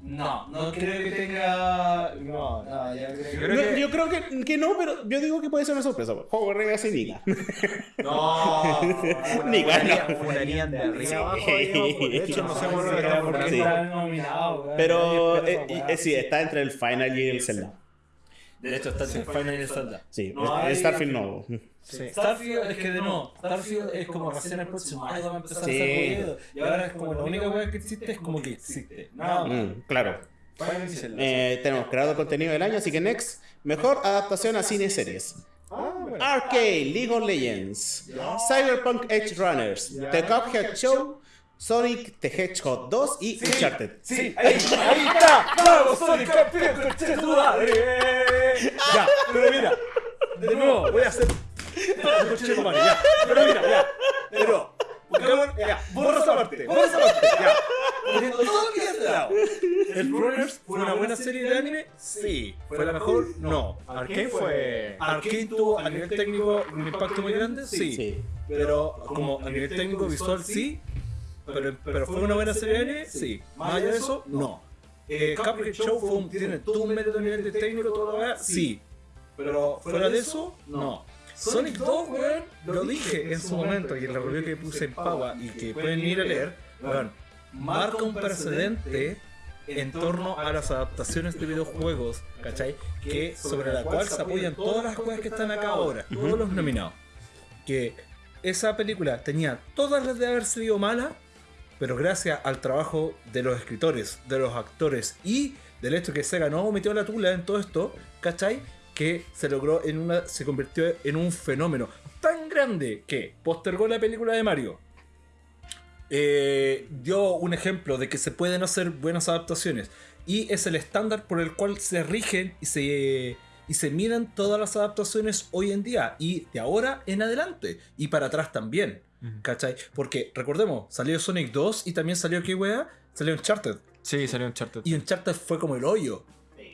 Speaker 1: No, no creo que tenga. No, no, ya creo que.
Speaker 3: Creo
Speaker 2: Yo, yo creo que, que no, pero yo digo que puede ser una sorpresa. pues. Hogwarts Legacy Niga.
Speaker 3: No,
Speaker 2: Ni gana.
Speaker 3: funarían- funarían de arriba abajo. De hecho, no sé por qué están
Speaker 1: ¿por qué
Speaker 3: funando.
Speaker 2: Sí.
Speaker 1: están nominados?
Speaker 2: Pero eh, eh, sí, está entre el Final y el Zelda.
Speaker 1: De hecho, está entre Final y el Zelda.
Speaker 2: Sí,
Speaker 1: No
Speaker 2: Starfield no.
Speaker 3: Sí.
Speaker 1: Starfield es que de no, Starfield es como recién el próximo año va a empezar
Speaker 2: Sí.
Speaker 1: a. Y ahora es como la única weá que existe es como que existe. Nada más.
Speaker 2: Mm, claro. Eh, tenemos creador de contenido del año, así que next. Mejor adaptación a cine y series.
Speaker 3: Ah, bueno.
Speaker 2: Arcade, League of Legends, Cyberpunk Edge Runners, The Cuphead Show, Sonic the Hedgehog 2 y Uncharted.
Speaker 1: Sí, ahí, ahí está. ¡Vamos, Sonic campeón, tu madre! Ya, pero mira, de nuevo, voy a hacer. Conche tu madre, ya. Pero mira, ya. Pero, Pokémon, ya, borra esa parte, borra esa parte, ya. Poniendo todo lo que dado. ¿El Runners fue una buena serie de anime? Sí. ¿Fue la mejor? No.
Speaker 3: Arkane fue.
Speaker 1: Arkane tuvo a nivel técnico un impacto muy grande, sí. Pero como a nivel técnico visual sí. Pero, pero fue una buena serie de anime, sí. Más allá de eso, no. Eh, Show tiene todo un a nivel de técnico, todo lo demás, sí. Pero fuera de eso, no. Sonic 2, weón, lo dije en su momento y en la review que puse en Paua y que pueden ir a leer, weón, marca un precedente en torno a las adaptaciones de videojuegos, ¿cachai? Que sobre la cual se apoyan todas las cosas que están acá ahora, todos los nominados. Que esa película tenía todas las de haber sido mala, pero gracias al trabajo de los escritores, de los actores y del hecho que Sega no metió la tula en todo esto, ¿cachai? Que se logró en una. se convirtió en un fenómeno tan grande que postergó la película de Mario. eh, dio un ejemplo de que se pueden hacer buenas adaptaciones. Y es el estándar por el cual se rigen y se, y se miden todas las adaptaciones hoy en día. Y de ahora en adelante. Y para atrás también. ¿Cachai? Porque recordemos, salió Sonic 2 y también salió ¿qué wea? Salió Uncharted.
Speaker 3: Sí, salió Uncharted.
Speaker 1: Y Uncharted fue como el hoyo.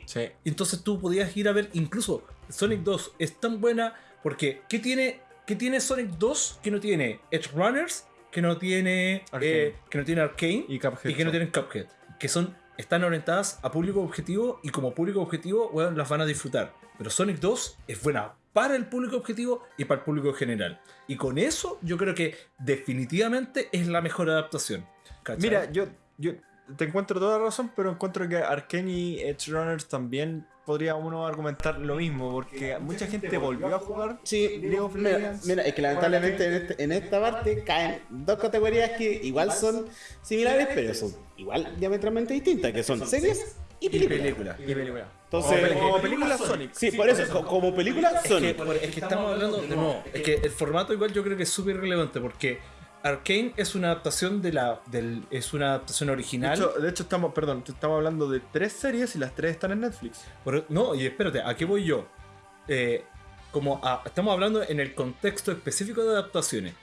Speaker 3: Sí.
Speaker 1: Entonces tú podías ir a ver, incluso Sonic 2 es tan buena porque ¿qué tiene, qué tiene Sonic 2 que no tiene Edge Runners? Que no tiene
Speaker 3: Arcane.
Speaker 1: eh, que no tiene Arcane
Speaker 3: Y Cuphead.
Speaker 1: y que no tienen Cuphead. Que son, están orientadas a público objetivo y como público objetivo, weón, las van a disfrutar. Pero Sonic 2 es buena para el público objetivo y para el público general. Y con eso yo creo que definitivamente es la mejor adaptación. ¿cachai?
Speaker 3: Mira, yo, yo te encuentro toda la razón, pero encuentro que Arkane y Edge Runners también podría uno argumentar lo mismo, porque mucha gente volvió a jugar
Speaker 2: Sí,
Speaker 3: League of
Speaker 2: mira,
Speaker 3: Legends.
Speaker 2: mira, es que lamentablemente en, este- en esta parte caen dos categorías que igual son similares, pero son igual diametralmente distintas, que son series y películas.
Speaker 1: película.
Speaker 3: y película.
Speaker 2: Entonces,
Speaker 3: como, como película Sonic.
Speaker 2: Sí, por eso, co- como película,
Speaker 1: Es que,
Speaker 2: Sonic.
Speaker 1: es que estamos hablando de nuevo, es que el formato igual yo creo que es súper relevante porque Arkane es una adaptación de la del, es una adaptación
Speaker 3: De
Speaker 1: original.
Speaker 3: hecho, de hecho, estamos, perdón, estamos hablando de tres series y las tres están en Netflix.
Speaker 1: Por- no, y espérate, ¿a qué voy yo? Eh, como a- estamos hablando en el contexto específico de adaptaciones.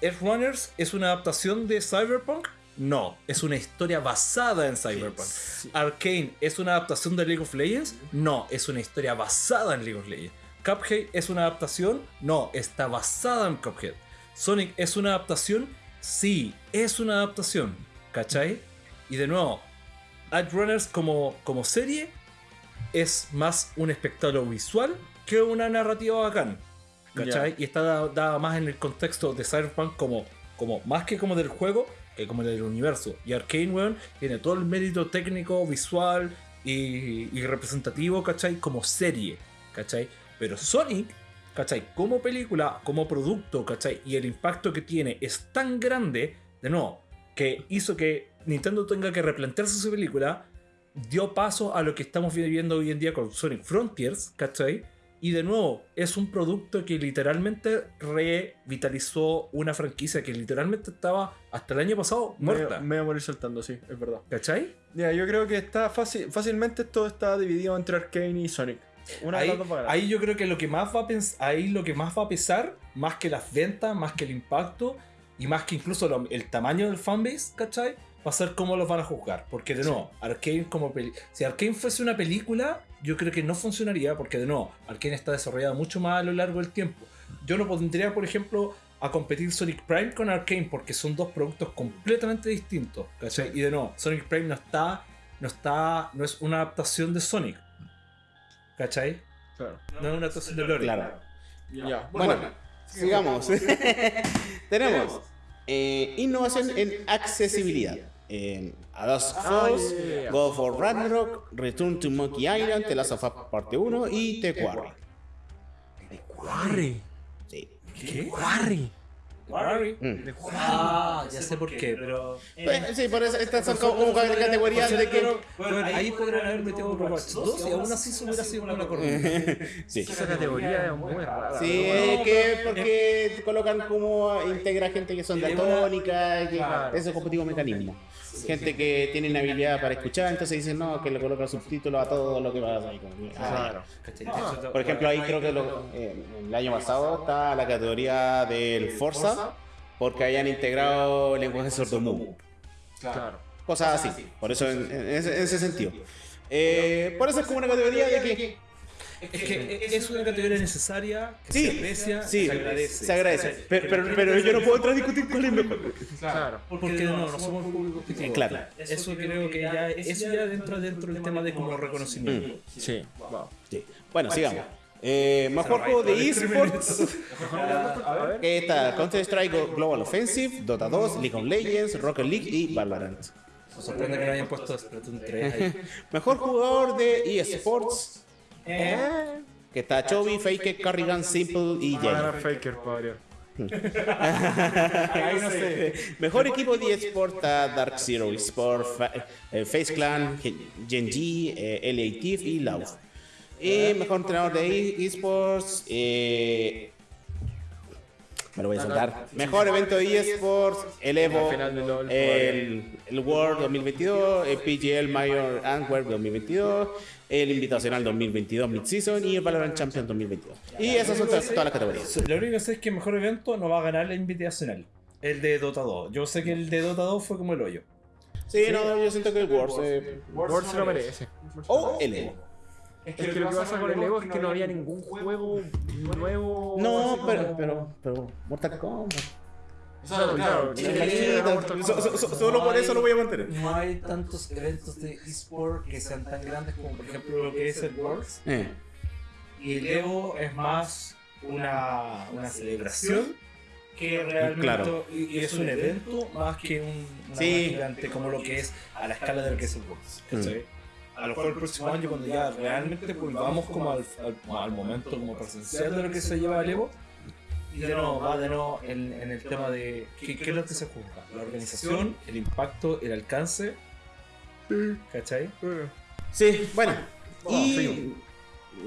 Speaker 1: ¿Edge Runners es una adaptación de Cyberpunk? No, es una historia basada en Cyberpunk. Arcane es una adaptación de League of Legends? No, es una historia basada en League of Legends. Cuphead es una adaptación? No, está basada en Cuphead. Sonic es una adaptación? Sí, es una adaptación. ¿Cachai? Y de nuevo, Edge Runners como, como serie es más un espectáculo visual que una narrativa bacán. ¿Cachai? Y está dada dada más en el contexto de Cyberpunk como, como más que como del juego, que como del universo. Y Arkane, weón, tiene todo el mérito técnico, visual y, y representativo, ¿cachai? Como serie, ¿cachai? Pero Sonic, ¿cachai? Como película, como producto, ¿cachai? Y el impacto que tiene es tan grande, de nuevo, que hizo que Nintendo tenga que replantearse su película dio paso a lo que estamos viviendo hoy en día con Sonic Frontiers, ¿cachai? Y de nuevo, es un producto que literalmente revitalizó una franquicia que literalmente estaba hasta el año pasado muerta.
Speaker 3: me voy a morir saltando, sí, es verdad.
Speaker 1: ¿Cachai?
Speaker 3: Ya, yo creo que está fácil, fácilmente esto está dividido entre Arkane y Sonic. Una
Speaker 1: Ahí, ahí yo creo que lo que más va a ahí lo que más va a pesar, más que las ventas, más que el impacto y más que incluso lo- el tamaño del fanbase, ¿cachai? Va a ser cómo los van a juzgar. Porque de nuevo, Arkane como peli si Arkane fuese una película, yo creo que no funcionaría porque de nuevo, Arkane está desarrollada mucho más a lo largo del tiempo. Yo no pondría, por ejemplo, a competir Sonic Prime con Arkane porque son dos productos completamente distintos, ¿cachai? Y de nuevo, Sonic Prime no está, no está, no es una adaptación de Sonic, ¿cachai?
Speaker 3: Claro.
Speaker 1: No es una adaptación de Lore.
Speaker 2: Claro.
Speaker 3: Ya.
Speaker 2: Bueno, sigamos. Tenemos eh, innovación en accesibilidad. En A Dust Falls,
Speaker 3: yeah, yeah.
Speaker 2: God for Ragnarok, Return to Monkey Island, The Last of Us Parte 1 y The Quarry.
Speaker 3: Quarry.
Speaker 2: Sí.
Speaker 1: ¿Qué?
Speaker 3: Quarry.
Speaker 1: Quarry.
Speaker 2: Mm.
Speaker 1: Ah, ya sé por qué, pero.
Speaker 2: Pues, sí, por eso estas son como, como categorías de que.
Speaker 1: Bueno, ahí podrían haber metido Overwatch 2 y aún así se hubiera sido una corriente.
Speaker 2: Sí.
Speaker 3: Esa categoría es muy rara.
Speaker 2: Sí, es que porque colocan como integra gente que son daltónicas, que
Speaker 3: Claro.
Speaker 2: eso es competitivo mecanismo. Gente que tiene una habilidad para escuchar, entonces dicen no, que le colocan subtítulos a todo lo que pasa. ahí, como ah,
Speaker 3: Claro.
Speaker 2: Por ejemplo, ahí creo que lo- eh, el año pasado está la categoría del Forza, porque hayan integrado lenguaje sordomudo.
Speaker 3: Claro.
Speaker 2: Cosas así. Por eso, en, en ese, en ese sentido. Eh, por eso es como una categoría de que.
Speaker 1: Es que es una categoría necesaria, que
Speaker 2: Sí,
Speaker 1: se aprecia,
Speaker 2: sí,
Speaker 1: se agradece.
Speaker 2: se agradece. Pero, pero, pero yo no puedo entrar a discutir cuál es mejor.
Speaker 3: Claro.
Speaker 1: Porque no, no somos público objetivo.
Speaker 2: Claro.
Speaker 1: Eso creo que ya, eso ya entra dentro del tema de como reconocimiento.
Speaker 3: Sí. Wow.
Speaker 2: Sí. Bueno, sigamos. Eh, mejor juego de esports.
Speaker 3: A ver.
Speaker 2: que está Counter Strike Global Offensive, Dota 2, League of Legends, Rocket League y Valorant.
Speaker 1: Me sorprende que no hayan puesto Splatoon 3 ahí.
Speaker 2: Mejor jugador de esports. Que está Chovy, Faker, Carrigan, Simple y Jay.
Speaker 3: Faker, padre.
Speaker 2: Ahí no sé. Mejor equipo de esports está Dark Zero Sport, Fa- eh, Face Clan, Genji, eh, LA Thief y Lauf. Y mejor entrenador de esports. Eh, me lo voy a saltar. Mejor evento de esports, el Evo, el, el World 2022, el PGL Mayor Antwerp 2022, el Invitacional 2022 Mid-Season y el Valorant Champion 2022. Y esas son todas, todas las categorías.
Speaker 1: Lo único que sé es que el mejor evento no va a ganar la invitacional. El de Dota 2. Yo sé que el de Dota 2 fue como el hoyo.
Speaker 2: Sí, no, yo siento que el Worlds. eh,
Speaker 3: World se lo merece.
Speaker 2: o el Evo.
Speaker 3: Es que lo que pasa con el Evo es que no había ningún juego nuevo.
Speaker 2: No, pero,
Speaker 3: como-
Speaker 2: pero, pero, Mortal Kombat. Solo por eso lo voy a mantener.
Speaker 1: No hay tantos eventos de eSport que sean tan grandes como por ejemplo lo que es el Worlds.
Speaker 2: Eh,
Speaker 1: Y el Evo es más una, una celebración que realmente
Speaker 2: Claro.
Speaker 1: y, es un evento más que un una
Speaker 2: Sí.
Speaker 1: gigante como lo que es a la escala de lo que es el Worlds. A lo mejor el próximo año cuando ya realmente volvamos como al, al, al momento como presencial de lo que se lleva el Evo y de nuevo va de nuevo en, en el tema de ¿qué, qué es lo que se juzga la organización el impacto el alcance ¿cachai?
Speaker 2: Sí, bueno.
Speaker 3: Bueno,
Speaker 2: Y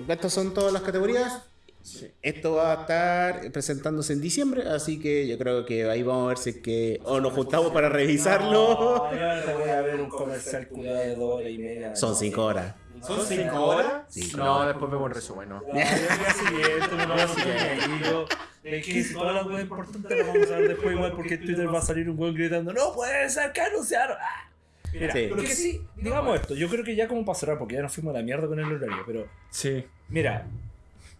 Speaker 2: estas son todas las categorías. Esto va a estar presentándose en diciembre, así que yo creo que ahí vamos a ver si es que o nos juntamos para revisarlo.
Speaker 1: No, yo voy a ver un comercial culiado de dos horas y media.
Speaker 2: Son cinco horas.
Speaker 1: ¿Son cinco horas?
Speaker 2: Cinco
Speaker 3: No, después vemos el resumen, ¿no?
Speaker 1: No, el día siguiente. Es que si todas las cosas importantes las vamos a ver después igual porque en Twitter va a salir un weón gritando ¡No puede ser que anunciaron! ¡Ah! Mira,
Speaker 2: Sí.
Speaker 1: lo que sí, digamos esto, yo creo que ya como pasará porque ya nos fuimos a la mierda con el horario, pero
Speaker 3: Sí.
Speaker 1: mira,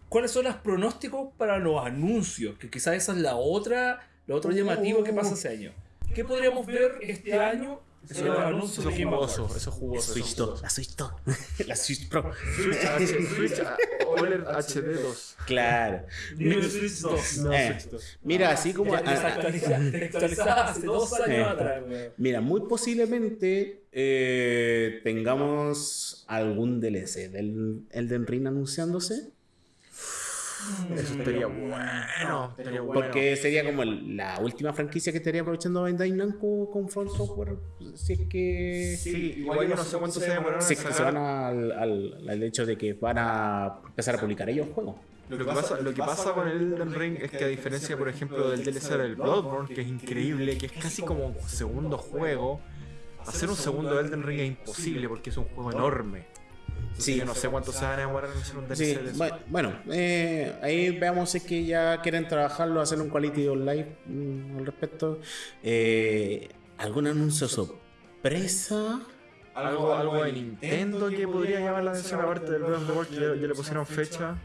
Speaker 1: ¿cuáles son los pronósticos para los anuncios? Que quizás esa es la otra, lo otro llamativo que pasa ese año. ¿Qué podríamos ver este año los anuncios
Speaker 3: Eso
Speaker 1: de
Speaker 3: es
Speaker 1: Game
Speaker 3: jugoso,
Speaker 1: Awards?
Speaker 3: eso es jugoso.
Speaker 2: Switch
Speaker 3: eso
Speaker 2: 2, la Switch 2. la Switch Pro.
Speaker 3: Switch, ah, OLED HD 2.
Speaker 2: Claro.
Speaker 1: Switch 2.
Speaker 3: No,
Speaker 2: Eh.
Speaker 3: Switch 2.
Speaker 2: Mira, así como. Ah, ah,
Speaker 1: desactualizada hace dos años atrás.
Speaker 2: Mira, muy posiblemente eh, tengamos algún DLC del Elden Ring anunciándose.
Speaker 3: Eso estaría bueno. Estaría bueno.
Speaker 2: Porque sería como el- la última franquicia que estaría aprovechando Bandai Namco con Front Software. Si es que.
Speaker 3: Sí, igual yo no sé cuánto se demoraron
Speaker 2: Si es que se van al, al hecho de que van a empezar a publicar ellos juegos.
Speaker 3: Lo que, pasa, lo que pasa con el Elden Ring es que a diferencia, por ejemplo, del DLC del Bloodborne, que es increíble, que es casi como un segundo juego, hacer un segundo Elden Ring es imposible porque es un juego enorme.
Speaker 2: Sí.
Speaker 3: Sí, yo no sé cuánto se van a demorar en hacer un DLC
Speaker 2: Sí,
Speaker 3: de eso.
Speaker 2: bu- bueno, eh, ahí veamos si es que ya quieren trabajarlo, hacer un quality of life mm, al respecto. Eh, ¿Algún anuncio sorpresa?
Speaker 3: Algo, algo de Nintendo que podría llamar la atención aparte del Breath of the Wild, que ya, ya le pusieron fecha.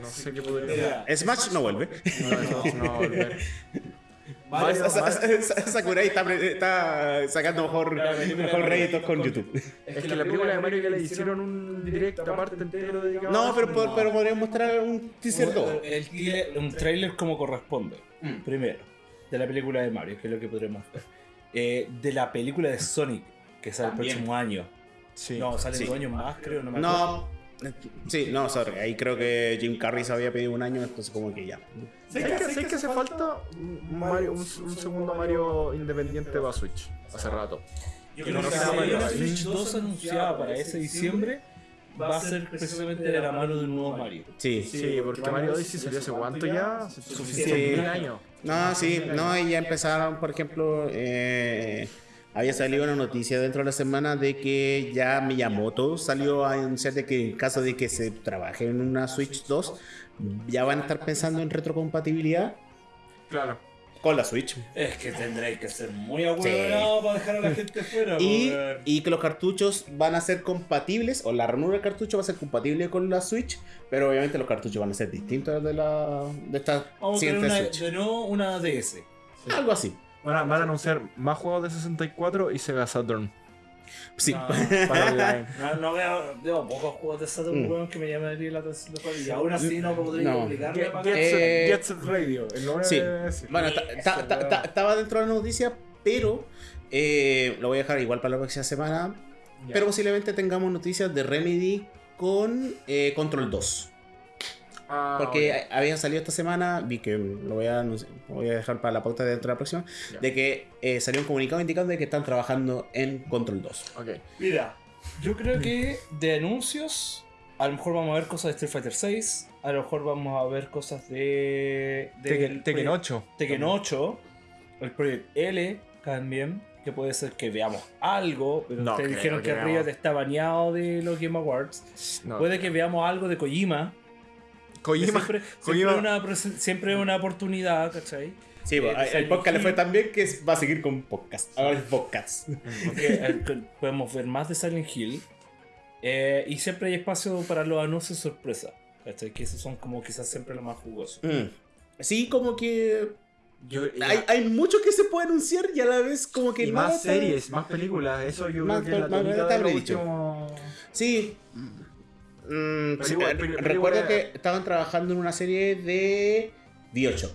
Speaker 3: No sé qué podría
Speaker 2: Smash no vuelve.
Speaker 3: No, no va a volver.
Speaker 2: sa- sa- Sakurai está, pre- está sacando mejor, mejor réditos con YouTube.
Speaker 3: Es que la película de Mario ya le hicieron un directo aparte entero dedicado
Speaker 2: No,
Speaker 3: a
Speaker 2: pero, pero, pero podrían mostrar un teaser 2.
Speaker 1: El trailer- un trailer como corresponde.
Speaker 2: Mm.
Speaker 1: Primero, de la película de Mario, que es lo que podremos ver. Eh, de la película de Sonic, que sale
Speaker 2: También.
Speaker 1: el próximo año.
Speaker 3: Sí.
Speaker 1: No, salen
Speaker 2: Sí.
Speaker 1: dos años más, creo. No, me acuerdo.
Speaker 2: No, sí, no, sorry. Ahí creo que Jim Carrey se había pedido un año, entonces como que ya.
Speaker 3: ¿Sabes que, ¿sabes que hace falta un, Mario, un, un segundo Mario independiente para Switch? Hace rato.
Speaker 1: Yo
Speaker 3: Que
Speaker 1: creo
Speaker 3: no
Speaker 1: que
Speaker 3: Galaxy.
Speaker 1: Switch 2 anunciada para ese diciembre, va a ser precisamente de la mano de un nuevo Mario.
Speaker 2: Sí.
Speaker 3: Sí, porque Mario Odyssey salió hace cuánto ya?
Speaker 1: Suficiente.
Speaker 3: un año.
Speaker 2: No, sí, no, y ya empezaron, por ejemplo, eh, había salido una noticia dentro de la semana de que ya Miyamoto salió a anunciar de que en caso de que se trabaje en una Switch 2, ya van a estar pensando en retrocompatibilidad
Speaker 3: Claro.
Speaker 2: con la Switch.
Speaker 1: Es que tendréis que ser muy ahueonado para dejar a la gente fuera.
Speaker 2: Y, que los cartuchos van a ser compatibles, o la ranura del cartucho va a ser compatible con la Switch, pero obviamente los cartuchos van a ser distintos de la de esta
Speaker 1: Vamos
Speaker 2: siguiente
Speaker 1: una,
Speaker 2: Switch.
Speaker 1: de nuevo una DS.
Speaker 2: Algo así.
Speaker 3: Van a, van a anunciar más juegos de 64 y Sega Saturn.
Speaker 2: Sí.
Speaker 1: No.
Speaker 3: Para online.
Speaker 1: No, no veo, veo pocos juegos de Saturn
Speaker 2: Mm.
Speaker 1: weón, que me llamaría la atención de jugar y aún así no podría
Speaker 2: No.
Speaker 1: obligarme a
Speaker 2: Eh,
Speaker 3: Set Radio. el nombre
Speaker 2: Sí.
Speaker 3: de-.
Speaker 2: Bueno, ta- ta- ta- ta- estaba dentro de la noticia, pero eh, lo voy a dejar igual para la próxima semana.
Speaker 3: Ya.
Speaker 2: Pero posiblemente tengamos noticias de Remedy con eh, Control 2.
Speaker 3: Ah,
Speaker 2: Porque habían salido esta semana, vi que lo voy a, lo voy a dejar para la pauta dentro de la próxima,
Speaker 3: Ya.
Speaker 2: de que eh, salió un comunicado indicando de que están trabajando en Control 2.
Speaker 3: Ok.
Speaker 1: Mira, yo creo que de anuncios, a lo mejor vamos a ver cosas de Street Fighter 6, a lo mejor vamos a ver cosas de. de
Speaker 3: Tekken Tekken 8.
Speaker 1: Tekken 8, el Project L también, que puede ser que veamos algo, pero
Speaker 3: No
Speaker 1: ustedes
Speaker 3: creo
Speaker 1: dijeron
Speaker 3: que
Speaker 1: que. Riot está baneado de los Game Awards.
Speaker 3: No.
Speaker 1: Puede que veamos algo de Kojima.
Speaker 3: Kojima.
Speaker 1: Siempre,
Speaker 3: Kojima-
Speaker 1: siempre, una, siempre una oportunidad, ¿cachai?
Speaker 2: Sí,
Speaker 1: Eh,
Speaker 2: pues,
Speaker 1: de
Speaker 2: el podcast le fue tan bien que va a seguir con podcast. Ahora es podcast.
Speaker 1: Eh, podemos ver más de Silent Hill. Eh, y siempre hay espacio para los anuncios sorpresa. ¿Cachai? Que esos son como quizás siempre los más jugosos.
Speaker 2: Mm. Sí, como que
Speaker 3: Yo,
Speaker 2: hay, hay mucho que se puede anunciar y a la vez como que
Speaker 3: y más series, más películas. Eso yo
Speaker 2: Más-
Speaker 3: creo que es la
Speaker 2: más-
Speaker 3: los
Speaker 2: predicho.
Speaker 3: últimos-
Speaker 2: Sí. Mm, sí,
Speaker 3: igual-
Speaker 2: eh,
Speaker 3: pero- pero
Speaker 2: recuerdo
Speaker 3: igual-
Speaker 2: que estaban trabajando en una serie de Bioshock.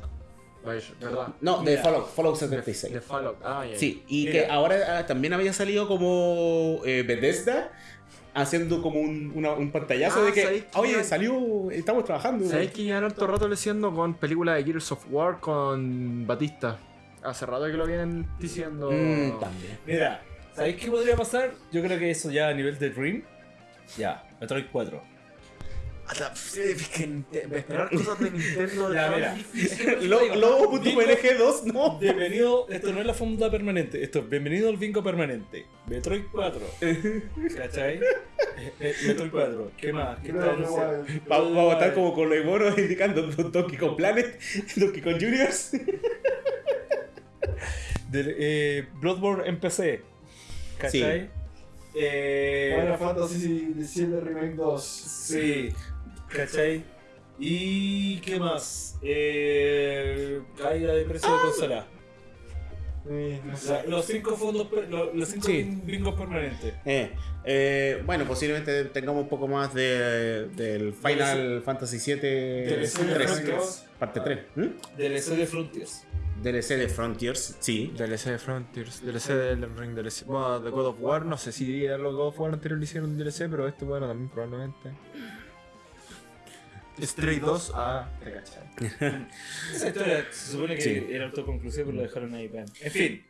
Speaker 3: ¿Verdad?
Speaker 2: No, de. Fallout, Fallout
Speaker 3: De,
Speaker 2: 76.
Speaker 3: de Fallout. Ah, ya.
Speaker 2: Sí, y
Speaker 1: Mira.
Speaker 2: que ahora ah, también había salido como eh, Bethesda haciendo como un, una- un pantallazo
Speaker 3: Ah,
Speaker 2: de que,
Speaker 3: ¿sabéis que
Speaker 2: oye,
Speaker 3: ya-
Speaker 2: salió, estamos trabajando.
Speaker 3: ¿Sabéis que llevan harto rato leyendo con películas de Gears of War con Batista? Hace rato que lo vienen diciendo.
Speaker 2: Mm, también.
Speaker 1: Mira, ¿sabéis qué podría pasar? Yo creo que eso ya a nivel de Dream. Ya, Metroid 4.
Speaker 3: Hasta- es que esperar cosas de Nintendo de
Speaker 1: Ya, mira.
Speaker 3: difícil.
Speaker 2: Lo- Lobo.png 2, no.
Speaker 1: Bienvenido, esto no es la funda permanente, esto es bienvenido al bingo permanente. Metroid 4. ¿Cachai? Eh, eh, Metroid 4. ¿Qué más? ¿Qué tal?
Speaker 2: Vamos a estar como con los monos indicando Donkey Kong Planet, Donkey Kong Juniors.
Speaker 1: Eh, Bloodborne en PC. ¿Cachai? Eh,
Speaker 3: Final Fantasy VII Remake 2.
Speaker 1: Sí, ¿cachai? ¿Y qué más? Eh, caída de precio de consola.
Speaker 3: Sí, no
Speaker 1: O
Speaker 3: sé.
Speaker 1: sea, los cinco fondos, per- los, los cinco
Speaker 2: Sí.
Speaker 1: bingos permanentes.
Speaker 2: Eh, eh, bueno, posiblemente tengamos un poco más de, del Final Fantasy VII
Speaker 1: DLC de
Speaker 2: 3,
Speaker 1: Frontiers.
Speaker 2: Parte 3. ¿Mm?
Speaker 1: DLC de Frontiers.
Speaker 2: DLC de Frontiers, sí.
Speaker 3: DLC de Frontiers, DLC de Elden Ring, DLC. Bueno, de God of War, no sé si los God of War anteriores le hicieron DLC, pero este bueno también probablemente. Stray 2 a. ¿Te cachai?
Speaker 1: Esa historia se supone que
Speaker 2: Sí.
Speaker 1: era autoconclusiva, pero lo dejaron ahí. vean. En fin,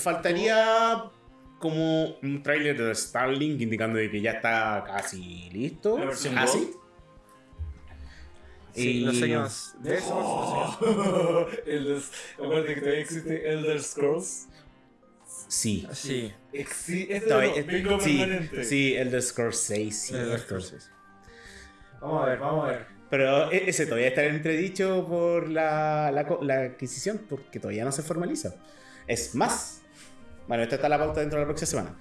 Speaker 2: Faltaría como un tráiler de Starlink indicando de que ya está casi listo.
Speaker 1: La versión
Speaker 2: ¿Ah, sí?
Speaker 3: Sí,
Speaker 2: Y-
Speaker 3: no sé qué más. De eso, no sé qué
Speaker 1: Elder, acuérdate que todavía existe Elder Scrolls.
Speaker 2: Sí.
Speaker 3: Sí.
Speaker 1: Exi es bingo
Speaker 2: sí,
Speaker 1: permanente.
Speaker 2: sí, Elder Scrolls 6. sí.
Speaker 3: Elder Scrolls 6. Vamos a ver, vamos a ver.
Speaker 2: Pero e- ese todavía está entredicho por la, la, la adquisición, porque todavía no se formaliza. Es más, bueno, esta está la pauta dentro de la próxima semana.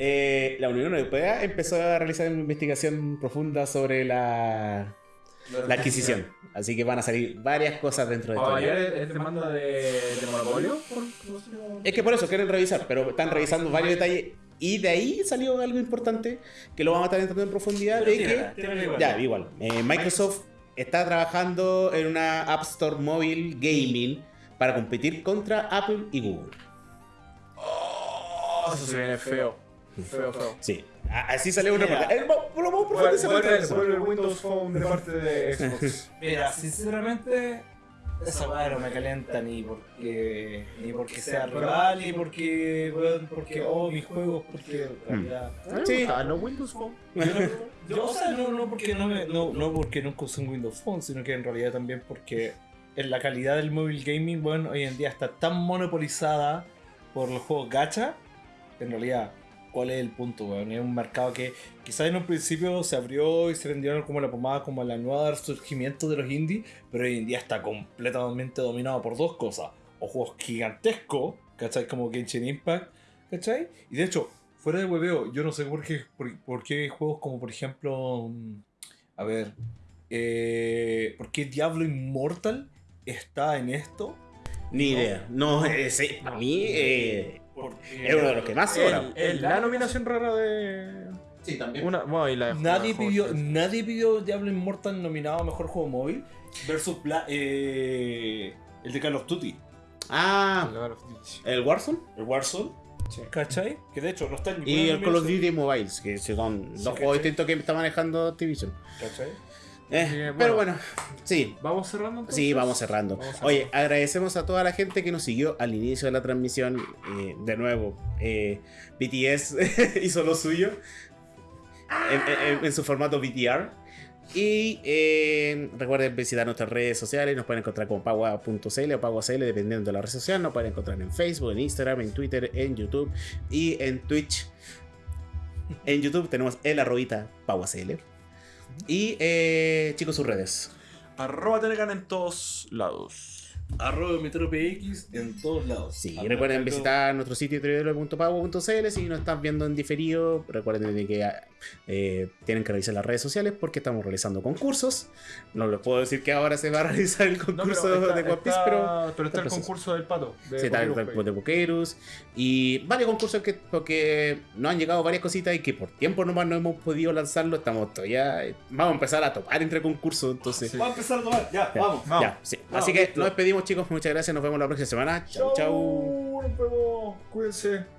Speaker 2: Eh, la Unión Europea empezó a realizar una investigación profunda sobre la, la adquisición. Así que van a salir varias cosas dentro de
Speaker 3: ¿Ayer
Speaker 2: esto.
Speaker 3: es demanda de, de monopolio?
Speaker 2: Es que por eso quieren revisar, pero están revisando varios detalles. Y de ahí salió algo importante que lo vamos a estar entrando en profundidad. De que
Speaker 1: igual.
Speaker 2: Ya, igual. Eh, Microsoft está trabajando en una App Store móvil gaming para competir contra Apple y Google.
Speaker 3: Oh, eso se viene feo. Feo, feo.
Speaker 2: Sí, así salió un
Speaker 1: Mira.
Speaker 2: reportaje. Va- Lo vamos a profundizar de
Speaker 3: vuelve
Speaker 2: eso.
Speaker 3: el Windows Phone de parte de Xbox.
Speaker 1: Mira, sinceramente, esa weá no me calienta ni porque ni porque sea rival, ni porque, weón, porque, oh, mis juegos, porque en realidad.
Speaker 2: Sí.
Speaker 3: Ah, no Windows Phone.
Speaker 1: Yo, no- yo, o sea, no, no porque no, me, no, no porque nunca usé un Windows Phone, sino que en realidad también porque en la calidad del móvil gaming, bueno, hoy en día está tan monopolizada por los juegos gacha, en realidad, ¿cuál es el punto, weón? Es un mercado que quizás en un principio se abrió y se vendieron como la pomada, como la nueva surgimiento de los indies, pero hoy en día está completamente dominado por dos cosas. O juegos gigantescos, ¿cachai? Como Genshin Impact, ¿cachai? Y de hecho, fuera de hueveo, yo no sé por qué, por, por qué hay juegos como por ejemplo, mm, a ver, eh, ¿por qué Diablo Immortal está en esto?
Speaker 2: Ni idea. No, ese, a mí eh,
Speaker 1: Porque
Speaker 2: es uno de los que más sobra.
Speaker 3: El- la nominación rara de.
Speaker 2: Sí, también.
Speaker 3: Una, bueno, y la de
Speaker 1: nadie pidió, nadie pidió Diablo Immortal nominado a mejor juego móvil versus Bla- eh, el de Call of Duty,
Speaker 2: Ah,
Speaker 3: Call of Duty.
Speaker 2: el Warzone
Speaker 1: el Warzone,
Speaker 3: Sí.
Speaker 1: ¿cachai? Que de hecho no está en ninguna
Speaker 2: y el Call of Duty Mobiles, que son
Speaker 1: Sí,
Speaker 2: dos
Speaker 1: ¿cachai?
Speaker 2: juegos distintos que está manejando Activision.
Speaker 1: ¿cachai?
Speaker 2: Eh,
Speaker 3: Así que,
Speaker 2: Pero
Speaker 3: bueno.
Speaker 2: bueno, sí,
Speaker 3: ¿Vamos cerrando entonces?
Speaker 2: Sí, vamos cerrando.
Speaker 3: Vamos cerrando.
Speaker 2: Oye, agradecemos a toda la gente que nos siguió al inicio de la transmisión. eh, de nuevo, eh, BTS hizo lo suyo en, en- en su formato BTR. Y recuerden visitar nuestras redes sociales. Nos pueden encontrar como pagua.cl o pagua.cl, dependiendo de la red social. Nos pueden encontrar en Facebook, en Instagram, en Twitter, en YouTube y en Twitch. En YouTube tenemos el arrobita pagua.cl. Y eh, chicos, sus redes.
Speaker 3: Arroba Telegram en todos lados.
Speaker 1: Arroba MetroPX en todos lados.
Speaker 2: Sí,
Speaker 1: Arroba
Speaker 2: recuerden
Speaker 1: Metro-
Speaker 2: visitar nuestro sitio www.pago.cl si nos están viendo en diferido. Recuerden de que eh, tienen que revisar las redes sociales porque estamos realizando concursos. No les puedo decir que ahora se va a realizar el concurso
Speaker 3: está-
Speaker 2: de One Piece,
Speaker 3: está-
Speaker 2: pero
Speaker 3: pero está el concurso del pato. De
Speaker 2: sí, está el de Pokerus y varios concursos que porque nos han llegado varias cositas y que por tiempo nomás no hemos podido lanzarlo. Estamos todavía. Vamos a empezar a topar entre concursos, entonces.
Speaker 3: Sí.
Speaker 1: Vamos a empezar a tomar, ya,
Speaker 2: Ya,
Speaker 1: vamos.
Speaker 3: Vamos.
Speaker 2: ya, sí.
Speaker 1: Vamos,
Speaker 2: Así que
Speaker 1: listo.
Speaker 2: nos despedimos, chicos. Muchas gracias. Nos vemos la próxima semana. Chau, chau.
Speaker 3: Nos vemos. Cuídense.